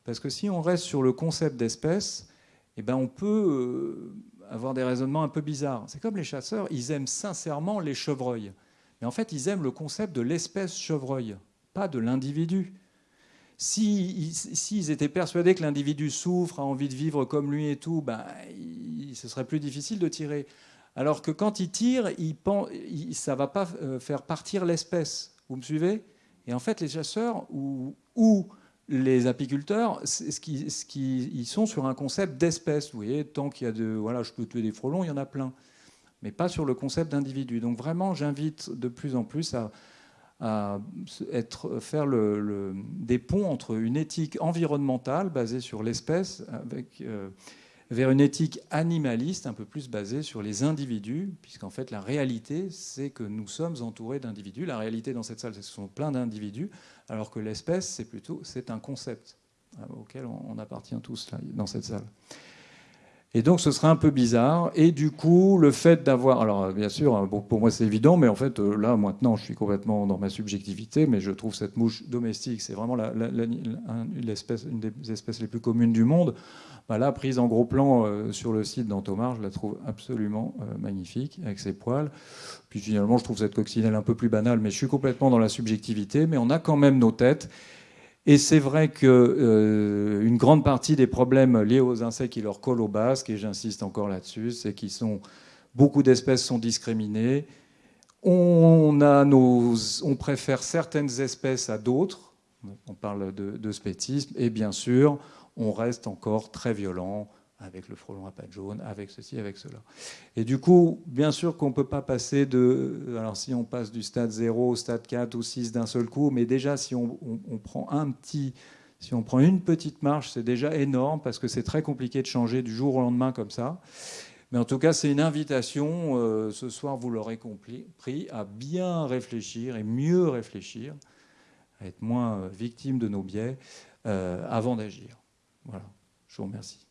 Parce que si on reste sur le concept d'espèce, eh ben on peut euh, avoir des raisonnements un peu bizarres. C'est comme les chasseurs, ils aiment sincèrement les chevreuils. Mais en fait, ils aiment le concept de l'espèce chevreuil, pas de l'individu. S'ils si, étaient persuadés que l'individu souffre, a envie de vivre comme lui et tout, ben, ce serait plus difficile de tirer. Alors que quand ils tirent, ça ne va pas euh, faire partir l'espèce. Vous me suivez? Et en fait, les chasseurs ou, les apiculteurs, qui, ils sont sur un concept d'espèce. Vous voyez, tant qu'il y a de, voilà, je peux tuer des frelons, il y en a plein, mais pas sur le concept d'individu. Donc vraiment, j'invite de plus en plus à, être, faire des ponts entre une éthique environnementale basée sur l'espèce avec euh, vers une éthique animaliste un peu plus basée sur les individus, puisqu'en fait la réalité, c'est que nous sommes entourés d'individus. La réalité dans cette salle, ce sont plein d'individus, alors que l'espèce, c'est plutôt c'est un concept hein, auquel on appartient tous là, dans cette salle. Et donc ce serait un peu bizarre. Et du coup, le fait d'avoir... Alors bien sûr, hein, pour moi c'est évident, mais en fait euh, là maintenant je suis complètement dans ma subjectivité, mais je trouve cette mouche domestique, c'est vraiment la, une des espèces les plus communes du monde. Bah là, prise en gros plan euh, sur le site d'Antomar, je la trouve absolument euh, magnifique, avec ses poils. Puis finalement, je trouve cette coccinelle un peu plus banale, mais je suis complètement dans la subjectivité. Mais on a quand même nos têtes. Et c'est vrai qu'une euh, grande partie des problèmes liés aux insectes qui leur collent au basque, et j'insiste encore là-dessus, c'est qu'ils sont beaucoup d'espèces sont discriminées. On préfère certaines espèces à d'autres. On parle de, de spétisme. Et bien sûr, on reste encore très violent avec le frelon à pattes jaunes, avec ceci, avec cela. Et du coup, bien sûr qu'on ne peut pas passer de... Alors si on passe du stade 0 au stade 4 ou 6 d'un seul coup, mais déjà si on, prend un petit... Si on prend une petite marche, c'est déjà énorme parce que c'est très compliqué de changer du jour au lendemain comme ça. Mais en tout cas, c'est une invitation, euh, ce soir, vous l'aurez compris, à bien réfléchir et mieux réfléchir, à être moins victime de nos biais euh, avant d'agir. Voilà, je vous remercie.